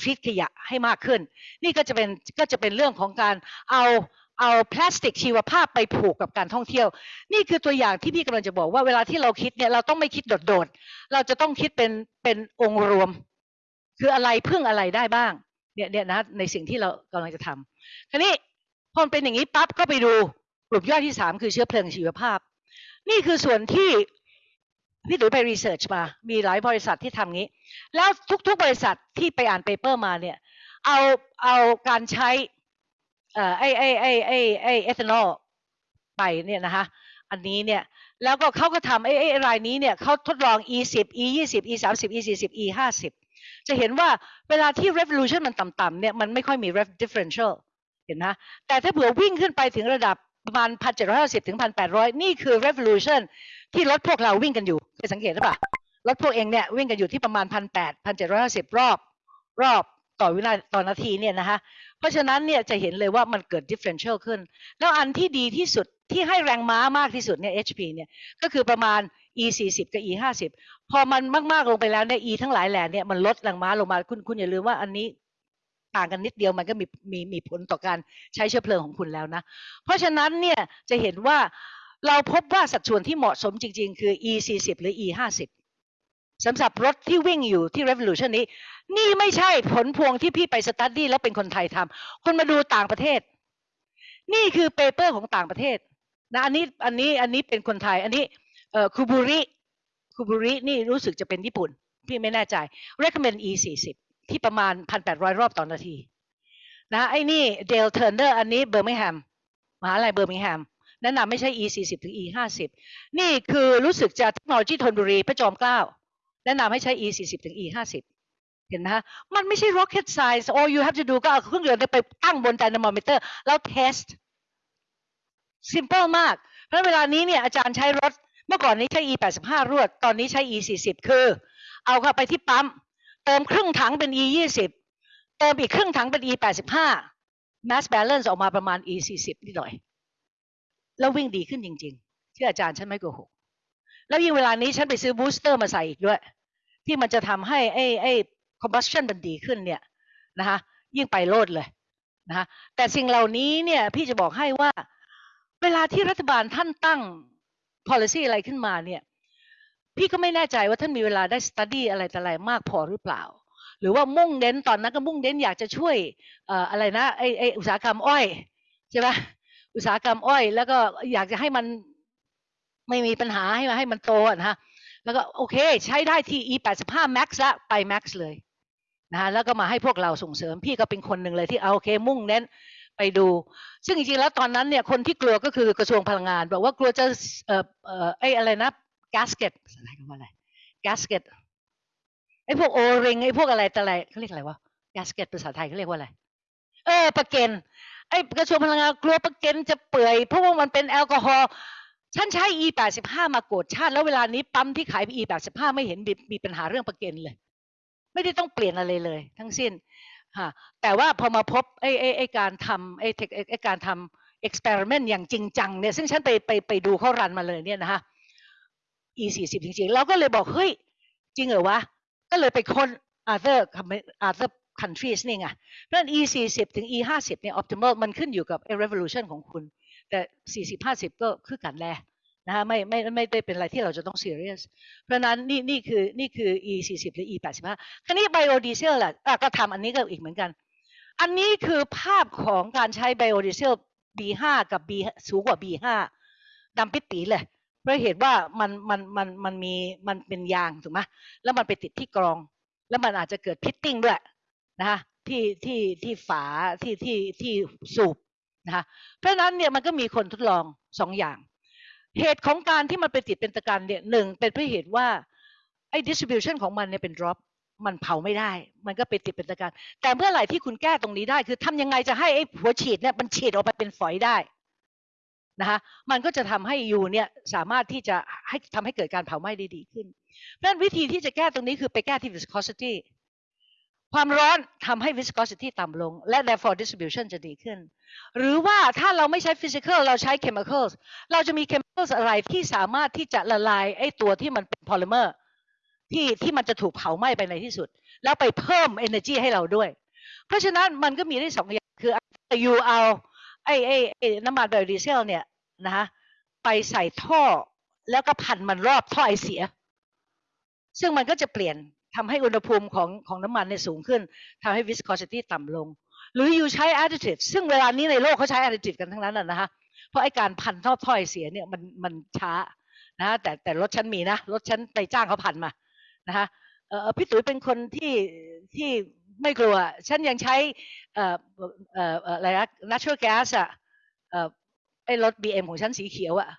ทรีตขยะให้มากขึ้น นี่ก็จะเป็นก็จะเป็นเรื่องของการเอาเอาพลาสติกชีวภาพไปผูกกับการท่องเที่ยว นี่คือตัวอย่างที่พี่กำลังจะบอกว่าเวลาที่เราคิดเนี่ยเราต้องไม่คิดโดดๆ เราจะต้องคิดเป็นเป็นองค์รวม คืออะไรพึ่งอะไรได้บ้างเนี่ยเนี่ยนะในสิ่งที่เรากำลังจะทำคราวนี้พอเป็นอย่างนี้ปั๊บก็ไปดูกลุ่มย่อยที่สามคือเชื้อเพลิงชีวภาพ นี่คือส่วนที่พี่ตุ๋ยไป research มา มีหลายบริษัทที่ทำงี้ แล้วทุกๆบริษัทที่ไปอ่าน paper มาเนี่ย เอาเอาการใช้เอ่อไอไอไอไอไอเอทานอลไปเนี่ยนะคะอันนี้เนี่ย แล้วก็เขาก็ทำไอไอรายนี้เนี่ยเขาทดลอง e 10 e 20 e 30 e 40 e 50จะเห็นว่าเวลาที่ revolution มันต่ำๆเนี่ย มันไม่ค่อยมี differential เห็นนะแต่ถ้าเผื่อวิ่งขึ้นไปถึงระดับ ประมาณ 1,750 ถึง 1,800 นี่คือ revolution ที่รถพวกเราวิ่งกันอยู่เคยสังเกตหรือเปล่ารถพวกเองเนี่ยวิ่งกันอยู่ที่ประมาณพันแปดพันเจ็ดร้อยห้าสิบรอบ รอบต่อวินาต่อนาทีเนี่ยนะคะเพราะฉะนั้นเนี่ยจะเห็นเลยว่ามันเกิด differential ขึ้น แล้วอันที่ดีที่สุดที่ให้แรงม้ามากที่สุดเนี่ย HP เนี่ยก็คือประมาณ E 40กับ E 50พอมันมาก ๆ ลงไปแล้วเนี่ย E ทั้งหลายแหล่เนี่ยมันลดแรงม้าลงมาคุณคุณอย่าลืมว่าอันนี้ ต่างกันนิดเดียวมันก็มีมีมีผลต่อการใช้เชื้อเพลิงของคุณแล้วนะ เพราะฉะนั้นเนี่ยจะเห็นว่าเราพบว่าสัดส่วนที่เหมาะสมจริง ๆ คือ e 40หรือ e 50สำหรับรถที่วิ่งอยู่ที่ revolution นี้ นี่ไม่ใช่ผลพวงที่พี่ไป study แล้วเป็นคนไทยทำคนมาดูต่างประเทศ นี่คือ paper ของต่างประเทศนะอันนี้อันนี้อันนี้เป็นคนไทย อันนี้เอ่อคูบูริคูบูรินี่รู้สึกจะเป็นญี่ปุ่น พี่ไม่แน่ใจ recommend e 40 ที่ประมาณ 1,800 รอบต่อนาทีนะไอ้นี่เดลเทอร์เนอร์อันนี้เบอร์มิงแฮมมหาลัยเบอร์มิงแฮมแนะนำให้ใช้ e 40ถึง e 50นี่คือรู้สึกจะเทคโนโลยีธนบุรีพระจอมเกล้าแนะนำให้ใช้ e 40ถึง e 50เห็นไหมฮะมันไม่ใช่ rocket science all you have to do ก็เอาเครื่องยนต์ไปตั้งบน dynamometer แล้ว test simple มาก เพราะเวลานี้เนี่ยอาจารย์ใช้รถ เมื่อก่อนนี้ใช้ e 85รวด ตอนนี้ใช้ e 40คือ เอาเข้าไปที่ปั๊ม เติมครึ่งถังเป็น e 20เติมอีกครึ่งถังเป็น e 85 mass balance ออกมาประมาณ e 40นิดหน่อย แล้ววิ่งดีขึ้นจริงๆที่อาจารย์ฉันไม่โกหกแล้วยิ่งเวลานี้ฉันไปซื้อบูสเตอร์มาใส่อีกด้วย ที่มันจะทำให้ไอ้ไอ้ combustion มันดีขึ้นเนี่ยนะคะยิ่งไปโลดเลยนะคะแต่สิ่งเหล่านี้เนี่ยพี่จะบอกให้ว่า เวลาที่รัฐบาลท่านตั้ง policy อะไรขึ้นมาเนี่ย พี่ก็ไม่แน่ใจว่าท่านมีเวลาได้ study อะไรแต่อะไรมากพอหรือเปล่า หรือว่ามุ่งเน้นตอนนั้นก็มุ่งเน้นอยากจะช่วยอะไรนะไอไออุตสาหกรรมอ้อยใช่ไหมอุตสาหกรรมอ้อย แล้วก็อยากจะให้มันไม่มีปัญหาให้มาให้มันโตนะฮะแล้วก็โอเค ใช้ได้ที่ e 8 5 max ละไป max เลยนะฮะแล้วก็มาให้พวกเราส่งเสริมพี่ก็เป็นคนหนึ่งเลยที่เอาโอเค มุ่งเน้นไปดู ซึ่งจริงๆแล้วตอนนั้นเนี่ยคนที่กลัวก็คือกระทรวงพลังงาน บอกว่ากลัวจะเอ่อเอ่อไอ้อะไรนะ gasket อะไรกันว่าอะไร gasket ไอ้พวกโอริงไอ้พวกอะไรแต่อะไรเขาเรียกอะไรวะ gasket ภาษาไทยเขาเรียกว่าอะไร เออประเก็นไอ้กระทรวงพลังงานกลัวประเก็นจะเปื่อยเพราะว่ามันเป็นแอลกอฮอล์ฉันใช้ e 8 5มาโกดชาติ แล้วเวลานี้ปั๊มที่ขาย e 8 5ไม่เห็นมีมีปัญหาเรื่องประเก็นเลย ไม่ได้ต้องเปลี่ยนอะไรเลย ทั้งสิ้นฮะแต่ว่าพอมาพบไอ้ไอ้ไอ้การทำไอ้เทคไอ้การทำเอ็กซ์เพร์เมนต์อย่างจริงจังเนี่ยซึ่งฉันไปไปไปดูเขารันมาเลยเนี่ยนะฮะ e 4 0จริงๆ เราก็เลยบอก เฮ้ย จริงเหรอวะ ก็เลยไปค้น other other countries นี่ไงเพราะฉะนั้น e 4 0ถึง e 5 0เนี่ย optimal มันขึ้นอยู่กับ revolution ของคุณ แต่40 50ก็คือกันแลนะฮะไม่ไม่ไม่ได้เป็นอะไรที่เราจะต้อง serious เพราะนั้นนี่นี่คือนี่คือ e 4 0หรือ e 8 5คราวนี้ biodiesel ล่ะอะก็ทำอันนี้ก็อีกเหมือนกัน อันนี้คือภาพของการใช้ biodiesel B5 กับ B สูงกว่า B5 ดำปิดปีเลย เพราะเหตุว่ามันมันมันมันมีมันเป็นยางถูกไหมแล้วมันไปติดที่กรอง แล้วมันอาจจะเกิดพิตติ้งด้วยนะคะที่ที่ที่ฝาที่ที่ที่สูบนะคะเพราะนั้นเนี่ยมันก็มีคนทดลองสองอย่าง เหตุของการที่มันไปติดเป็นตะกันเนี่ยหนึ่งเป็นเพราะเหตุว่าไอ้ distribution ของมันเนี่ยเป็น drop มันเผาไม่ได้ มันก็ไปติดเป็นตะกันแต่เมื่อไหร่ที่คุณแก้ตรงนี้ได้ คือทำยังไงจะให้ไอ้หัวฉีดเนี่ยมันฉีดออกไปเป็นฝอยได้ นะคะมันก็จะทำให้ยูเนี่ยสามารถที่จะให้ทำให้เกิดการเผาไหม้ได้ดีขึ้น เพราะฉะนั้นวิธีที่จะแก้ตรงนี้คือไปแก้ที่ viscosity ความร้อนทำให้ viscosity ต่ำลง และ therefore distribution จะดีขึ้น หรือว่าถ้าเราไม่ใช้ physical เราใช้ chemicals เราจะมี chemicals อะไรที่สามารถที่จะละลายไอ้ตัวที่มันเป็น polymer ที่ที่มันจะถูกเผาไหม้ไปในที่สุด แล้วไปเพิ่ม energy ให้เราด้วย เพราะฉะนั้นมันก็มีได้สองอย่างคือยูเอา ไอ้ไอ้ไอ้น้ำมันไบโอดีเซลเนี่ยนะคะไปใส่ท่อแล้วก็พันมันรอบท่อไอเสีย ซึ่งมันก็จะเปลี่ยนทำให้อุณหภูมิของของน้ำมันเนี่ยสูงขึ้นทำให้ viscosity ต่ำลง หรืออยู่ใช้ additive ซึ่งเวลานี้ในโลกเขาใช้ additive กันทั้งนั้นนะนะคะเพราะไอ้การพันท่อท่อไอเสียเนี่ยมันมันช้านะแต่แต่รถฉันมีนะรถฉันไปจ้างเขาพันมานะคะเออพี่ตุ๋ยเป็นคนที่ที่ ไม่กลัว ฉันยังใช้อะไรนะ natural gas อะเอ่อไอ้รถ BM ของฉันสีเขียวอะ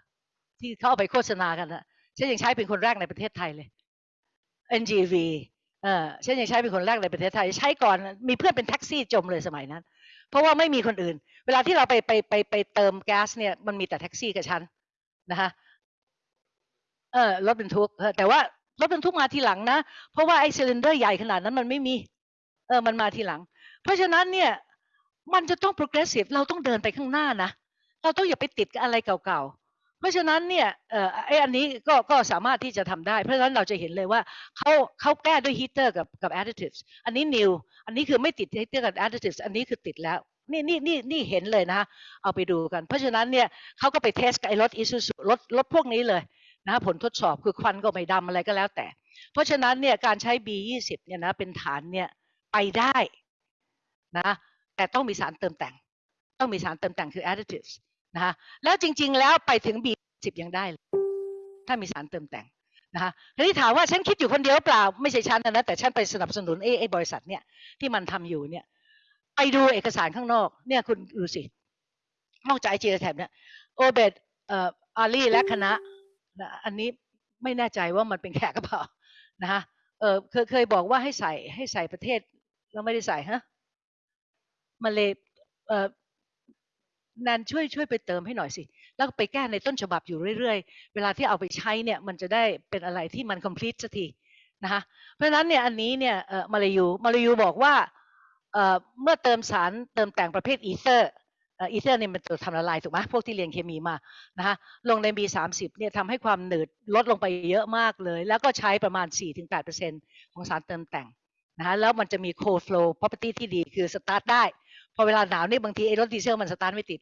ที่เขาเอาไปโฆษณากันอะ ฉันยังใช้เป็นคนแรกในประเทศไทยเลย NGV เออฉันยังใช้เป็นคนแรกในประเทศไทย ใช้ก่อนมีเพื่อนเป็นแท็กซี่จมเลยสมัยนั้น เพราะว่าไม่มีคนอื่น เวลาที่เราไปไปไปไปเติมแก๊สเนี่ยมันมีแต่แท็กซี่กับฉันนะคะเออรถบรรทุกแต่ว่ารถบรรทุกมาทีหลังนะ เพราะว่าไอ้ cylinder ใหญ่ขนาดนั้นมันไม่มี เออมันมาทีหลัง เพราะฉะนั้นเนี่ยมันจะต้อง progressive เราต้องเดินไปข้างหน้านะ เราต้องอย่าไปติดกับอะไรเก่าๆ เพราะฉะนั้นเนี่ยเอ่อไออันนี้ก็ก็สามารถที่จะทำได้ เพราะฉะนั้นเราจะเห็นเลยว่าเขาเขาแก้ด้วยฮีเตอร์กับกับ additives อันนี้ new อันนี้คือไม่ติดฮีเตอร์กับ additives อันนี้คือติดแล้วนี่นี่นี่นี่เห็นเลยนะเอาไปดูกัน เพราะฉะนั้นเนี่ยเขาก็ไป test กับไอ้รถ Isuzu รถรถพวกนี้เลยนะผลทดสอบคือควันก็ไม่ดำอะไรก็แล้วแต่ เพราะฉะนั้นเนี่ยการใช้ B20 เนี่ยนะเป็นฐานเนี่ย ไปได้นะแต่ต้องมีสารเติมแต่ง ต้องมีสารเติมแต่งคือ additives นะคะแล้วจริง ๆ แล้วไปถึง B10 ยังได้เลยถ้ามีสารเติมแต่งนะคะทีนี้ถามว่าฉันคิดอยู่คนเดียวเปล่า ไม่ใช่ฉันนะแต่ฉันไปสนับสนุนไอ้ไอ้บริษัทเนี่ยที่มันทำอยู่เนี่ย ไปดูเอกสารข้างนอกเนี่ยคุณดูสินอกจากไอจีแทบเนี่ยโอเบดเอ่ออาลีและคณะนะอันนี้ไม่แน่ใจว่ามันเป็นแขกกระเปล่านะคะเออเคยเคยบอกว่าให้ใส่ให้ใส่ประเทศ แล้วไม่ได้ใส่ฮะมาเลยเอ่อแนนช่วยช่วยไปเติมให้หน่อยสิ แล้วไปแก้ในต้นฉบับอยู่เรื่อยๆ เวลาที่เอาไปใช้เนี่ยมันจะได้เป็นอะไรที่มัน complete สักทีนะคะเพราะฉะนั้นเนี่ยอันนี้เนี่ยเอ่อมาลายูมาลายูบอกว่าเอ่อเมื่อเติมสารเติมแต่งประเภท ether ether เนี่ยมันตัวทำละลายถูกไหมพวกที่เรียนเคมีมานะคะลงใน B30 เนี่ยทำให้ความหนืดลดลงไปเยอะมากเลย แล้วก็ใช้ประมาณ 4-8%ของสารเติมแต่ง นะคะแล้วมันจะมี cold flow property ที่ดีคือสตาร์ทได้ พอเวลาหนาวนี่บางทีไอ้รถดีเซลมันสตาร์ทไม่ติด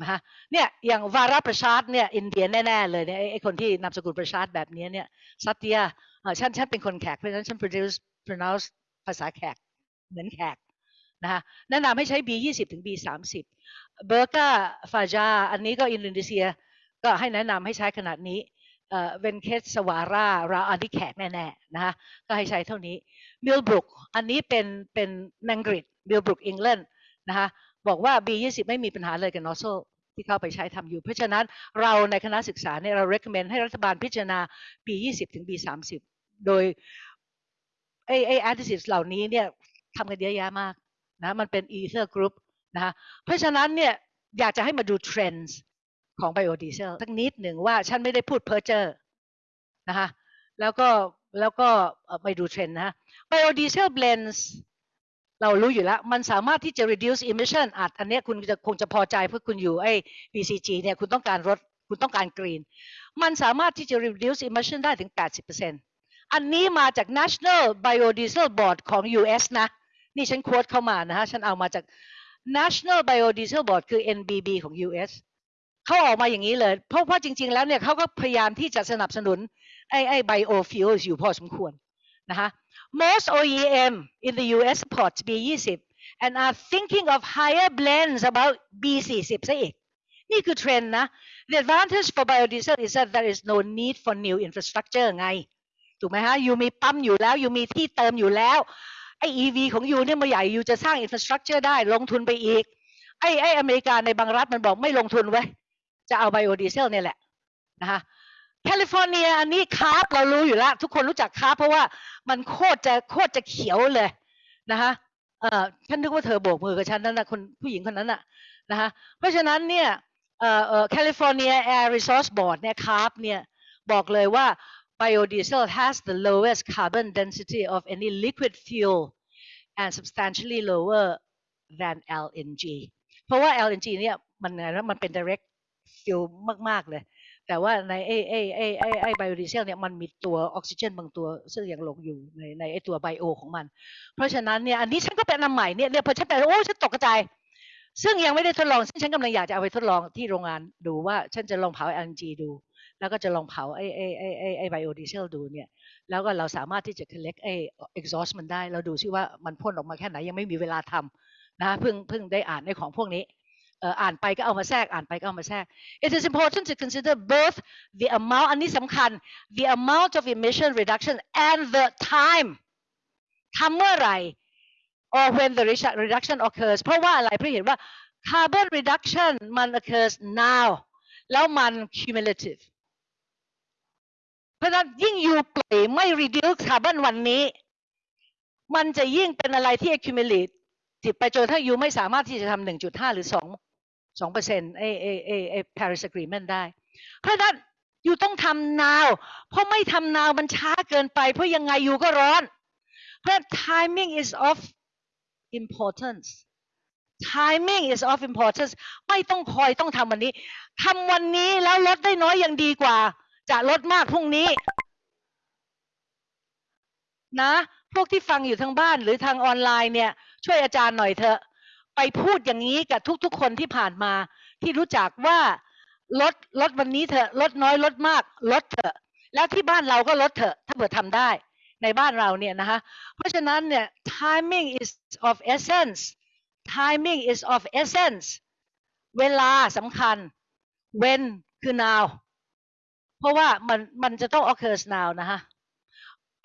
นะคะเนี่ยอย่างวาราประชาร์ดเนี่ยอินเดียแน่ๆเลยเนี่ยไอ้คนที่นามสกุลประชาร์ดแบบนี้เนี่ยซัตเตียเออฉันฉันเป็นคนแขกเพราะฉะนั้นฉัน produce pronounce ภาษาแขกเหมือนแขกนะคะแนะนำให้ใช้ B20 ถึง B30 เบอร์กาฟาจาอันนี้ก็อินโดนีเซียก็ให้แนะนำให้ใช้ขนาดนี้ เวนเคสสวาราราอันที่แขกแน่ๆนะคะก็ให้ใช้เท่านี้มิลบรุกอันนี้เป็นเป็นนังกฤษมิลบรุกอังกฤษนะคะบอกว่า B20 ไม่มีปัญหาเลยกับนอโซที่เข้าไปใช้ทำอยู่ เพราะฉะนั้นเราในคณะศึกษาเนี่ยเรา recommend ให้รัฐบาลพิจารณา B20 ถึง B30 โดยไอไอ additives เหล่านี้เนี่ยทำกันเยอะแยะมากนะมันเป็น ether group นะคะเพราะฉะนั้นเนี่ยอยากจะให้มาดู trends ของ biodiesel สักนิดหนึ่งว่าฉันไม่ได้พูดเพ้อเจ้อนะคะแล้วก็แล้วก็เอ่อไปดูเทรนด์นะ biodiesel blends เรารู้อยู่แล้ว มันสามารถที่จะ reduce emission อาจอันนี้คุณจะคงจะพอใจเพราะคุณอยู่ไอ้ BCG เนี่ยคุณต้องการลดคุณต้องการ green มันสามารถที่จะ reduce emission ได้ถึง 80%อันนี้มาจาก National Biodiesel Board ของ US นะ นี่ฉันโค้ดเข้ามานะฮะ ฉันเอามาจาก National Biodiesel Board คือ NBB ของ US เขาออกมาอย่างนี้เลย เพราะว่าจริง ๆ แล้วเนี่ยเขาก็พยายามที่จะสนับสนุนไอ้ไอ้ biofuels อยู่พอสมควรนะคะ Most OEM in the US support B20 and are thinking of higher blends about B40 ซะอีกนี่คือเทรนด์นะ The advantage for biodiesel is that there is no need for new infrastructure ไง ถูกไหมฮะยูมีปั๊มอยู่แล้วยูมีที่เติมอยู่แล้วไอ้ EV ของยูเนี่ยมาใหญ่ยูจะสร้าง infrastructure ได้ลงทุนไปอีก ไอ้ไอ้อเมริกาในบางรัฐมันบอกไม่ลงทุนไว้ จะเอาไบโอดีเซลเนี่ยแหละนะคะแคลิฟอร์เนียอันนี้ CARB เรารู้อยู่แล้ว ทุกคนรู้จัก CARB เพราะว่ามันโคตรจะโคตรจะเขียวเลยนะคะเอ่อฉันนึกว่าเธอโบกมือกับฉันนั่นนะคนผู้หญิงคนนั้นน่ะนะคะเพราะฉะนั้นเนี่ยเอ่อเอ่อแคลิฟอร์เนีย Air Resource Board เนี่ย CARB เนี่ยบอกเลยว่า biodiesel has the lowest carbon intensity of any liquid fuel and substantially lower than LNG เพราะว่า LNG เนี่ยมันไงนะมันเป็น direct fuel มาก ๆ เลย แต่ว่าในไอไอไอไอไอไบโอดีเซลเนี่ยมันมีตัวออกซิเจนบางตัวซึ่งยังหลงอยู่ในในไอตัวไบโอของมัน เพราะฉะนั้นเนี่ยอันนี้ฉันก็เป็นอันใหม่เนี่ยเนี่ยพอฉันไปโอ้ฉันตกกระใจซึ่งยังไม่ได้ทดลองซึ่งฉันกำลังอยากจะเอาไปทดลองที่โรงงานดูว่าฉันจะลองเผา LNG ดู แล้วก็จะลองเผาไอไอไอไอไอไบโอดีเซลดูเนี่ย แล้วก็เราสามารถที่จะ collect ไอ exhaust มันได้ เราดูซิว่ามันพ่นออกมาแค่ไหนยังไม่มีเวลาทำนะเพิ่งเพิ่งได้อ่านในของพวกนี้ อ่ออ่านไปก็เอามาแทรกอ่านไปก็เอามาแทรก It is important to consider both the amount อันนี้สำคัญ the amount of emission reduction and the time ทำเมื่อไหร่ or when the reduction occurs เพราะว่าอะไรเพราะเห็นว่า carbon reduction มัน occurs now แล้วมัน cumulative เพราะฉะนั้นยิ่งอยู่ปล่อยไม่ reduce carbon วันนี้ มันจะยิ่งเป็นอะไรที่ accumulate ติดไปจนถ้ายูไม่สามารถที่จะทำหนึ่งจุดห้าหรือสอง สองเปอร์เซ็นต์ไอไอไอไอ Paris Agreement ได้เพราะฉะนั้นอยู่ต้องทำ now เพราะไม่ทำ now มันช้าเกินไป เพราะยังไงอยู่ก็ร้อน เพราะ timing is of importance timing is of importance ไม่ต้องคอยต้องทำวันนี้ทำวันนี้แล้วลดได้น้อยยังดีกว่า จะลดมากพรุ่งนี้ นะ พวกที่ฟังอยู่ทางบ้านหรือทางออนไลน์เนี่ย ช่วยอาจารย์หน่อยเถอะ ไปพูดอย่างนี้กับทุกๆ คนที่ผ่านมา ที่รู้จักว่าลดลดวันนี้เถอะลดน้อยลดมากลดเถอะ แล้วที่บ้านเราก็ลดเถอะ ถ้าเผื่อทำได้ในบ้านเราเนี่ยนะคะเพราะฉะนั้นเนี่ย timing is of essence timing is of essence เวลาสำคัญ when คือ now เพราะว่ามันมันจะต้อง occurs now นะคะ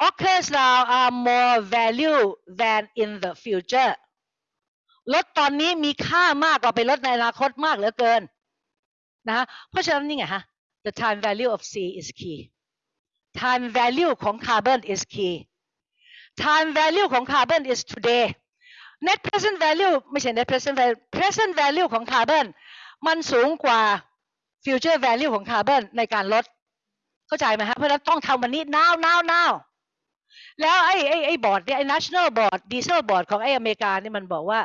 occurs now are more value than in the future ลดตอนนี้มีค่ามากกว่าไปลดในอนาคตมากเหลือเกินนะเพราะฉะนั้นนี่ไงฮะ the time value of C is key time value ของ carbon is key time value ของ carbon is today net present value ไม่ใช่ net present value present value ของ carbon มันสูงกว่า future value ของ carbon ในการลด เข้าใจไหมฮะ เพราะฉะนั้นต้องทำวันนี้ now now now แล้วไอ้ไอ้ไอ้บอร์ดเนี่ยไอ้ national board diesel board ของไอ้อเมริกานี่มันบอกว่า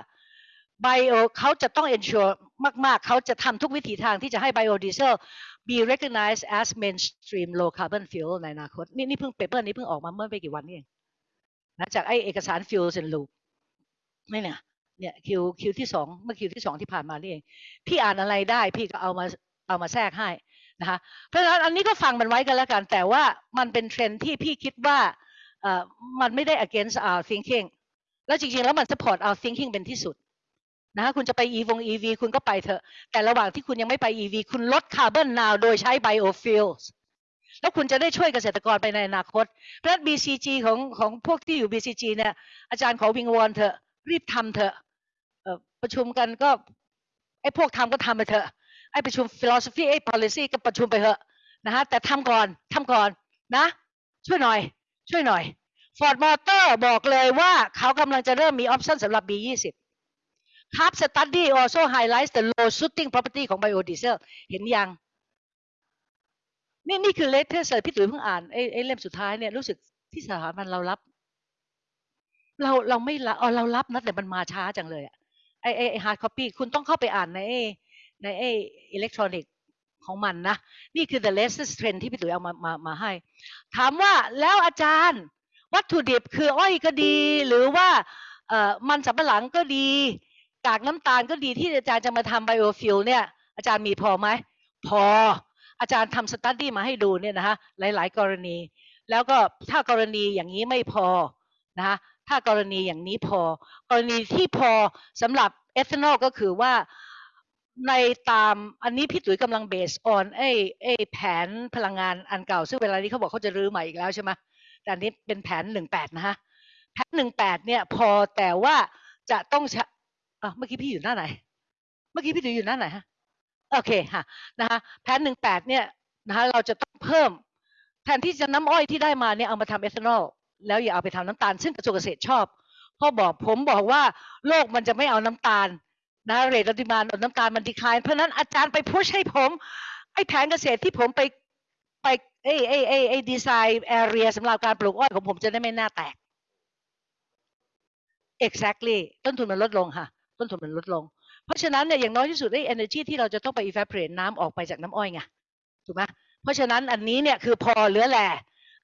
bio เขาจะต้อง ensure มาก ๆ เขาจะทำทุกวิถีทางที่จะให้ biodiesel be recognized as mainstream low carbon fuel ในอนาคต นี่นี่เพิ่ง paper นี้เพิ่งออกมาเมื่อไม่กี่วันนี่เองนะจากไอเอกสาร fuel and lube นี่เนี่ยเนี่ย Q Q ที่สองเมื่อ Q ที่สองที่ผ่านมานี่เอง พี่อ่านอะไรได้พี่ก็เอามาเอามาแทรกให้นะคะเพราะฉะนั้นอันนี้ก็ฟังมันไว้กันแล้วกัน แต่ว่ามันเป็นเทรนที่พี่คิดว่าเอ่อมันไม่ได้ against our thinking แล้วจริงๆ แล้วมัน support our thinking เป็นที่สุด นะคะคุณจะไป e วง EV คุณก็ไปเถอะ แต่ระหว่างที่คุณยังไม่ไป EV คุณลดคาร์บอนนาวโดยใช้ biofuels แล้วคุณจะได้ช่วยเกษตรกรไปในอนาคตเพราะ BCG ของของพวกที่อยู่ BCG เนี่ย อาจารย์ขอวิงวอนเถอะ รีบทำเถอะประชุมกันก็ไอ้พวกทำก็ทำไปเถอะ ไอ้ประชุม philosophy ไอ้ policy ก็ประชุมไปเถอะนะฮะแต่ทำก่อนทำก่อนนะ ช่วยหน่อย ช่วยหน่อย Ford Motor บอกเลยว่าเขากำลังจะเริ่มมี option สำหรับ B20 ครับ study also highlights the low shooting property ของ biodiesel เห็นยัง นี่นี่คือ latest เลยพี่ตุ๋ยเพิ่งอ่านไอ้ไอ้เล่มสุดท้ายเนี่ยรู้สึกที่สถาบันเรารับ เราเราไม่รับอ๋อเรารับนะแต่มันมาช้าจังเลยอะไอ้ไอ้ไอ้ hard copy คุณต้องเข้าไปอ่านในในไอ้อิเล็กทรอนิกส์ของมันนะ นี่คือ the latest trend ที่พี่ตุ๋ยเอามามามาให้ ถามว่าแล้วอาจารย์ วัตถุดิบคืออ้อยก็ดี หรือว่าเอ่อมันสำปะหลังก็ดี กากน้ำตาลก็ดีที่อาจารย์จะมาทำ biofuel เนี่ย อาจารย์มีพอไหม พอ อาจารย์ทำ study มาให้ดูเนี่ยนะคะหลาย ๆ กรณี แล้วก็ถ้ากรณีอย่างนี้ไม่พอนะคะถ้ากรณีอย่างนี้พอ กรณีที่พอสำหรับเอทานอลก็คือว่าในตามอันนี้พี่ตุ๋ยกำลังเบสออนไอ้ไอ้แผนพลังงานอันเก่า ซึ่งเวลานี้เขาบอกเขาจะรื้อใหม่อีกแล้วใช่ไหมแต่อันนี้เป็นแผนหนึ่งแปดนะฮะ แผนหนึ่งแปดเนี่ยพอแต่ว่าจะต้อง อะเมื่อกี้พี่อยู่หน้าไหน เมื่อกี้พี่ตุ๋ยอยู่หน้าไหนฮะ โอเคค่ะนะคะแผนหนึ่งแปดเนี่ยนะคะเราจะต้องเพิ่ม แทนที่จะน้ำอ้อยที่ได้มาเนี่ยเอามาทำเอทานอลแล้วอย่าเอาไปทำน้ำตาล ซึ่งกระทรวงเกษตรชอบพ่อบอกผมบอกว่าโลกมันจะไม่เอาน้ำตาลนะเรทปริมาณน้ำตาลมันดีคลายเพราะฉะนั้นอาจารย์ไปพุชให้ผม ไอ้แผนเกษตรที่ผมไปไปไอ้ไอ้ไอ้ไอ้ดีไซน์แอเรียสำหรับการปลูกอ้อยของผมจะได้ไม่หน้าแตก exactly ต้นทุนมันลดลงค่ะ ต้นทุนมันลดลง เพราะฉะนั้นเนี่ยอย่างน้อยที่สุดไอ้ energy ที่เราจะต้องไป evaporate น้ำออกไปจากน้ำอ้อยไงถูกไหมเพราะฉะนั้นอันนี้เนี่ยคือพอเหลือแหล่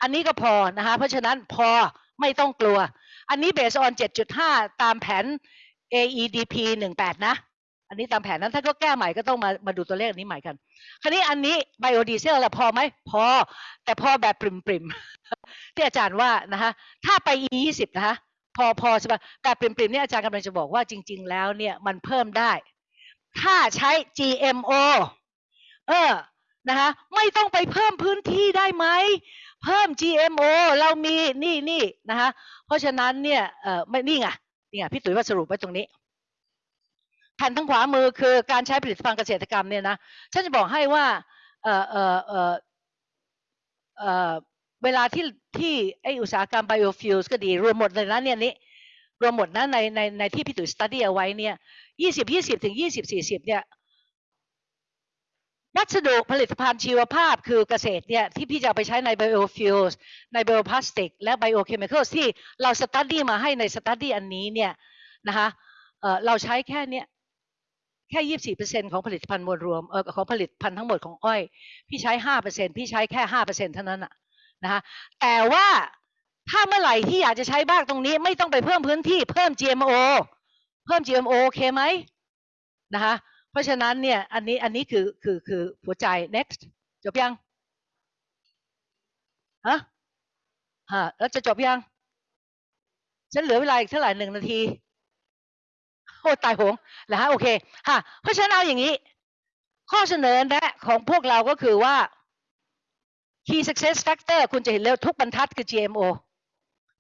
อันนี้ก็พอนะคะเพราะฉะนั้นพอไม่ต้องกลัว อันนี้ based on 7.5 ตามแผน AEDP 18 นะ อันนี้ตามแผนนั้นถ้าก็แก้ใหม่ก็ต้องมามาดูตัวเลขอันนี้ใหม่กัน คราวนี้อันนี้ biodiesel ละพอไหมพอ แต่พอแบบปริมๆที่อาจารย์ว่านะคะถ้าไป E 20 นะคะ พอพอใช่ปะแต่ปริมๆเนี่ยอาจารย์กำลังจะบอกว่าจริง ๆ แล้วเนี่ยมันเพิ่มได้ ถ้าใช้ GMO เออนะคะไม่ต้องไปเพิ่มพื้นที่ได้ไหมเพิ่ม GMO เรามีนี่นี่นะคะเพราะฉะนั้นเนี่ยเออไม่นี่ไงนี่ไงพี่ตุ๋ยว่าสรุปไว้ตรงนี้แผ่นทางขวามือคือการใช้ผลิตภัณฑ์เกษตรกรรมเนี่ยนะฉันจะบอกให้ว่าเออเออเออเออ เวลาที่ที่ไออุตสาหกรรม biofuels ก็ดี รวมหมดเลยนะเนี่ยนี้รวมหมดนะในในในที่พี่ตุ๋ย study เอาไว้เนี่ยยี่สิบยี่สิบถึงยี่สิบสี่สิบเนี่ยวัสดุผลิตภัณฑ์ชีวภาพคือเกษตรเนี่ยที่พี่จะไปใช้ใน biofuels ใน bioplastic และ biochemicals ที่เรา study มาให้ใน study อันนี้เนี่ยนะคะเออเราใช้แค่เนี้ยแค่ยี่สี่เปอร์เซ็นของผลิตภัณฑ์มวลรวมเออของผลิตภัณฑ์ทั้งหมดของอ้อย พี่ใช้ห้าเปอร์เซ็นพี่ใช้แค่ห้าเปอร์เซ็นเท่านั้นอะ นะคะแต่ว่าถ้าเมื่อไหร่ที่อยากจะใช้บ้างตรงนี้ ไม่ต้องไปเพิ่มพื้นที่เพิ่ม GMO เพิ่ม GMO โอเคไหมนะคะเพราะฉะนั้นเนี่ยอันนี้อันนี้คือคือคือหัวใจ next จบยังฮะฮะแล้วจะจบยัง ฉันเหลือเวลาอีกเท่าไหร่หนึ่งนาทีโอ้ตายโหงแล้วฮะโอเคฮะเพราะฉะนั้นเอาอย่างนี้ ข้อเสนอแนะของพวกเราก็คือว่า key success factor คุณจะเห็นเร็วทุกบรรทัดคือ GMO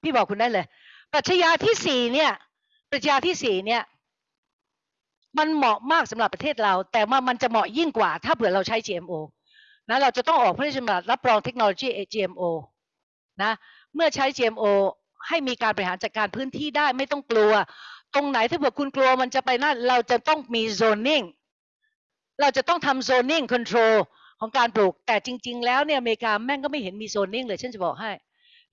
พี่บอกคุณได้เลย ปรัชญาที่สี่เนี่ย ปรัชญาที่สี่เนี่ย มันเหมาะมากสำหรับประเทศเรา แต่ว่ามันจะเหมาะยิ่งกว่า ถ้าเผื่อเราใช้ GMO นะเราจะต้องออกพระราชบัญญัติรับรองเทคโนโลยี GMO นะ เมื่อใช้ GMO ให้มีการบริหารจัดการพื้นที่ได้ไม่ต้องกลัว ตรงไหนถ้าเผื่อคุณกลัวมันจะไปนั่นเราจะต้องมี zoning เราจะต้องทำ zoning control ของการปลูก แต่จริง ๆ แล้วเนี่ยอเมริกาแม่งก็ไม่เห็นมี zoning เลยฉันจะบอกให้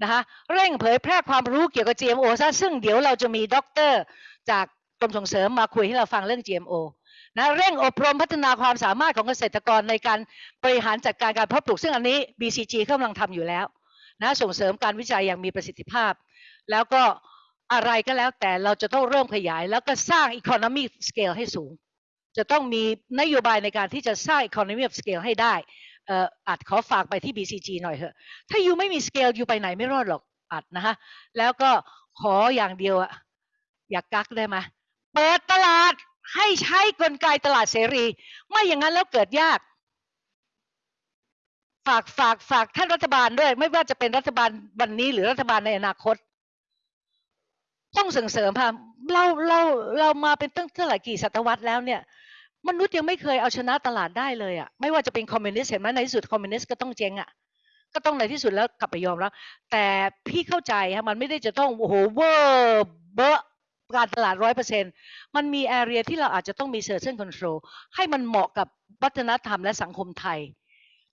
นะคะเร่งเผยแพร่ความรู้เกี่ยวกับ GMO ซะซึ่งเดี๋ยวเราจะมีด็อกเตอร์จากกรมส่งเสริมมาคุยให้เราฟังเรื่อง GMO นะเร่งอบรมพัฒนาความสามารถของเกษตรกรในการบริหารจัดการการเพาะปลูกซึ่งอันนี้ BCG กำลังทำอยู่แล้วนะส่งเสริมการวิจัยอย่างมีประสิทธิภาพ แล้วก็อะไรก็แล้วแต่เราจะต้องเริ่มขยาย แล้วก็สร้าง economy scale ให้สูง จะต้องมีนโยบายในการที่จะสร้าง economy of scale ให้ได้อ่ออัดขอฝากไปที่ BCG หน่อยเถอะ ถ้ายูไม่มี scale ยูไปไหนไม่รอดหรอกอัดนะฮะ แล้วก็ขออย่างเดียวอะอยากกักได้ไหมเปิดตลาดให้ใช้กลไกตลาดเสรี ไม่อย่างนั้นแล้วเกิดยาก ฝากฝากฝากท่านรัฐบาลด้วย ไม่ว่าจะเป็นรัฐบาลวันนี้หรือรัฐบาลในอนาคต ต้องส่งเสริมค่ะ เราเราเรามาเป็นตั้งเท่าไหร่กี่ศตวรรษแล้วเนี่ยมนุษย์ยังไม่เคยเอาชนะตลาดได้เลยอะไม่ว่าจะเป็นคอมมิวนิสต์เห็นไหมในที่สุดคอมมิวนิสต์ก็ต้องเจ๊งอะก็ต้องในที่สุดแล้วกลับไปยอมรับแต่พี่เข้าใจฮะมันไม่ได้จะต้องโอ้โหเวอร์เบอะการตลาดร้อยเปอร์เซ็นต์มันมี area ที่เราอาจจะต้องมี certain control ให้มันเหมาะกับวัฒนธรรมและสังคมไทย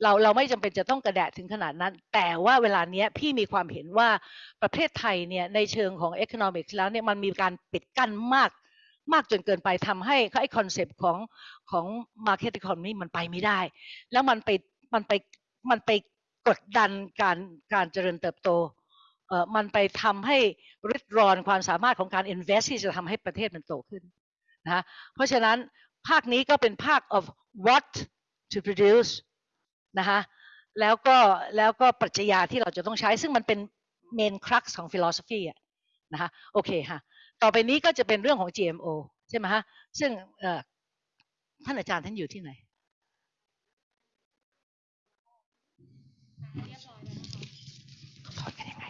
เราเราไม่จำเป็นจะต้องกระแดะถึงขนาดนั้น แต่ว่าเวลาเนี้ยพี่มีความเห็นว่าประเทศไทยเนี่ยในเชิงของ economics แล้วเนี่ยมันมีการปิดกั้นมาก มากจนเกินไปทำให้ไอ้ concept ของของ market economy มันไปไม่ได้ แล้วมันไปมันไปมันไปกดดันการการเจริญเติบโตเอ่อมันไปทำให้ริดรอนความสามารถของการ invest ที่จะทำให้ประเทศมันโตขึ้นนะเพราะฉะนั้นภาคนี้ก็เป็นภาค of what to produce นะคะแล้วก็แล้วก็ปรัชญาที่เราจะต้องใช้ ซึ่งมันเป็น main crux ของ philosophy อะนะคะโอเคค่ะต่อไปนี้ก็จะเป็นเรื่องของ GMO ใช่ไหมฮะซึ่งท่านอาจารย์ท่านอยู่ที่ไหนถอดกันยังไง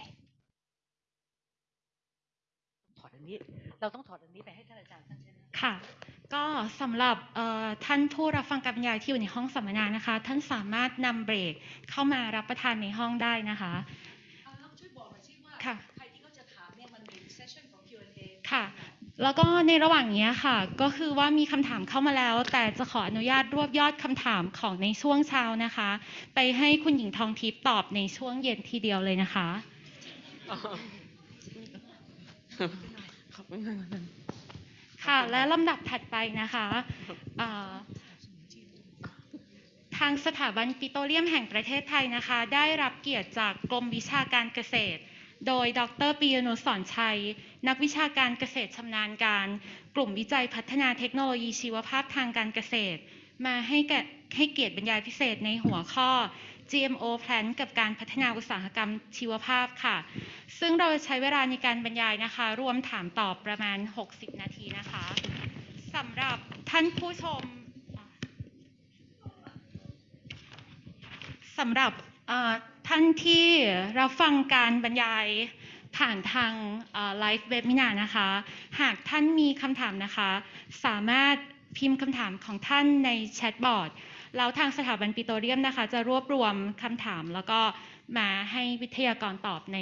ถอดอันนี้ เราต้องถอดอันนี้ไปให้ท่านอาจารย์ท่าน ค่ะ ก็สำหรับเอ่อท่านผู้รับฟังการบรรยายที่อยู่ในห้องสัมมนานะคะ ท่านสามารถนำเบรกเข้ามารับประทานในห้องได้นะคะเอาแล้วช่วยบอกหน่อยสิว่าค่ะใครที่เขาจะถามเนี่ยมันมีเซสชั่นของ Q&A ค่ะ แล้วก็ในระหว่างนี้ค่ะ ก็คือว่ามีคำถามเข้ามาแล้ว แต่จะขออนุญาตรวบยอดคำถามของในช่วงเช้านะคะ ไปให้คุณหญิงทองทิพย์ตอบในช่วงเย็นทีเดียวเลยนะคะขอบคุณค่ะ ค่ะ และลำดับถัดไปนะคะทางสถาบันปิโตรเลียมแห่งประเทศไทยนะคะ ได้รับเกียรติจากกรมวิชาการเกษตร โดยดรปียนุสรชัย นักวิชาการเกษตรชำนาญการ กลุ่มวิจัยพัฒนาเทคโนโลยีชีวภาพทางการเกษตร มาให้แก่ให้เกียรติบรรยายพิเศษในหัวข้อ GMO Plan กับการพัฒนาอุตสาหกรรมชีวภาพค่ะ ซึ่งเราจะใช้เวลาในการบรรยายนะคะ รวมถามตอบประมาณ 60 นาทีนะคะสำหรับท่านผู้ชมสำหรับท่านที่รับฟังการบรรยายผ่านทางไลฟ์เว็บมินานะคะ หากท่านมีคำถามนะคะ สามารถพิมพ์คำถามของท่านในแชทบอร์ด แล้วทางสถาบันปิโตรเลียมนะคะ จะรวบรวมคำถามแล้วก็มาให้วิทยากรตอบใน